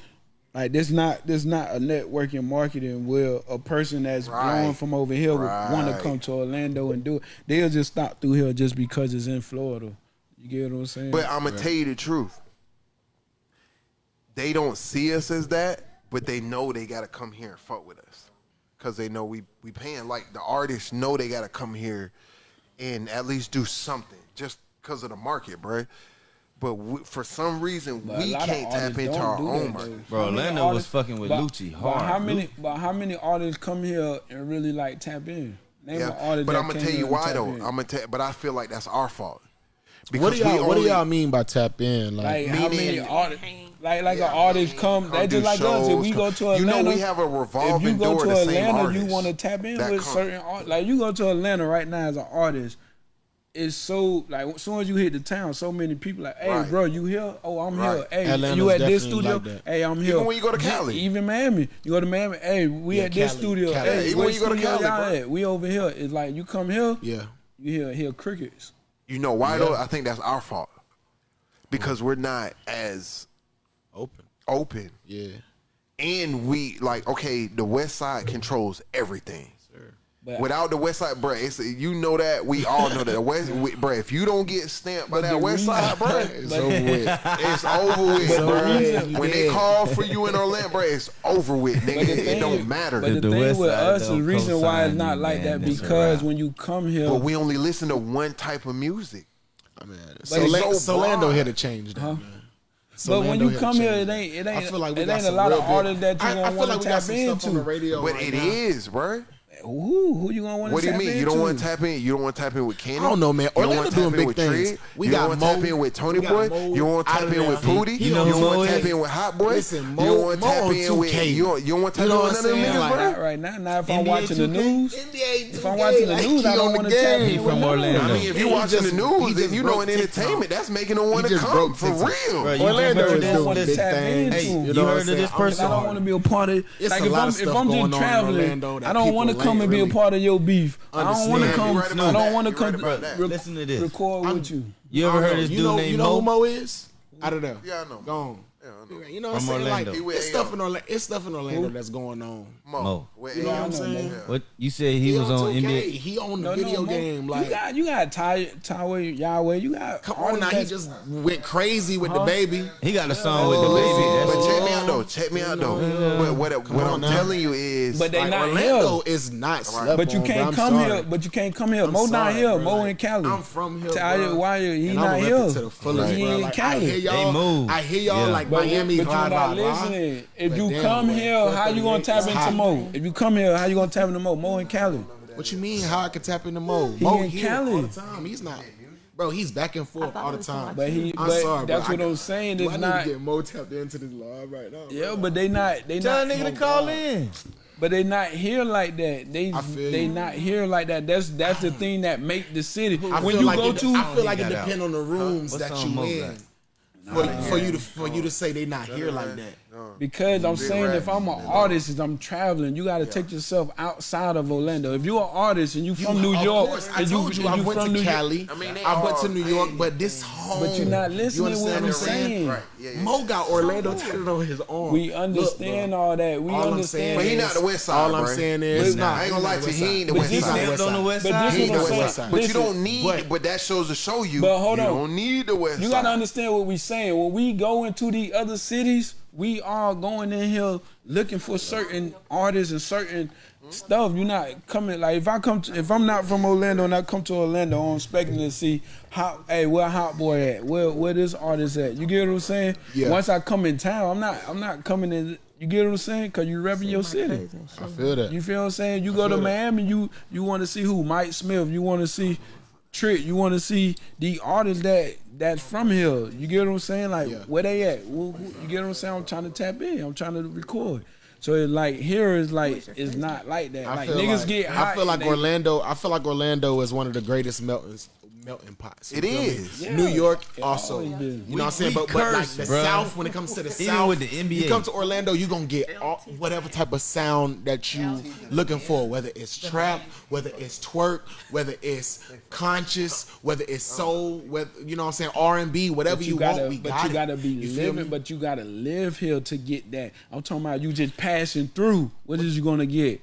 like this. Not this not a networking marketing. Where a person that's Right. blown from over here would want to come to Orlando and do it. They'll just stop through here just because it's in Florida. You get what I'm saying? But I'm gonna tell you the truth. They don't see us as that, but they know they gotta come here and fuck with us, cause they know we we paying. Like the artists know they gotta come here and at least do something, just cause of the market, bruh. But we, for some reason, But we can't tap into our do own that, market. Bro, How many was fucking with but- Lucci But how many? Lu- But how many artists come here and really like tap in? Name Yeah, an but I'm gonna tell you why though. in. I'm gonna tell, but I feel like that's our fault. What do y'all What do y'all mean by tap in? Like, Like how many artists? Like like Yeah, an artist man, come, come they do just like us. If shows, we go to to you know we have a revolving if you go door to to Atlanta, you want to tap in with come. certain art. Like you go to Atlanta right now as an artist, it's so like as soon as you hit the town, so many people like, hey, Right. bro, you here? Oh, I'm Right. here. Hey, Atlanta's you at this studio? like hey, I'm here. Even when you go to Ju- Cali. even Miami, you go to Miami. Hey, we Yeah, at this studio. Cali. Hey, even when you go to Cali, y'all bro. at? We over here. It's like you come here, yeah. you hear hear crickets. You know why Yeah. though? I think that's our fault because we're not as Open. open, Yeah. and we like okay. The West Side controls everything. But Without the West Side, bro, it's, you know that we all know that the West, we, bro. If you don't get stamped by that West Side, bro, it's over with. It's over with, bro. When yeah. they call for you in Orlando, bro, it's over with, nigga. Thing, it don't matter. But the, the thing West with Side us, the reason why it's not like man, that because when you come here, but we only listen to one type of music. I mean, so, so, so Lando had to change that. Huh? So but when you come here, it ain't it ain't. I feel like we it got ain't a lot of artists that you're gonna like we got into. on the radio, but it is, bro. Ooh, who you gonna want? What do you mean? You don't want to tap in? You don't want to tap in with Kenny? I don't know, man. Orlando doing big things. We you got don't want to tap in with Tony Boy. Mo you want to tap in with Pootie. You don't want to tap in with Hotboii. Listen, Mo, you don't want to tap in with you. Don't want to tap in with none of them niggas, bro. Not right now. Now, if I'm watching the news, if I'm watching the news, I don't want to tap in from Orlando. I mean, if you're watching the news, then you know in entertainment, that's making them want to come for real. Orlando is doing big things. You heard of this person? I don't want to be a part of. Like if I'm if I'm just traveling, I don't want to come come and really be a part of your beef. I don't want to come. Right I don't want to come. Right Listen to this. Record I'm, with you. You ever heard this dude named Mo? You know who Mo is? I don't know. Yeah, I know. Gone. Yeah, You know what I'm saying? Orlando. Like it's stuff in Orlando. It's stuff in Orlando that's going on. Mo. Mo. Where You know what I'm saying? Yeah. What you said he, was on 2K. NBA. He owned the video Mo, game. Like, you got you got Ty Tyler Yahweh. You got come all on now. He just went crazy with the baby. He got a song with the oh. baby. But That's check me out though. Check me out though. What, what, what I'm telling you is, But they like, not Orlando here. is not. slept But you can't come here. But you can't come here. I'm Mo not here. bro. Mo in Cali. I'm from here, Tyler bro. Yahweh. He not here. He in Cali. They move. I hear y'all like Miami, but you're not listening. If you come here, how you gonna tap into Mo? If you come here, how you gonna tap into Mo? Mo and Cali. What you mean? How I can tap into Mo? He Mo and Callie. Cali. all the time. He's not. Bro, he's back and forth all the time. But he, I'm but sorry, that's bro. what I, am saying. It's I not need to get Mo tapped into this live right now. Yeah, but they not. They Tell not. Tell nigga to call God. in. But they not here like that. They they you. not here like that. That's that's the thing that make the city. I when you like go it, to, I feel like it depends on the rooms huh? that you in for, for you to for you to say they not here like that because I'm saying if I'm an artist and I'm traveling, you got to yeah. take yourself outside of Orlando. If you're an artist and you're from you, New York, course, I told you, you I went to New Cali, York, I, mean, I went to New York, but this home. But you're not listening you what I'm saying. Right. Yeah, yeah. Mo got Orlando tatted on his arm. We understand Look, all that. We all understand. But he's not the West Side. All I'm saying is, nah, I ain't gonna lie to you, he ain't the West Side. on the West Side. He ain't the West Side. But you don't need. But that shows to show you. But hold on, you don't need the West. You got to understand what we're saying. When we go into the other cities we all going in here looking for certain artists and certain stuff. You're not coming like if I come to, if I'm not from Orlando and I come to Orlando, I'm expecting to see how hey where Hotboii at, where where this artist at. You get what I'm saying? Yeah. Once I come in town, I'm not I'm not coming in. You get what I'm saying? Cause you're repping your city. I feel that. You feel what I'm saying? You I go to Miami, you you want to see who Mike Smith. You want to see Trick. You want to see the artists that that's from here. You get what I'm saying? Like yeah. where they at? Who, who, you get what I'm saying? I'm trying to tap in. I'm trying to record. So it's like here is like it's not like that. I like niggas like, get hot. I feel like Orlando. They, I feel like Orlando is one of the greatest meltons melting pot. So it is. Yeah. New York also. You know what I'm saying? But, but like the bro. South, when it comes to the South, with the NBA. you come to Orlando, you're gonna get all, whatever type of sound that you looking for, whether it's trap, whether it's twerk, whether it's conscious, whether it's uh-huh. soul, whether you know what I'm saying, R and B, whatever you, you gotta, want, we but you gotta be you living, but you gotta live here to get that. I'm talking about you just passing through. What is you gonna get?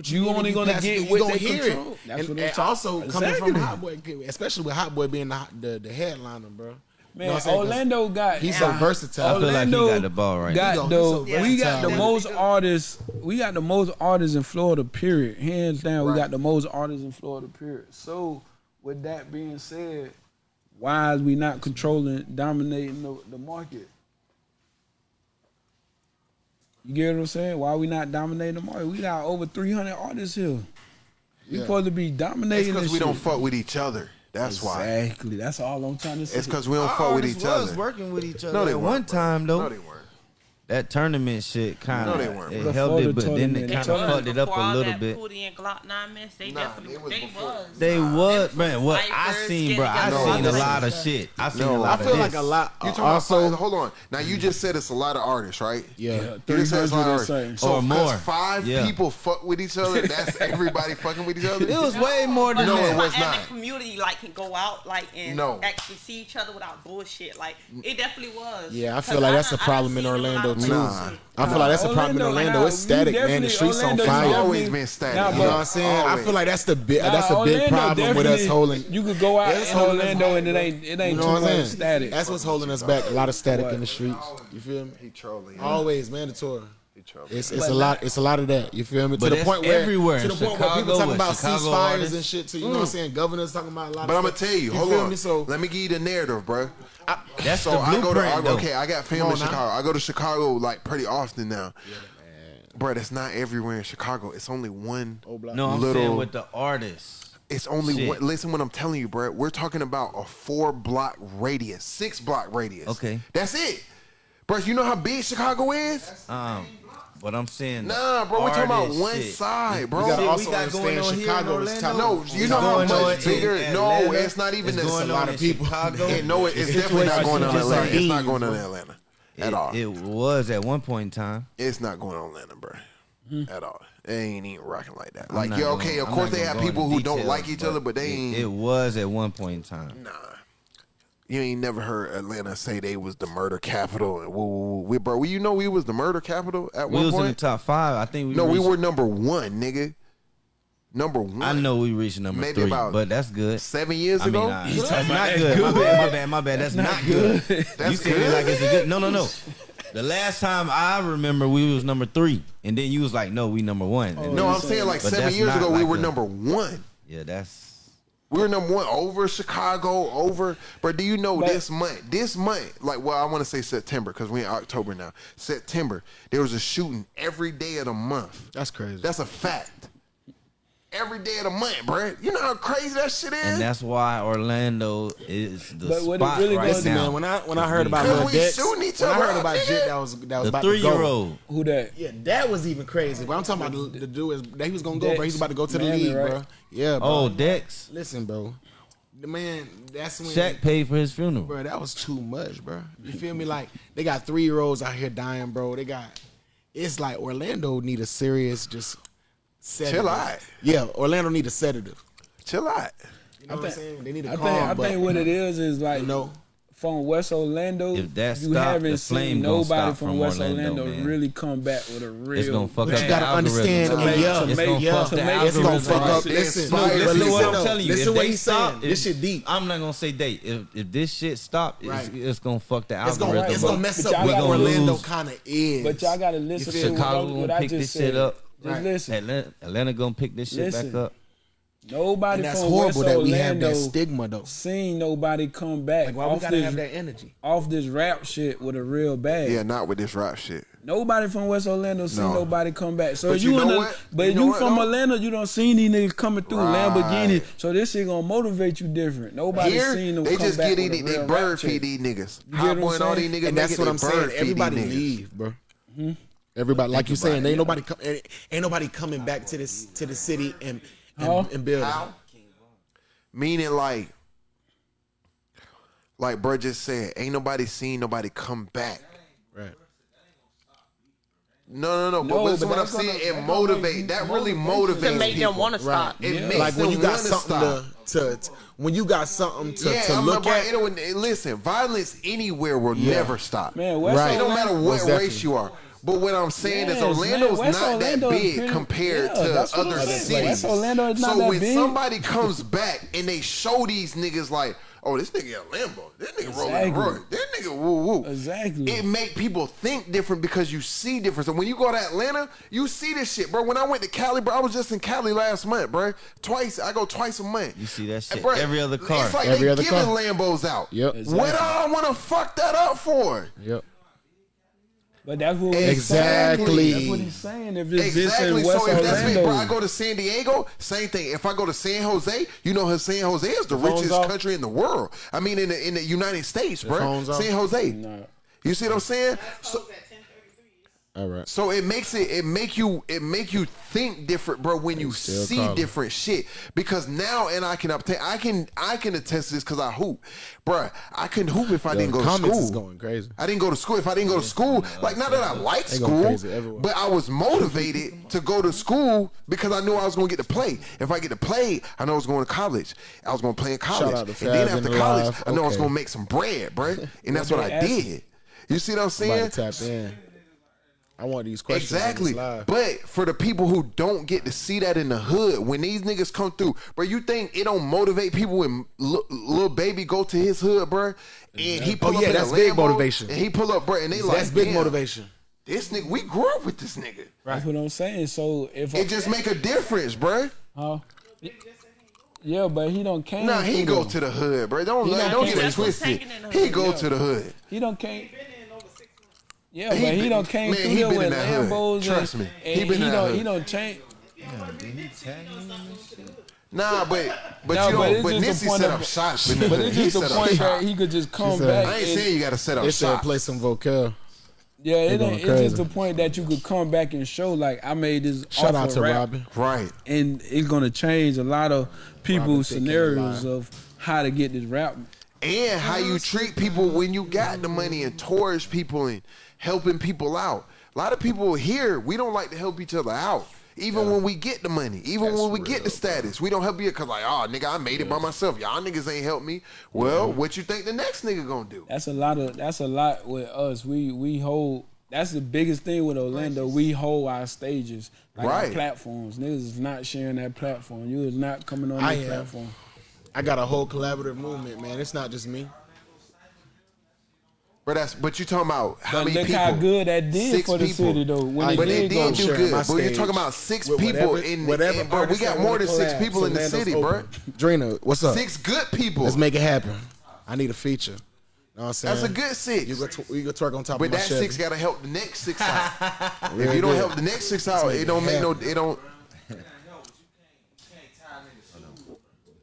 But you, you only gonna get you what gonna they hear control. It. That's and, what also exactly. coming from Hotboii, especially with Hotboii being the the, the headliner, bro. Man, you know Orlando got he's so versatile. Orlando I feel like he got the ball right. Got the, so we got the most artists. We got the most artists in Florida. Period. Hands down, right. we got the most artists in Florida. Period. So, with that being said, why is we not controlling, dominating the, the market? You get what I'm saying? Why we not dominating the market? We got over 300 artists here. We yeah. supposed to be dominating. because we shit. don't fuck with each other. That's exactly. why. Exactly. That's all I'm trying to say. It's because we don't Our fuck with each was other. Working with each other. No, they at one time though. No, that tournament shit kind of No, they weren't, it bro. held it, but then it kind of fucked it up a little bit. Glock 9 mess, they Nah, definitely was they before. was. They was man. What I seen, bro. I getting seen a lot of shit. I seen No, a I lot I feel of like this. a lot. You talking uh, also, about hold on. Now you just said it's a lot of artists, right? yeah. Yeah, You just said it's a lot of artists. So Or 'cause more. five Yeah. people fuck with each other. That's everybody fucking with each other. It was way more than No, that. it was Like, not. and the community like can go out like and actually see each other without bullshit. Like it definitely was. Yeah, I feel like that's too. Nah. I feel like that's the problem in Orlando. Nah, it's static, man. The streets on fire. Always been static. Nah, you know what I'm saying? Always. I feel like that's the big nah, that's a big problem with us holding. You could go out in Orlando and it ain't it ain't you know too much static. That's what's holding us back. A lot of static what? in the streets. You feel me? He trolling. Always mandatory each other. It's, it's a lot. It's a lot of that. You feel me? To the point where everywhere to the Chicago, point where people talking about Chicago ceasefires artists. and shit. So you mm. know what I'm mm. saying? Governors talking about a lot. But I'm gonna tell you. you hold on. Me? So let me give you the narrative, bro. I, That's so the I go to I okay. I got family in Chicago. I go to Chicago like pretty often now. Yeah bro, it's not everywhere in Chicago. It's only one. No, I'm little, saying with the artists. It's only Shit. one. Listen, what I'm telling you, bro. We're talking about a four block radius, six block radius. Okay, that's it, bro. You know how big Chicago is? Um, but I'm saying, nah, bro. We're talking about one shit. side, bro. We got also we got Chicago is top. No, you know how much bigger. No, it's not even it's a lot of people. Chicago. No, it, it's, it's definitely not going on Atlanta. Like it's not going on Atlanta at all. It was at one point in time. It's not going on Atlanta, bro. At all. They ain't even rocking like that. Like, yeah, okay, of course they have people who don't like each other, but they it, ain't. It was at one point in time. Nah. You ain't never heard Atlanta say they was the murder capital and woo, woo, woo. We, bro, you know we was the murder capital at we one point. We was in the top five. I think. We no, reached, we were number one, nigga. Number one. I know we reached number Maybe three, but that's good. Seven years I ago, mean, that's not good. good. My bad, my bad, my bad. That's, that's not, not good. good. That's you said good. like it's a good. No, no, no. The last time I remember, we was number three, and then you was like, "No, we number one." Oh, no, I'm saying like seven years ago, like we were a, number one. Yeah, that's we're number one over Chicago, over. But do you know but, this month? This month, like, well, I want to say September because we're in October now. September, there was a shooting every day of the month. That's crazy. That's a fact every day of the month, bro. You know how crazy that shit is. And that's why Orlando is the but what spot really right now. Man, when I when I heard about Lil Dex, shooting when I heard about Jit, that was that was the about three to go. year old. Who that? Yeah, that was even crazy. But I'm talking about the, the dude is that he was gonna Dex. go, bro. He's about to go to the league, right? bro. Yeah. Bro. Oh, Dex. Listen, bro. The man, that's when Shaq paid for his funeral, bro. That was too much, bro. You feel me? Like they got three year olds out here dying, bro. They got it's like Orlando need a serious just sedative. Chill out. Yeah, Orlando need a sedative. Chill out. You know I what think, I'm saying? They need a I calm. Think, I but, think what it is is like you know, from West Orlando. If that you haven't seen nobody from, from, West Orlando, Orlando really come back with a real. It's gonna fuck up. You gotta understand, yeah, it's gonna fuck, yeah. It's up. Listen, no, listen, listen what I'm telling you. Listen if what he's stop, this shit deep. I'm not gonna say date. If if this shit stop, right. it's, gonna fuck the it's algorithm. Gonna, it's gonna mess up what Orlando kind of is. But y'all gotta listen to what I just said. Chicago gonna pick this shit up. Just right. listen. Atlanta, Atlanta gonna pick this shit listen. back up. Nobody. And that's horrible West that Orlando we have that stigma though. Seen nobody come back. Like, why off we gotta this, have that energy off this rap shit with a real bag? Yeah, not with this rap shit. Nobody from West Orlando seen no. nobody come back. So but you, you in the, but you, know from what, Atlanta, you don't see these niggas coming through right. Lamborghini. So this shit gonna motivate you different. Nobody Here, seen them. They come just back get these, they bird feed these niggas. You boy and all these niggas. And that's what I'm saying. Everybody leave, bro. Everybody, like you're saying, ain't nobody com- ain't, nobody coming back to this to the city and and, How? and building. Meaning like, like bro just said, ain't nobody seen nobody come back. Right. No, no, no. But, No, but what I'm saying, it that's motivate. That really motivates motivate to make them people. want to stop. It Yeah. makes like when them you got something stop. to, to, to- when you got something to, yeah, to look at. Listen, violence anywhere will never stop. Man, Right. It don't matter what race you are. But what I'm saying yes, is Orlando's man, not Orlando that big pretty, compared yeah, to other cities. Like, so when big. somebody comes back and they show these niggas like, oh, this nigga got Lambo, this nigga exactly. rolling Roy, this nigga woo woo. Exactly. It make people think different because you see different. So when you go to Atlanta, you see this shit, bro. When I went to Cali, bro, I was just in Cali last month, bro. Twice, I go twice a month. You see that eh, shit bro, every other car. It's like every they other giving car. Lambos out. Yep. Exactly. What do I want to fuck that up for? Yep. But that's what exactly. That's what he's saying. If it's exactly. West so if Orlando. that's me, bro, I go to San Diego, same thing. If I go to San Jose, you know, San Jose is the, richest country in the world. I mean, in the, in the United States, bro. San Jose. You see what I'm saying? So, all right. So it makes it it make you it make you think different, bro, when you see calling. different shit. Because now and I can obtain I can I can attest to this because I hoop. Bro, I couldn't hoop if I Yo, didn't go to school. Is going crazy. I didn't go to school. If I didn't go to school, yeah, like not that I like school, but I was motivated to go to school because I knew I was gonna get to play. If I get to play, I know I was going to college. I was gonna play in college. And then after college. I know okay. I was gonna make some bread, bro. And that's what I did. You see what I'm saying? I want these questions. Exactly. But for the people who don't get to see that in the hood, when these niggas come through, bro, you think it don't motivate people when l- little baby go to his hood, bro, and he pull Oh, up yeah, in a that's big Lambo, motivation. and he pull up, bro, and they like That's big "Damn, motivation. This nigga, we grew up with this nigga. That's what I'm saying. So if It just make a difference, bro. Huh? Yeah, but he don't came. Nah, he go them. to the hood, bro. Don't He let, done don't get it twisted. hanging in the He go Yeah. to the hood. He don't came. Yeah, He but he been- don't came man, through he here with in. Lambos. Trust and, me. and He been in don't, hood. He don't change. Nah, but but No, you but don't. it's But just the Nissy point set of- up shots. in the But it's just the point shots. that he could just come said- back. I ain't and- saying you got to set up They said shots. play some vocal. Yeah, it ain't, it's just crazy. the point that you could come back and show like I made this. Shout out to rap, Robin. Right. and it's gonna change a lot of people's thinking scenarios of how to get this rap. and how you treat people when you got the money and towards people and helping people out. A lot of people here, we don't like to help each other out. Even when we get the money, even when we get the status, we don't help you because like, oh nigga, I made it by myself. Y'all niggas ain't help me. Well, what you think the next nigga gonna do? That's a lot of. That's a lot with us. We we hold. That's the biggest thing with Orlando. We hold our stages, like our Right. platforms. Niggas is not sharing that platform. You is not coming on I that am. platform. I got a whole collaborative movement, man. It's not just me. But that's but you talking about how But many look people? how good that did Six for the people. city, though, when I- it but did it go. did do Sharing good. my But you're talking about six with people whatever- in. whatever in- bro, we artist got that more wanna than six collab, people in the Orlando's city, bro. open. Drina, what's up? Six good people. Let's make it happen. I need a feature. Know what I'm saying? That's a good six. You go, tw- you go twerk on top But of my that Chevy. six gotta help the next six out. if you don't help the next six out, it don't make no. It don't.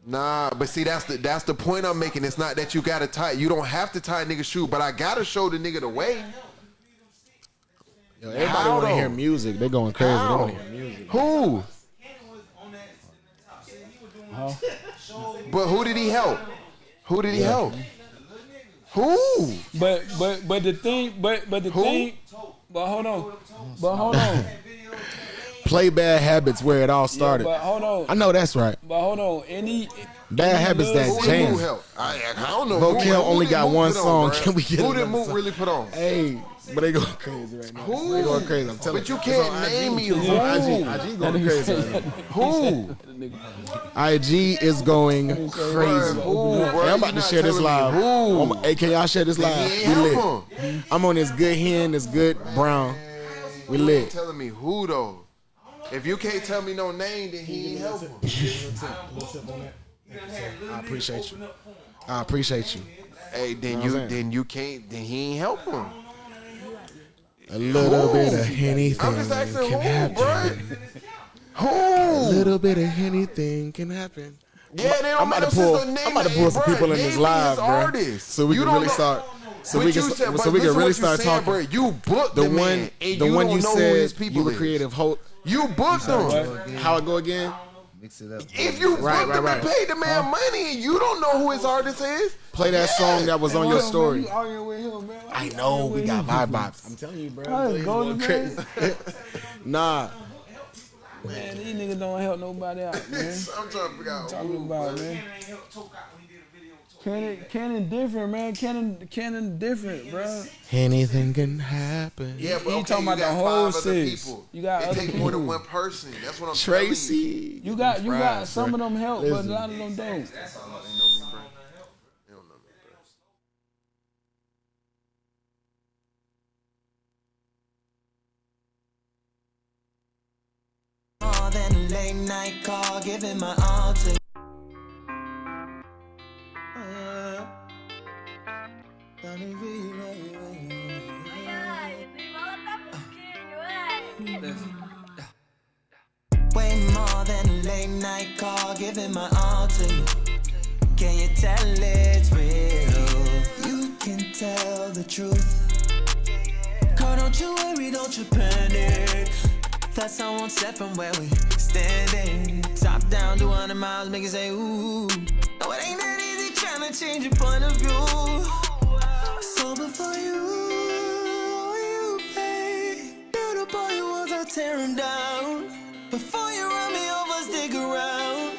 Nah, but see that's the that's the point I'm making. It's not that you gotta tie. You don't have to tie a nigga shoe, but I gotta show the nigga the way. Yo, everybody want to hear music. They going crazy. They want to hear music. Who? But who did he help? Who did he Yeah. help? Who? But but but the thing, but but the Who? thing, but hold on, but hold on, Play bad habits where it all started. but hold on, I know that's right. but hold on. Any Bad any habits that little- Who did jam. I, I don't know. Vocal Who- who only did got one put on, song. bruh? Can we get Who did another Moot really put on? Hey, but they going crazy right now. Who? They going crazy. I'm telling But you It's can't on IG. name me It's who. IG. IG going crazy right. Who? IG is going crazy. Who, bro? Hey, I'm about to share this live. who. I'm- Hey, can y'all share this live? he We lit. I'm on this good hen, this good brown. We You lit. telling me who though. If you can't tell me no name, then he ain't helping. I appreciate you. I appreciate you. Hey, then Know you what I'm saying? then you can't then he ain't helping. A little Who? bit of anything I'm just asking can who, happen. bro. A little bit of anything can happen. Yeah, they don't I'm about to no pull. name I'm about to pull some bruh, people in this live, bro. So we You can really know- start. So But we can. said- so we can listen really what you start saying, talking. bruh. You booked the the one. man, and the you one you know who said people you were is. creative. Hope. You booked them. How it go again? Mix it up. If you Right, booked right, him right. and paid the man money and you don't know who his artist is, Play that song that was on your story. You with him, man? I know we got vibe vibes. I'm telling you, bro. I'm telling go to going crazy. nah, Man, these niggas don't help nobody out, man. I'm trying to figure out talking about, bruh. man. Cannon, Cannon different, man. Cannon, Cannon different, bro. anything can happen. Yeah, but He okay, talking you about the got whole five other six. people. You got it other take more than one person. That's what I'm telling you. Tracy. You got, you got Fries, some bro. of them help, but a lot of them don't. They know me, bro. They don't know me, bro. More than a late night call, giving my all to Way more than a late night call, giving my all to you. Can you tell it's real? You can tell the truth. Girl, don't you worry, don't you panic. That's how one step from where we standing. Top down, do 100 miles, make it say ooh. No, it ain't to change your point of view. So before you, you pay, the you was, I'll tear him down. Before you run me over, stick around.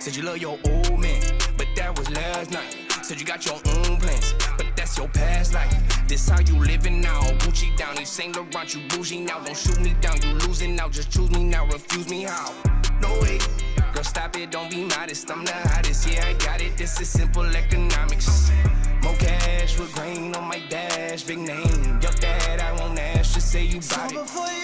Said you love your old man, but that was last night. Said you got your own plans, but that's your past life. This how you living now. Gucci down, you Saint Laurent, you bougie now. Don't shoot me down, you losing now. Just choose me now, refuse me how? No way. Girl, stop it, don't be modest. I'm the hottest, yeah, I got it. This is simple economics. More cash with grain on my dash, big name. Yup, that I won't ask, just say you bought it.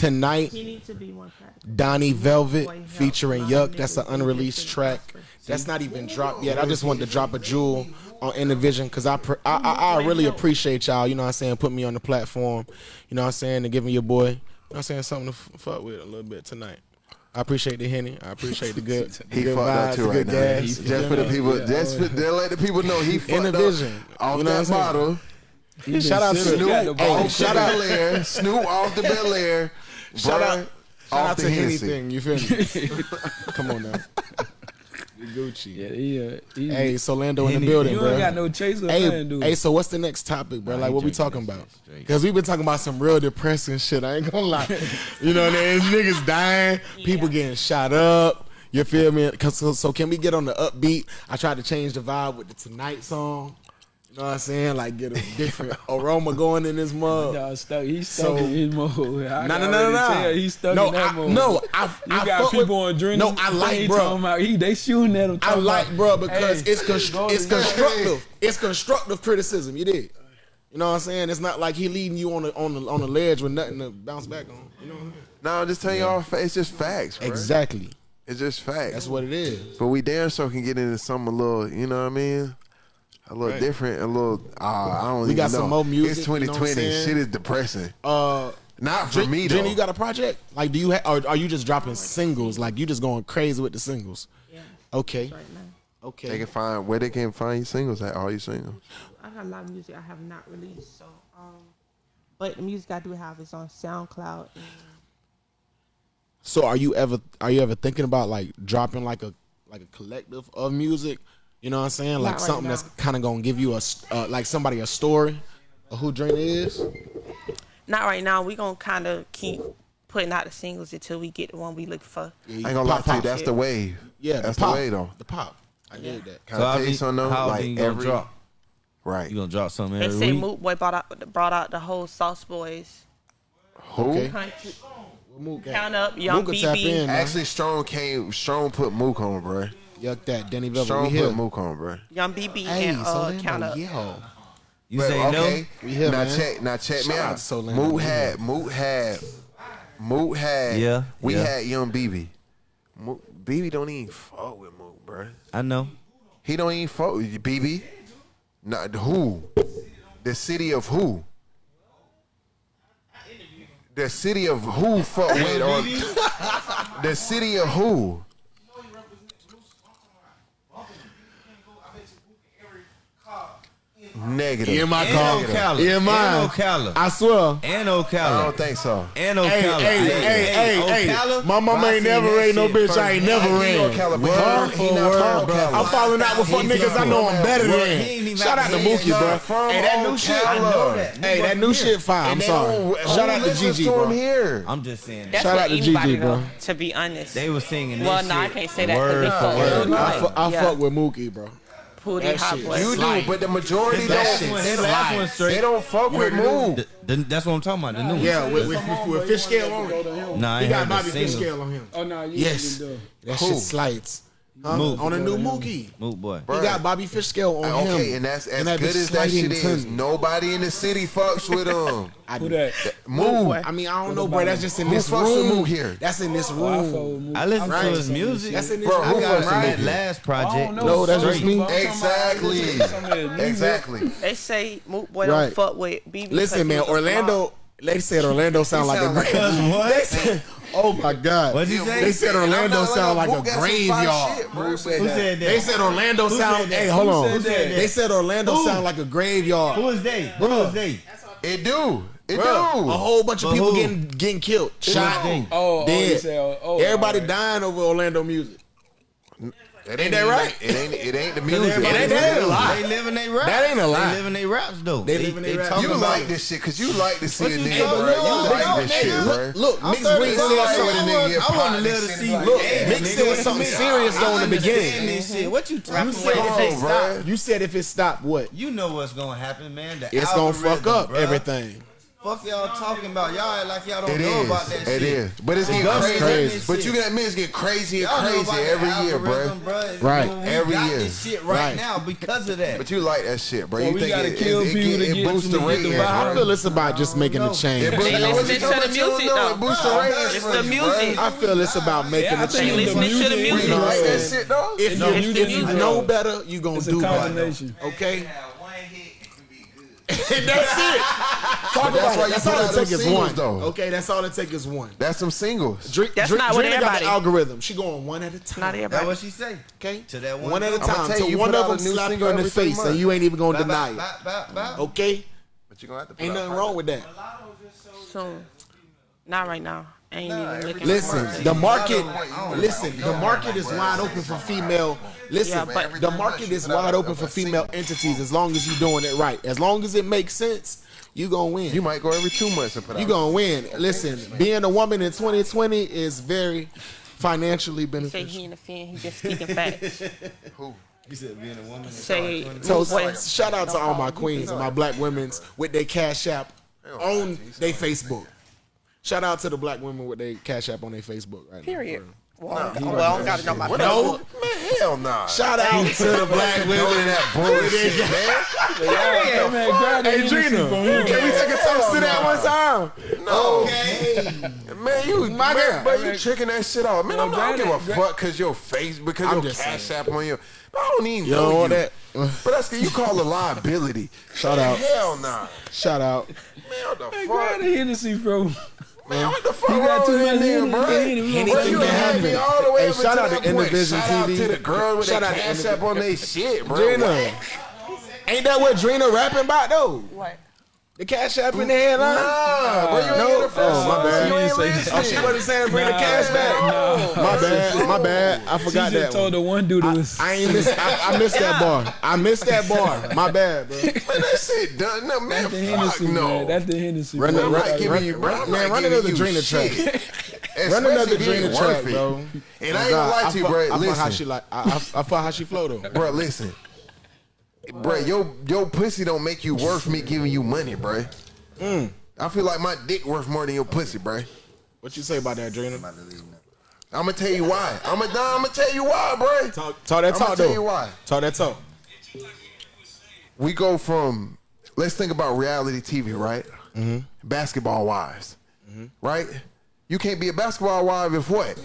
Tonight He needs to be more practical. Donnie Velvet Boy, featuring A lot of Yuck. That's an unreleased track. That's not even dropped yet. I just wanted to drop a jewel on Intervision because I, pr- I, I I really appreciate y'all. You know what I'm saying? Put me on the platform. You know what I'm saying? And giving your boy. You know what I'm saying? Something to f- fuck with a little bit tonight. I appreciate the henny. I appreciate the good. the He good fucked up vibes, too the right good now. gas. He- You just for the people, Yeah, just oh, for, to let the people know he fucked Intervision. up off You know what I'm that saying? bottle. Shout out to- Snoop got the ball. off the Shout out- Belaire. Snoop off the Belaire. Shout out, shout out to Hennessy. anything. You feel me? Come on now. Gucci. Yeah, he, uh, he, Hey, so Lando in the Henny. building, You bro. ain't got no chaser Hey, dude. hey, so what's the next topic, bro? Like, what we talking about? Because we've been talking about some real depressing shit. I ain't gonna lie. You know, there's niggas dying, people getting shot up. You feel me? 'Cause so, so can we get on the upbeat? I tried to change the vibe with the Tonight song. You know what I'm saying? Like get a different aroma going in this mug. Y'all stuck. He's stuck So- in his mode. I No, can no, no, no, no. He's stuck No, in that I- mode. no, I- you I got fuck people with- on adrenaline. No, I like, bro. talking About, he, they shooting at him. I like, about, bro, because hey, it's constr- it's to- constructive. It's constructive criticism. You did. You know what I'm saying? It's not like he leading you on the on the on the ledge with nothing to bounce back on. You know what I'm saying? No, I'm just telling y'all, it's just facts, bro. Exactly. It's just facts. That's what it is. But we damn sure can get into something a little, you know what I mean? A little Right. different, a little. Uh, I don't. We even got know. some more music, It's you know 2020. Shit is depressing. Uh, Not for Jen- me though. Jenny, you got a project? Like, do you ha- or are you just dropping singles? Like, you just going crazy with the singles? Yeah. Okay. Okay. They can find where they can find your singles at. All your singles. I got a lot of music I have not released, so um, but the music I do have is on SoundCloud. And So are you ever are you ever thinking about like dropping like a like a collective of music? You know what I'm saying? Like right something now. that's kind of gonna give you a uh, like somebody a story of who Drina is. not right now. We gonna kind of keep putting out the singles until we get the one we look for. I ain't gonna lie to you. That's the wave. Yeah, that's the pop. the way though. The pop. I did that. Can I tell you something though? how like you gonna every drop? Right. You gonna drop something They every say week? Moot Boy brought out brought out the whole Sauce Boys. Who? Okay. Country. Mook at? Count up, Young Mook can tap BB. in. Actually, Strong came. Strong put Mook on, bro. Yuck that. Denny Velvet. Strong we here. put Mook on, bro. Young BB Hey, and uh, Solano, Count Up. yo. You But, say okay, no? We here, now man. check. Now check me Shout out out. to Solano. Moot We had. here. Moot had. Moot had. Yeah, We yeah. had Young BB. Moot, BB don't even fuck with Moot, bro. I know. He don't even fuck with you, BB. Not who? The city of who? The city of who fuck with or the city of who? Negative. In my And car. Ocala. In And mine. Ocala. I swear. And Ocala. I don't think so. And Hey, Ocala. hey, hey, hey, hey. Ocala? My mama ain't never that raised no bitch. first. I ain't never He ran. North Carolina. Word He for not word, bro. I'm falling out with fuck niggas I know I'm better than. He ain't even Shout out to Mookie, bro. From Hey, that new shit. Ocala. I know that. Hey, that new shit fire. I'm sorry. Shout out to listens GG, to him bro. here. I'm just saying. That's Shout out to GG, bro. To be honest, They was singing this Well, no, I can't say that 'cause word for fuck word. I, Like, fu- I yeah. fuck with Mookie, bro. Pootie That Hot shit Boy. You do, but the majority don't. last one, his last one. They don't fuck with Mook. The- the- that's what I'm talking about. The new one. Yeah, with, with, with, with fish scale on it. Nah, I He got heard the Bobby fish single. scale on him. Oh no, you Yes. didn't do. That Who? shit slides. Huh? Mook. On a new Mookie. Moot boy. He got Bobby Fish scale on him. Okay, and that's as that good as that shit is. tongue. Nobody in the city fucks with him. I Who do. that? Move. I mean, I don't know, bro. That's just in Who this fucks with room. Mook here? That's in this Oh, I fuck with room. Mook. I listen Right. to his music. That's in this Bro, room. who I got fucks with on that Mookie? last I project. don't know. No, that's just Straight. me. I'm talking about Exactly. some of his music. Exactly. They say Moot Boy Right. don't fuck with BB. Listen, man, Orlando. They said Orlando sound like a sound like grave. what? They said, Oh my God! What'd he say? They said Orlando sound like a graveyard. Who said that? They said Orlando sound. Hey, hold on. They said Orlando sound like a graveyard. Who is they? Who is they? It do. It Bruh, do. A whole bunch of people who? getting getting killed, shot, oh, dead. Oh, oh, Everybody right. dying over Orlando music. That ain't that right. It ain't it ain't the music. It ain't that a lot. They living their raps. That ain't a lot. They living their raps though. They, they living they, they raps. You like this shit because you like to see a nigga. You like this shit, bro. Look, Mix with something. I want to live to see. Look, Mix with something serious though in the beginning. What you talking about? You said if it stopped, what? You know what's gonna happen, man. It's gonna fuck up everything. Fuck y'all talking about y'all like y'all don't it know is. about that it shit. It is, but it's getting crazy. crazy. But you got me, it's getting crazier and crazy every year, bro. Right, you know, every year. This shit right, right, now because of that. But you like that shit, bro. Well, you we think gotta it, kill it, people it, it, it boosts the ratings? I feel it's about just making a change. It boosts, listen to the music though. Ratings. It's the music. I feel it's about making a change. Listening to the music. You like that shit though? If you know better, you gonna do better. Okay and that's it. Talk that's about. That's all it takes is one. Though. Okay, that's all it takes is one. That's some singles. Drink, that's drink, not what everybody. Got the algorithm. She going one at a time. Not everybody. That's what she say. Okay, to that one. One at a time. Till one of them slap you in the face, month. and you ain't even gonna bye, deny bye, it. Bye, okay. But you gonna have to. Ain't nothing wrong with that. So, not right now. Ain't nah, even looking. Listen, the market. Listen, the market is wide open for female. Listen, yeah, but the market is wide open for female entities as long as you're doing it right. As long as it makes sense, you gonna win. You might go every two months and put. You gonna win. Listen, being a woman in 2020 is very financially beneficial. You say he in the fan, he just speaking facts. Who? You said being a woman. Say, so, shout out to all my queens and my black women's with their cash app on their Facebook. Shout out to the black women with their cash app on their Facebook right Period. now. Well, no, well, I don't gotta know my no, man, hell nah. Shout out to the black women that bullshit, man. man hey, Gina, can we take a toast to that one time? No, okay. man, you, my man, but you tricking that shit out, man. I'm I don't give a fuck because your face, because your cash app on your. I don't even you know, know that. but that's you call a liability. Shout out. Hell nah. Shout out. Man, what the fuck? Grab Hennessy, bro. Man, what the fuck? You got too much in bro. Anything can happen. All the way hey, shout out to Indivision TV. Shout out to the girl with that cash up on their shit, bro. Drina. Ain't that what Drina rapping about, though? What? The cash app in the headline. Nah, bro, you ain't no. the first oh, my bad. You ain't listening. Oh, she wasn't saying bring nah, the cash back. Nah. My bad, my bad. I forgot she just that. told one. the one dude I. I ain't miss. I, I missed that bar. I missed that bar. My bad, bro. man, that shit done. No, man, That's the Hennessy, no. man. That's the Hennessy. Run, bro. Run, run, run, you, run, man, run another Drina track. Run another Drina track, bro. And I ain't gonna lie to you, bro. Listen, I fuck how she like. I fuck how she flow though, bro. Listen bro, yo, yo pussy don't make you worth me giving you money, bro. Mm. I feel like my dick worth more than your pussy, bro. What you say about that, Drina? I'm gonna tell you why. I'm gonna, nah, I'm gonna tell you why, bro. Talk, talk that I'm talk, though. Tell you why. Talk that talk. We go from let's think about reality TV, right? Mm-hmm. Basketball wives, mm-hmm. right? You can't be a basketball wife if what?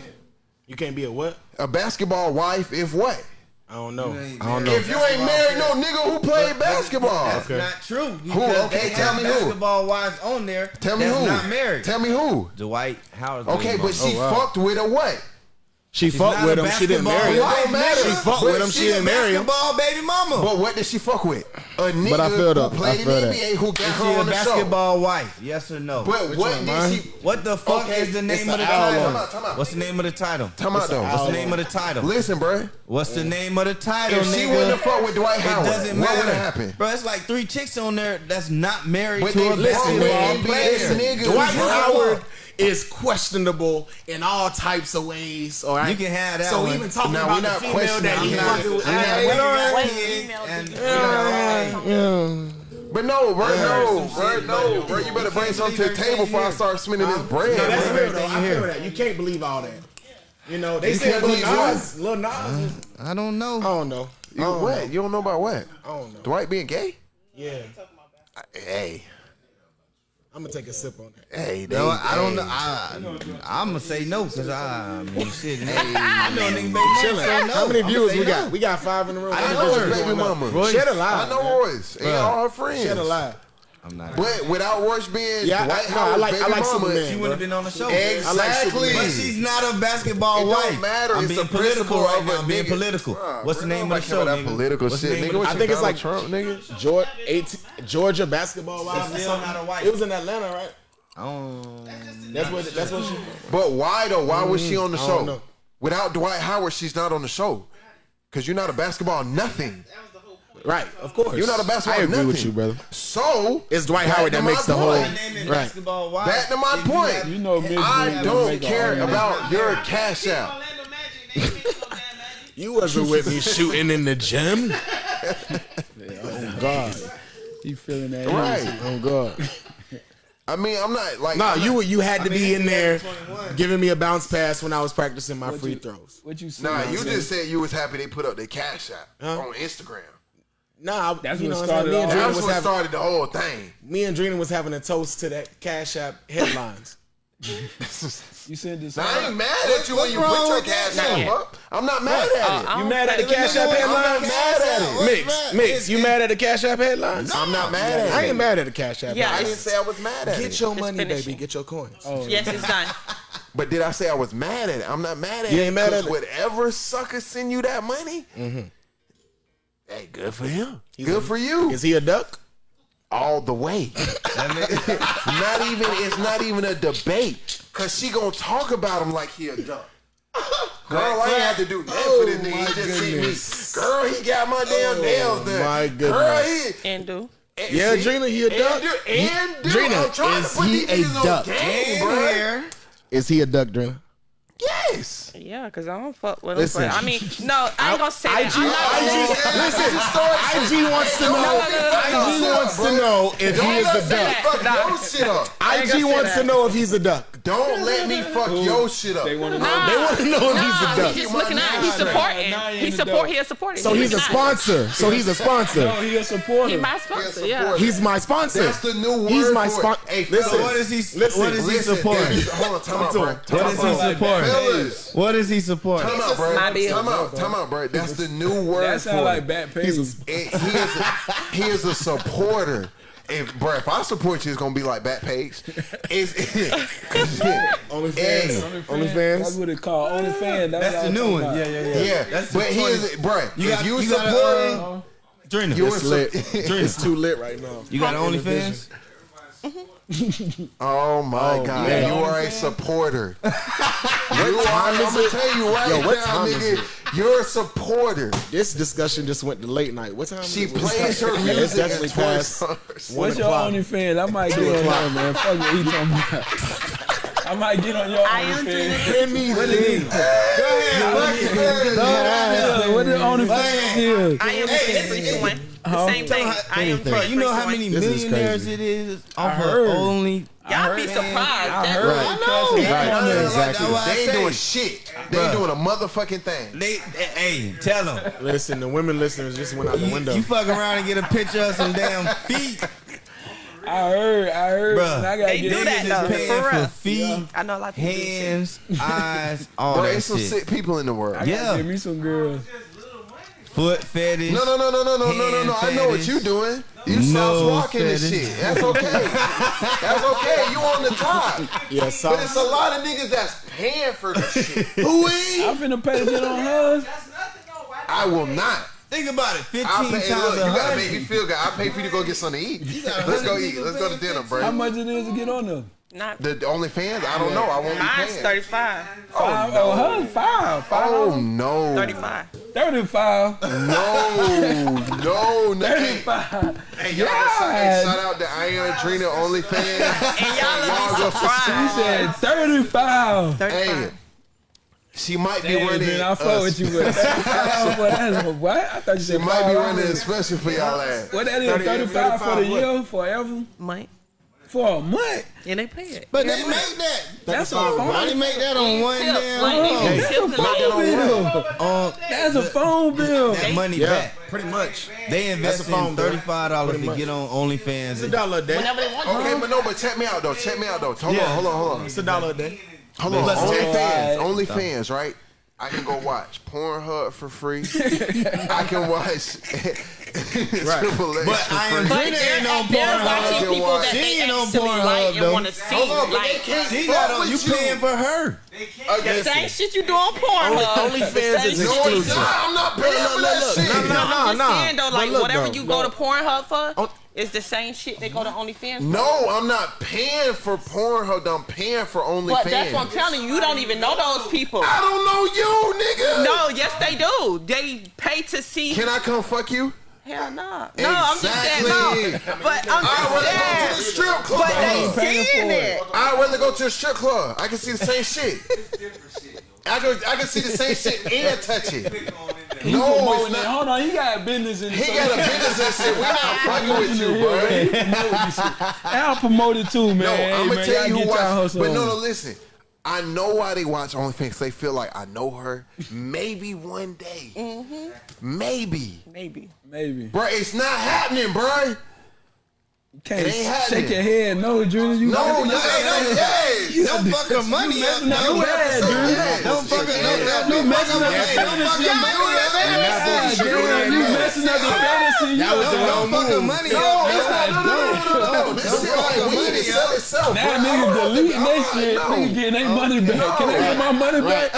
You can't be a what? A basketball wife if what? I don't know. I don't know. If you ain't married, no nigga who played basketball. That's okay. not true. Who? Okay, tell me basketball who. Basketball wise, on there. Tell me who. Not married. Tell me who. Dwight Howard. Okay, but she oh, wow. fucked with a what? She She's fucked with him. She didn't marry him. Matter, she fucked with him. She, didn't marry him. Basketball baby mama. But what did she fuck with? A nigga but I feel who up. played I feel in the NBA who got is her she on a basketball show. wife? Yes or no? But what did she? What the fuck okay, is the name of the title? Time out, time out. What's the name of the title? Time out though. What's the name of the title? Listen, bro. What's the name of the title? If she wouldn't have fucked with Dwight Howard, it doesn't matter. What happened, bro? It's like three chicks on there that's not married to a basketball player. Dwight Howard is questionable in all types of ways. All right, you can have that. So one. even talking no, about the female that he fucking with, and but no, bro, yeah, no, bro, no, bro. You better bring something to the table before I start spending this bread. No, that's real though. I feel that. You can't believe all that. You know, they said Lil Nas. Lil Nas. I don't know. I don't know. You, what? You don't know about what? I don't know. Dwight being gay? Yeah. Hey. I'm gonna take a sip on that. Hey, they, no, I don't know. I, I'm gonna say no because I'm sitting. Hey, I know nigga make Chilling. Say no. How many viewers we no. got? We got five in the room. I know her baby mama. She Shed a lie. I know Royce. Ain't all her friends. Shed a lie. I'm not. But without worse being, yeah, Dwight I, no, I like, I like mama, Superman, she wouldn't have been on the show. Exactly. But she's not a basketball it wife. Don't matter. I'm it's being political right now. I'm being political. What's the name of the show? That nigga? political What's shit, nigga. I think it's like Trump, nigga. Georgia, 18, Georgia basketball wife. Still not a wife. It was in Atlanta, right? Oh, that's what. That's what she. But why though? Why was she on the mm, show? Without Dwight Howard, she's not on the show. Cause you're not a basketball nothing. Right, of course. You're not a basketball. I agree nothing. with you, brother. So it's Dwight Howard that makes the whole right. Back to my point. You know, I don't care about your cash out. You wasn't with me shooting in the gym. oh God, you feeling that? Right. Oh God. I mean, I'm not like. No, nah, you you had to I be in there giving me a bounce pass when I was practicing my what free you, throws. What you say? Nah, you just said you was happy they put up their cash out huh? on Instagram. Nah, that's you what know started. What I'm that's what started the whole thing. Me and Drina was having a toast to that Cash App headlines. you said this. Now, I ain't mad at you when you put your cash app up. I'm not mad at uh, it. You mad at the cash app headlines? I'm mad at it. Mix, mix. You mad at the cash app headlines? I'm not mad at it. I ain't mad at the cash app. Yeah, I didn't say I was mad at it. Get your money, baby. Get your coins. Oh, yes, it's done. But did I say I was mad at it? I'm not mad at it. You ain't mad at it. Whatever sucker send you that money, mm-hmm. Hey, good for him. He's good a, for you. Is he a duck? All the way. Not even it's not even a debate. Cause she gonna talk about him like he a duck. Girl, I had to do nothing oh, for this oh nigga. He just goodness. see me. Girl, he got my damn oh, nails done. My goodness. Girl, he and do. And yeah, Drina. He a duck. And, and, is he a duck? Game, Is he a duck, Drina? Yes. Yeah, cause I don't fuck with listen. I mean, no, I ain't gonna say IG, that. IG, listen, IG wants to know. IG wants to know if he is a duck. Fuck your shit up. IG wants to know if he's a duck. Don't let me fuck your shit up. They want to know. They want to know if he's a duck. He's just looking at. He's supporting. He support. He is supporting. So he's a sponsor. So he's a sponsor. No, he a supporter. He my sponsor. Yeah. He's my sponsor. That's the new word. He's my sponsor. Hey, listen. What is he? Listen. What is he supporting? Hold on. Time out. What is he supporting? Fellas. What does he support? Come out, bro. Come out, come out, bro. That's the new word that sound for like Backpage. He is, a, he is a supporter if bro, if I support you, it's gonna be like Backpage. It's, it's only fans. Only fans. That's what it called. Only fans. That's, that's the new one. Yeah, yeah, yeah. Yeah. That's but he is, bro. You if you, you supporting, gotta, uh, Drina, it's lit. Drina. it's too lit right now. You got OnlyFans. Mm-hmm oh my oh, God! Yeah, you, are a supporter. you are. I'm gonna tell you right Yo, now, nigga. You're a supporter. This discussion just went to late night. What time? She plays her music. It's definitely past. What's your only fan? I might get on there, man. Fuck you talking about. I might get on your OnlyFans. Let me see. Go ahead. What is OnlyFans? I am hey, everyone. The oh, same thing. I am Bro, you know how many millionaires it is off I her heard. only. Y'all be surprised. I I know. Right. I know exactly. They ain't doing shit. They ain't doing a motherfucking thing. They, hey, tell them. Listen, the women listeners just went out the window. You, you fuck around and get a picture of some damn feet, I heard. I heard. Bruh. I gotta They get do that though. For for real. feet, I know a lot of people do shit. hands, eyes, all Bro, that there's some sick people in the world. I Yeah. give me some girls foot fetish. No, no, no, no, no, no, no, no, no. I know what you doing. You no walking fetish. and shit. That's okay. that's okay. You on the top. Yeah, sauce. But it's a lot of niggas that's paying for this shit. Who is? I'm finna pay to get on hers. I will not. Think about it. Fifteen pay, times. Look, you gotta make me feel good. I pay for you to go get something to eat. Let's go eat. Let's go to dinner, bro. How much it is to get on there? Not the, the only fans. I don't know. I won't. Mine's thirty oh, five. Oh, no. five. Oh no. Thirty five. 35. No, no, no. 35. Hey, y'all, yeah. shout out to I am Drina OnlyFans. and y'all are surprised. She said 35. 35. Hey, she might Damn, be running. I'll fuck with you, but oh, that's, what? I thought you said she might be running a special for y'all ass. What that is, 35 for the year, forever? Might for a month. And they pay it. But they make that. That's, that's a phone. Why they make that on one damn like, That's a phone bill. Um, that's a phone bill. That money yeah. back. Pretty much. They invest in $35 to get on OnlyFans. It's a dollar a day. Whenever they want Okay, but no, but check me out, though. Check me out, though. Hold yeah. on, hold on, hold on. It's a dollar a day. Hold on. OnlyFans. OnlyFans, right? I can go watch Pornhub for free. I can watch right. But I am But are ain't on Pornhub. people that She they ain't on actually Pornhub, like and want to see. On, but She Fuck on. with You paying for her? the same shit you do on Pornhub. OnlyFans is exclusive. I'm not paying for that shit. No, no, no, I'm no. saying though, like whatever you go to Pornhub for, On- is the same shit they go to OnlyFans. for. No, I'm not paying for Pornhub. I'm paying for OnlyFans. But that's what I'm telling you. You don't even know those people. I don't know you, nigga. No, yes they do. They pay to see. Can I come fuck you? Hell no. No, I'm just saying no. But I'm just I'd rather go to the strip club. But they seeing it. I'd rather go to a strip club. I can see the same shit. It's different shit. I can I can see the same shit and touch it. No, it's not. Hold on, he got business in. He got a business in shit. We're not fucking with you, bro. Al promoted too, man. No, I'm gonna tell y'all But no, no, listen. I know why they watch OnlyFans. They feel like I know her. Maybe one day. Mhm. Maybe. Maybe. Maybe. Bro, it's not happening, bro can't shake your head. No, Junior, you no, no, hey, hey, don't fuck her money up. No, don't fuck her. No, don't fuck her money. Don't fuck her money. You messing up the fantasy. Don't fuck her money up. No, no, no, no, no. Don't fuck her money up. Now niggas deleting that shit. Niggas getting their money back. Can I get my money back?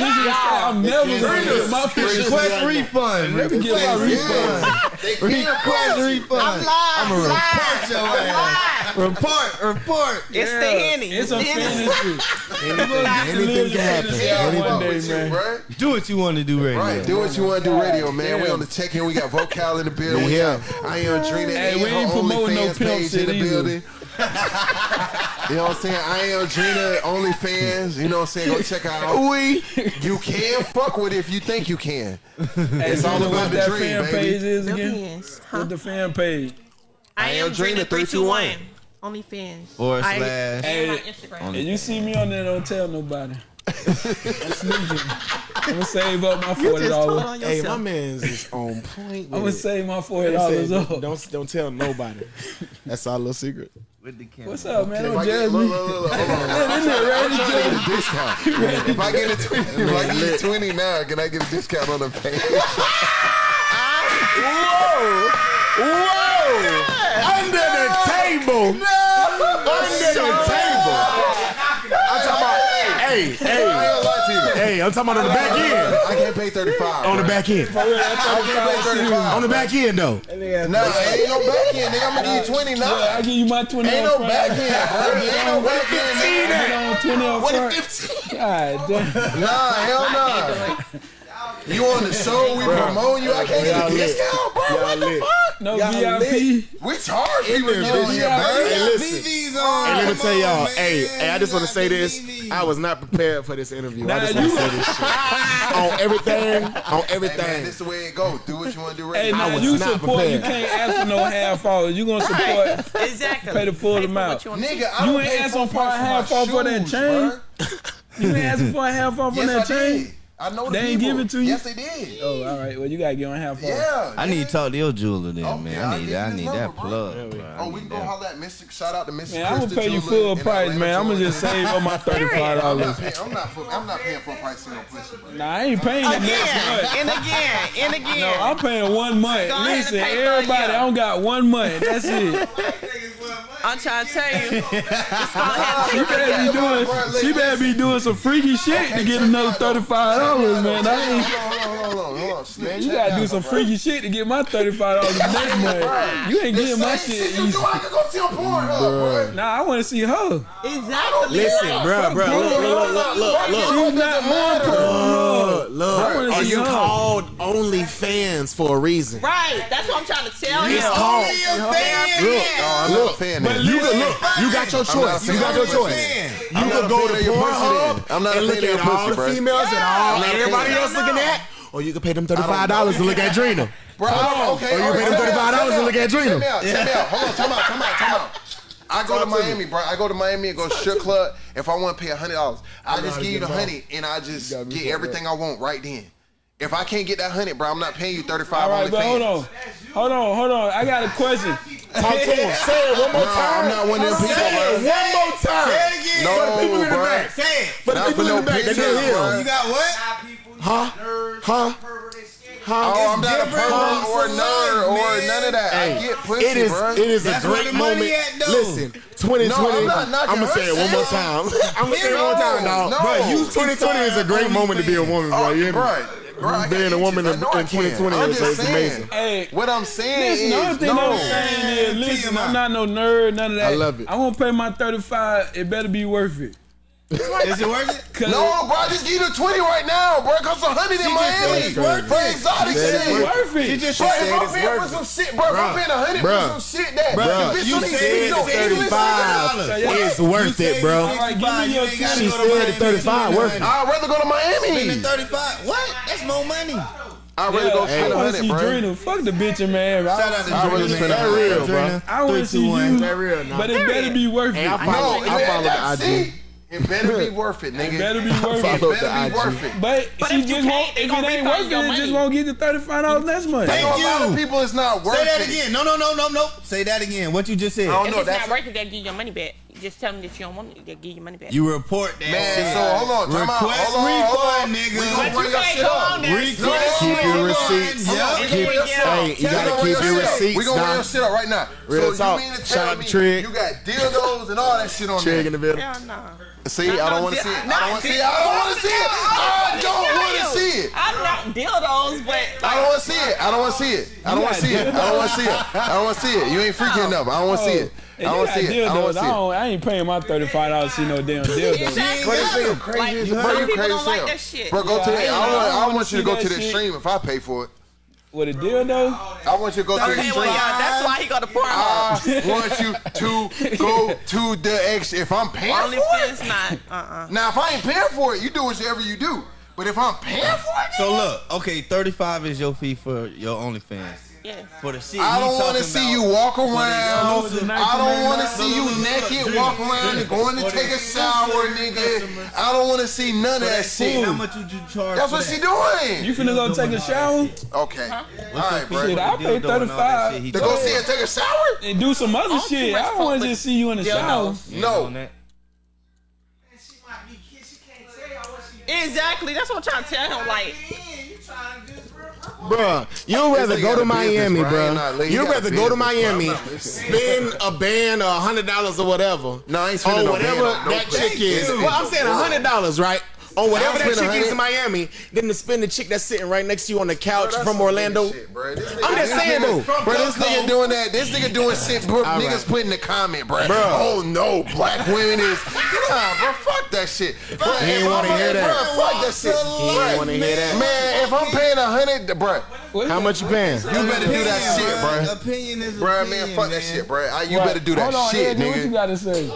I'm never gonna get my fucking request refund. Let me get my refund. They request refund. I'm. I'm report your ass. Report, report. It's yeah. the henny. It's, a fantasy. anything, can happen. Anything. Do what you want to do, radio. Right. Do what you want to do, radio, man. Yeah. We on the check in. We got vocal in the building. Yeah. yeah. I am Drina. Hey, we ain't promoting no pimps in the building. you know what I'm saying? I am Drina OnlyFans. You know what I'm saying? Go check out. We. You can fuck with it if you think you can. Hey, it's all about the dream, fan baby. Page is again? Huh? What the fan page? I, I am Drina three two one. OnlyFans. Or slash. I, hey, Instagram. If you see me on there, don't tell nobody. I'm sneaking. I'm gonna save up my forty dollars. Hey, my man's is on point. I'm gonna save my forty dollars up. Don't don't tell nobody. That's our little secret with the camera. What's up, man? Don't judge me. If I get a 20, if I get a 20 now, can I get a discount on the page? Whoa! Whoa! Under the table! No! Under the table! I'm talking about, hey, hey hey, I'm talking about on the back end. I can't pay 35. On the back end. On the back end, though. Nah, ain't no back end. Nigga, I'm going to give you 20 now. I'll give you my 20 Ain't no back end, bro. Ain't no back end. 15 at? What if 15? God damn. Nah, hell no. You on the show, we promote you. I can't get a discount, bro. What the fuck? No y'all VIP. Lit. We charge people in this shit, man. Hey, listen. On. Hey, let me tell y'all. Hey, hey, I just want to say this. I was not prepared for this interview. Nah, I just want to say this shit. on everything, on everything. Hey, man, this is the way it go. Do what you want to do. Right hey, now. I was you not support, prepared. You can't ask for no half off. You gonna support? exactly. Pay the full pay amount. Nigga, I you ain't asking for a half off for that chain. You ain't asking for a half off on that chain. I know the they ain't people. give it to you. Yes, they did. Oh, all right. Well, you gotta get on half. Yeah, I need to talk to your jeweler then, okay, man. I need, I need, I need that plug. Yeah, we, oh, we can go holler at Mystic. Shout out to Mystic. Man, I'm gonna pay you full price, man. I'm gonna just save up my thirty five dollars. I'm not. I'm not paying full price on pussy. Bro. Nah, I ain't paying again, next month. And again, and again. No, I'm paying one month. Go Listen, everybody, I don't got one month. That's it. I'm trying to tell you. She better be doing. She better be doing some freaky shit to get another thirty five dollars, man. Hold on, hold on, hold on. Slim, you gotta do some freaky shit to get my thirty five dollars next month. You ain't getting my shit. shit you do, I can go see on Pornhub, bro. Nah, I want to see her. Exactly. Listen, bro, bro, look, look, look, look, look. She's not on Pornhub look, look. Are you called OnlyFans for a reason? Right. That's what I'm trying to tell you. It's called. Only look, look, But you can look. You got your choice. You got your choice. You can go to Pornhub I'm not and look at all the females and all everybody else looking at. Or you can pay them $35 to look at Drina. Bro, okay. Or you pay them $35 to look at Drina. Check me out. Check me out. Hold on. Come out. Come out. Come out. I go to Miami, bro. I go to Miami and go strip club. If I want to pay a hundred dollars, I just give you the honey and I just get everything I want right then. If I can't get that hundred, bro, I'm not paying you thirty five. All right, hold on, hold on, hold on. I got a question. Talk to him. Say it one more time. no. I'm not one of them people. Say it one more time. Say it again. No, for the people in the back. Say it. For the people in the back. They didn't hear. You got what? Huh? Huh? Scared Oh, I'm not a different pervert or a nerd or man. none of that. I get pussy, it is bro. it is That's a where great the money moment. at, though. Listen, 2020. No, I'm not knocking I'm gonna say it one more time. I'm gonna say it one more time, dog. No, Bro, you 2020 is a great moment to be a woman, bro. Oh, you hear me? Right. Bro, Being a woman in, itches. I know I in 2020 I'm is just it's saying. amazing. Hey, What I'm saying listen, the only is, thing no. I'm saying is, listen, I'm not no nerd, none of that. I love it. I won't pay my 35. It better be worth it. Is it worth it? 'Cause No, bro, just give you the 20 right now, bro. Cost a 100 in She just said Miami. it's worth For it. exotic She said shit. it's worth it. She just Bro, said if I'm it's paying for worth some it. shit, bro, if I'm paying a hundred for Bruh. some shit that Bruh, the bitch you don't even said speak no it's English, 35 nigga. is worth it, bro. it's All right, give me 65, your you ain't gotta She go to said Miami the 35 worth spend it. I'd rather go to Miami. Spending 35. What? That's more money. I'd rather go I spend a want to hundred, see bro. Drina. Fuck the bitch in Miami. Shout out I, to I'd rather Drina, spend man. a hundred, real, bro. Drina. I want to Three, see two, one. you, That real, nah. but it better be worth Hey, it. I follow, No, I man, follow that- the IG. See, It better be worth it, nigga. It better be worth it. It better be IG. worth it. But, But she if just won't. If it ain't refund worth it, it just won't get the thirty five dollars next month. I know Thank a lot of you. people it's not worth it. Say that it. again. No, no, no, no, no. Say that again. What you just said. I don't If know. it's That's not worth it, they'll give your money back. Just tell them that you don't want it, they'll give you your money back. You report that Man, shit. so hold on, time out. Request Hold on, hold on. refund, nigga. We gonna But bring you your can't shit go up. on there. Request No, Keep your refund. receipts. Yeah. Keep, Yeah. hey, you We gotta gonna keep run your shit up. receipts We gonna run down. your shit up right now. Real so talk. you mean to Shout tell out me to Trig. you got dildos and all that shit on Trig in there? the building. Hell no. See, I don't want to see it. I don't want to see it. I don't want to see it. I don't want to see it. I'm not dildos, but I don't want to see it. I don't want to see it. I don't want to see it. I don't want to see it. I don't want to see it. You ain't freaky enough. I don't want to see it. I don't want to see it. I don't want dildos, I, don't, I ain't paying my thirty five dollars to see no damn dildo. Exactly. Bro, this nigga crazy Like, as some fuck. You crazy don't as like hell. that shit. Bro, go to Yeah, the. I I ain't- want. I I wanna want you to go to the stream if I pay for it. With a dildo, I want you to go to the Okay, well, stream. yeah, that's why he got the porn. I want you to go to the X if I'm paying for it. fans not. Uh-uh. Now, if I ain't paying for it, you do whatever you do. But if I'm paying for it, So look, okay, 35 is your fee for your OnlyFans. Yeah. For the shit I don't want to see you walk around. I don't want to see you naked, walk around and going to take a shower, nigga. I don't want to see none of that that shit. How much would you charge? That's what she doing. you finna go take a shower Okay. All right, bro. Shit, I'll pay Dildo and all that 35. To go see her take a shower? and do some other oh, shit. I don't want to just see you in the shower. No. on. Exactly. That's what I'm trying to tell him. Like, Bruh, you'd rather go to Miami, bro. I ain't not bruh. You'd rather go to business, bro. I'm Miami, spend a band or a hundred dollars or whatever. No, I ain't spending whatever no that chick is. Well, I'm saying a hundred dollars, right? Oh, on whatever that chick is in Miami, then to spend the chick that's sitting right next to you on the couch that's from Orlando. shit, bro. This I'm just saying, nigga- though. Bro, this nigga doing that. This nigga doing shit. Bro, All niggas right. put in the comment, bro. Bro. Oh no, black women is. Nah, bro, fuck that shit. Bro, He ain't wanna hear that. Bro, fuck that shit. He ain't wanna hear that. Man, if I'm paying a hundred, bro, How much you paying? you better do that shit, bro. Opinion is Bro, man, opinion, fuck that shit, bro. I, you better do that Hold on, shit, Andy, What you nigga. gotta say?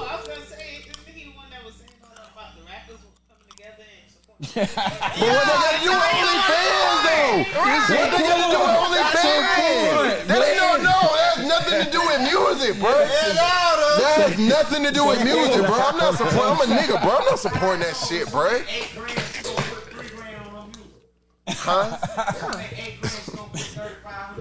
But what they gotta do with OnlyFans, though? What they gotta do with OnlyFans? That ain't no, no, that has nothing to do with music, bro. That has nothing to do with music, bro. I'm not supporting, I'm a nigga, bro. I'm not supporting that shit, bro. Huh?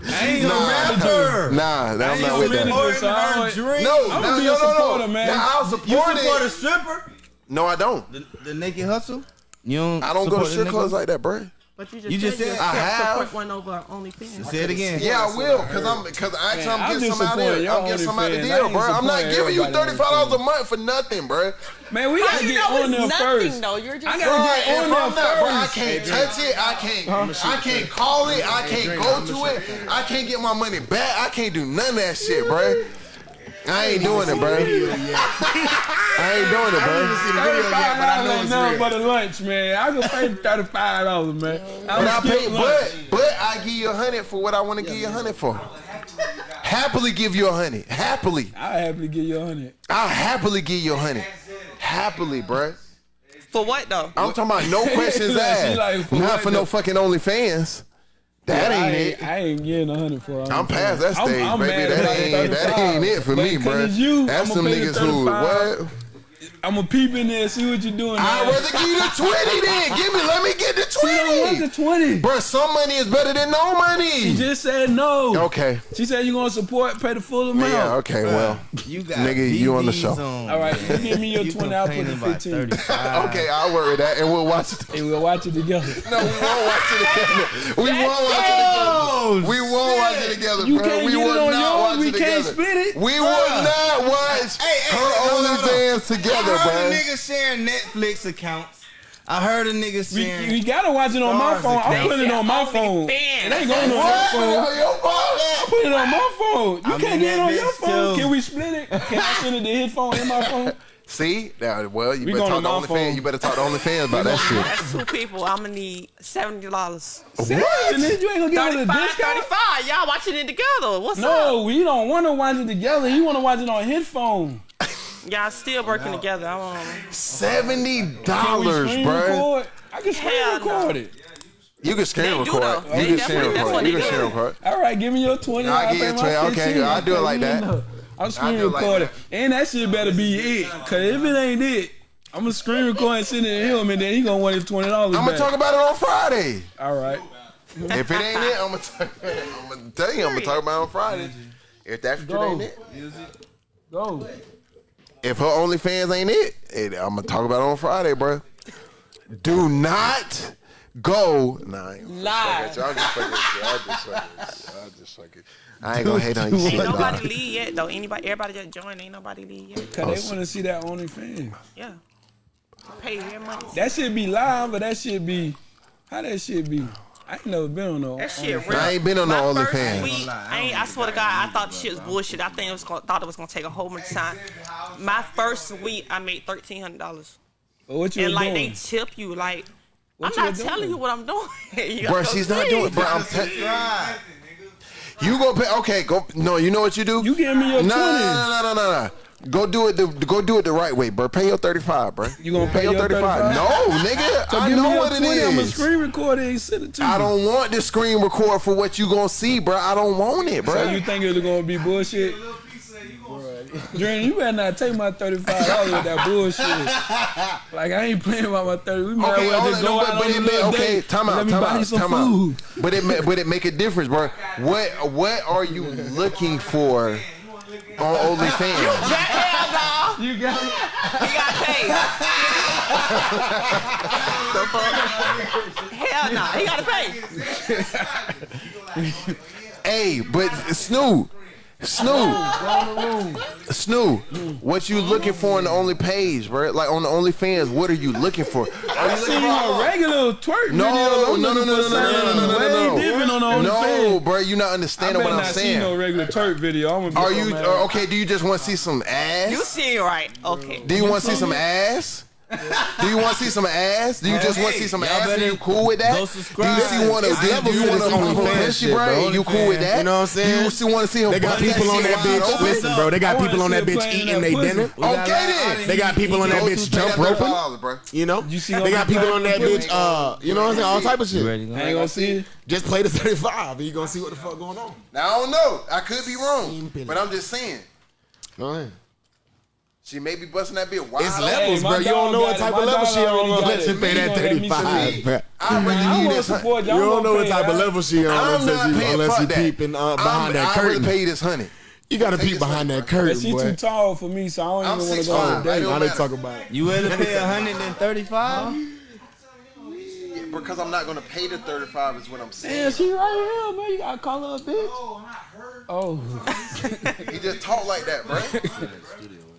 I ain't no manager. Nah, nah, I I'm ain't not with that. manager, so I don't- No, I'm no, gonna be no, a no, supporter, no. man. Nah, I'll You support support a stripper? No, I don't. The, the naked hustle? You don't I don't go to support the strip clubs like that, bro. but you just, You just said, said- you I can't have. support one over OnlyFans. Say it again. Yeah, I will, cause I'm, cause I actually Man, I'm I'm getting just some out supporting there. I'm getting some out the OnlyFans. I deal, bro. I'm not giving you thirty five dollars a month for nothing, bro. Man, we gotta you get know on it's there nothing, first. though? You're just I gotta if get on I'm there not, bro, I can't touch it. I can't. I can't call it. I can't go to it. I can't get my money back. I can't do none of that shit, bro. I ain't doing it, bro. I ain't doing it, bro. Thirty-five dollars ain't nothing but a lunch, man. I can pay thirty-five dollars, man. I But I skip pay, lunch. but but I give you a hundred for what I want to give you a hundred for. Happily give you a hundred. Happily, I happily give you a hundred. I'll happily give you a hundred. Happily, bruh. For what though? I'm talking about no questions She asked. like, for Not for though? no fucking OnlyFans. That I ain't it. I ain't getting a hundred for. I'm past that I'm- stage, I'm baby. That ain't that ain't it for But me, it's you, That's I'ma some niggas who what? I'm a peep in there, see what you're doing. I'd rather give you the 20 then. Give me, let me get the 20. She don't want the 20. Bro, some money is better than no money. She just said no. Okay. She said you're gonna support, pay the full amount. Yeah, okay, well. You got Nigga, you on the show. on. All right, you give me your You 20, I'll put the complaining about 15. okay, I'll work with that and we'll watch it. Hey, we'll watch it together. No, we won't watch it together. We won't watch it together. We won't watch it together, You bro. can't we will on not yours. watch We it can't split it. We will not watch Hey, hey, her. OnlyFans together, I heard bro. a nigga sharing Netflix accounts. I heard a nigga We, sharing. we gotta watch it on my Stars phone. I'm putting it on my phone. It ain't going on your phone. Your phone? I put it on my phone. You I'm can't get it on your phone. too. Can we split it? Can I send it to his phone and my phone? See? Now, well, you We better talk to to my OnlyFans. You better talk to OnlyFans about that shit. That's two people. I'm gonna need seventy dollars. And then you ain't gonna give it a 35, discount. 35. Y'all watching it together. What's up? No, we don't want to watch it together. You want to watch it on his phone. Y'all still working together. I want Seventy Can we dollars, bro. record? I can screen Hell record no. it. You can screen They record. though. You They can screen definitely- record. what You can do. screen record. All right, give me your 20. I'll I'll give you 20. Okay, I'll do it like you that. I'm screen do it like recording. and that shit better be it. Cause if it ain't it, I'm gonna screen record and send it to him, and then he gonna want his twenty dollars. I'm gonna talk about it on Friday. All right. If it ain't it, I'm gonna, tell, I'm gonna tell you. I'm gonna talk about it on Friday. If that shit Go. ain't it, Go. If her OnlyFans ain't it, it I'm gonna talk about it on Friday, bro. Do not go. Nah, I ain't gonna Lie. fuck at you. I'm just fucking you. I'm just fucking you. I'm just fucking. I ain't gonna hate on you. Ain't shit, nobody dog. leave yet though. Anybody, everybody just joined. Ain't nobody leave yet. Cause they oh, want to see that OnlyFans. Yeah. Pay their money. That should be live, but that should be how that should be. I ain't never been on no. That shit real. I ain't been on no My first OnlyFans. week, I, ain't, I swear to God, I thought the shit was bullshit. I think it was gonna, thought it was gonna take a whole bunch of time. My first week, I made thirteen hundred dollars, But what you and like doing? they tip you. Like What I'm you not telling doing? you what I'm doing. You Bro, she's not see. doing. Bro, I'm te- You go pay. Okay, go. No, you know what you do. You give me your no, 20. No, no, no, no, no. Go do it. The, go do it the right way, bro. Pay your thirty five, bro. You gonna pay your your 35? No, nigga. So I know what it 20, I'ma screen record it send it to you. I don't want the screen record for what you gonna see, bro. I don't want it, bro. So you think it's gonna be bullshit? Dream, you better not take my thirty-five dollars with that bullshit. Like I ain't playing about my thirty. We might Okay, well just go no, but, out but on a it okay, time out, time out, time food. out. But it, but it make a difference, bro. What, what are you looking for on OnlyFans? Hell no. You got it. He got paid. the fuck? Hell no. He got to pay. Hey, but Snoop, Snoop, Snoop, what you looking for on the only page, bro? Like on the OnlyFans, what are you looking for? Are I you seen looking a for? regular twerk No, video. no, no, no, no, no, no, no, no, no, Way no, no. different on the No, OnlyFans. bro, you not I understanding better what I'm not see no saying. regular twerk video. I'm gonna Are be you so mad. uh, okay? Do you just want to see some ass? You see it right. Okay. Do you want to see some ass? Do you want to see some ass? Do you just want to see some Y'all ass? Are you cool with that? go Do subscribe. you see want to? It's Do levels you to want this to OnlyFans pussy, shit, bro? bro. You cool with that? You know what I'm saying? You see, want to see her? They got people on that bitch. open? Listen, bro, they got people on that bitch eating that they pussy. dinner. Okay then. They got people on that bitch jump roping. You know, You see they got people on that bitch. Uh, you know what I'm saying? All type of shit. You ready? to go? I ain't gonna see it. Just play the 35, and you gonna see what the fuck going on. Now I don't know. I could be wrong, but I'm just saying. Go ahead. She may be busting that bit wide. It's levels, hey, bro. You don't know what type of level she on unless you pay that thirty five, bro. I'd rather this. You don't know what type of level she on unless you peeping uh, behind that curtain. I pay this honey. You gotta peek behind that curtain, but she boy. too tall for me, so I don't I'm even want to go. Five. I didn't talk about it. You to pay 135? Because I'm not gonna pay the 35 is what I'm saying. Yeah, she right here, man. You gotta call her a bitch. Oh, not her. Oh. he just talk like that, bro.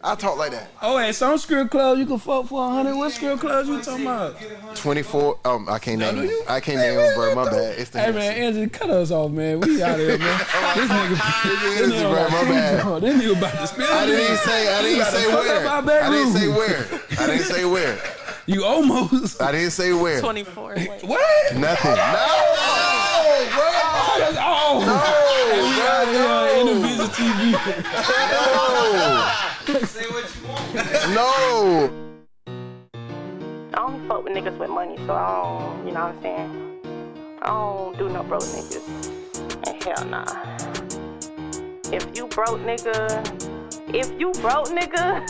I talk like that. oh, and some strip clubs you can fuck for a hundred. What strip clubs you talking about? 24. Um, I can't name them. I can't name them, bro. My bad. It's the Hey man, Andrew, cut us off, man. We out of here, man. this nigga, this Hennessy, nigga, bro. My bad. this nigga about to spill. I didn't even this. say. I didn't say where. I didn't say where. I didn't say where. You almost. I didn't say where. 24. Wait. What? Nothing. No, bro. That's all. No, Hey, we out here in the Visit TV. No. I don't fuck with niggas with money, so I don't, you know what I'm saying? I don't do no broke niggas. And hell nah. If you broke nigga, if you broke nigga,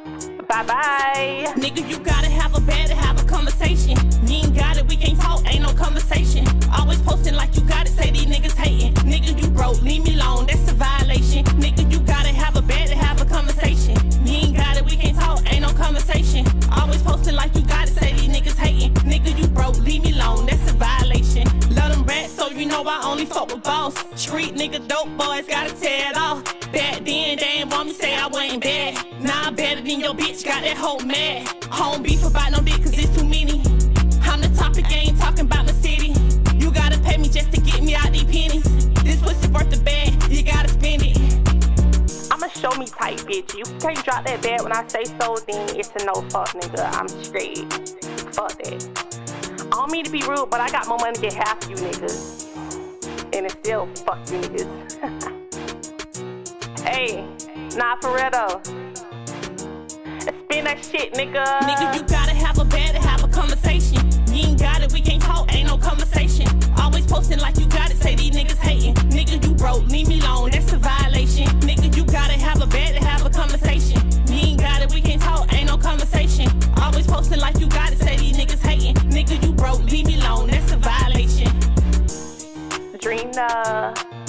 Bye bye. Nigga, you gotta have a bed to have a conversation. You ain't got it, we can't talk, ain't no conversation. Always posting like you got it, say these niggas hating. Nigga, you broke, leave me alone, that's a violation. Nigga, you gotta have a bed to have a conversation. You ain't got it, we can't talk, ain't no conversation. Always posting like you got it, say these niggas hating. Nigga, you broke, leave me alone, that's a violation. So you know I only fuck with boss. Street nigga, dope boys, gotta tear it off. Back then, they ain't want me say I wasn't bad. Now I'm better than your bitch, got that hoe mad. Home beef about no dick, cause it's too many. I'm the topic, I ain't talking about my city. You gotta pay me just to get me out these pennies. This pussy worth the bag, you gotta spend it. I'ma show me type bitch. You can't drop that bag when I say so, then it's a no fuck nigga. I'm straight. Fuck that. Don't mean to be rude, but I got more money than half you niggas. And it still fuck you niggas. hey, nah, for real though. Spin that shit, nigga. Nigga, you gotta have a bed to have a conversation. You ain't got it, we can't talk, ain't no conversation. Always posting like you got it, say these niggas hating. Nigga, you broke, leave me alone, that's a violation. Nigga, you gotta have a bed to have a conversation. You ain't got it, we can't talk, ain't no conversation. Always posting like you got it, say these niggas leave me alone, that's a violation. Drina.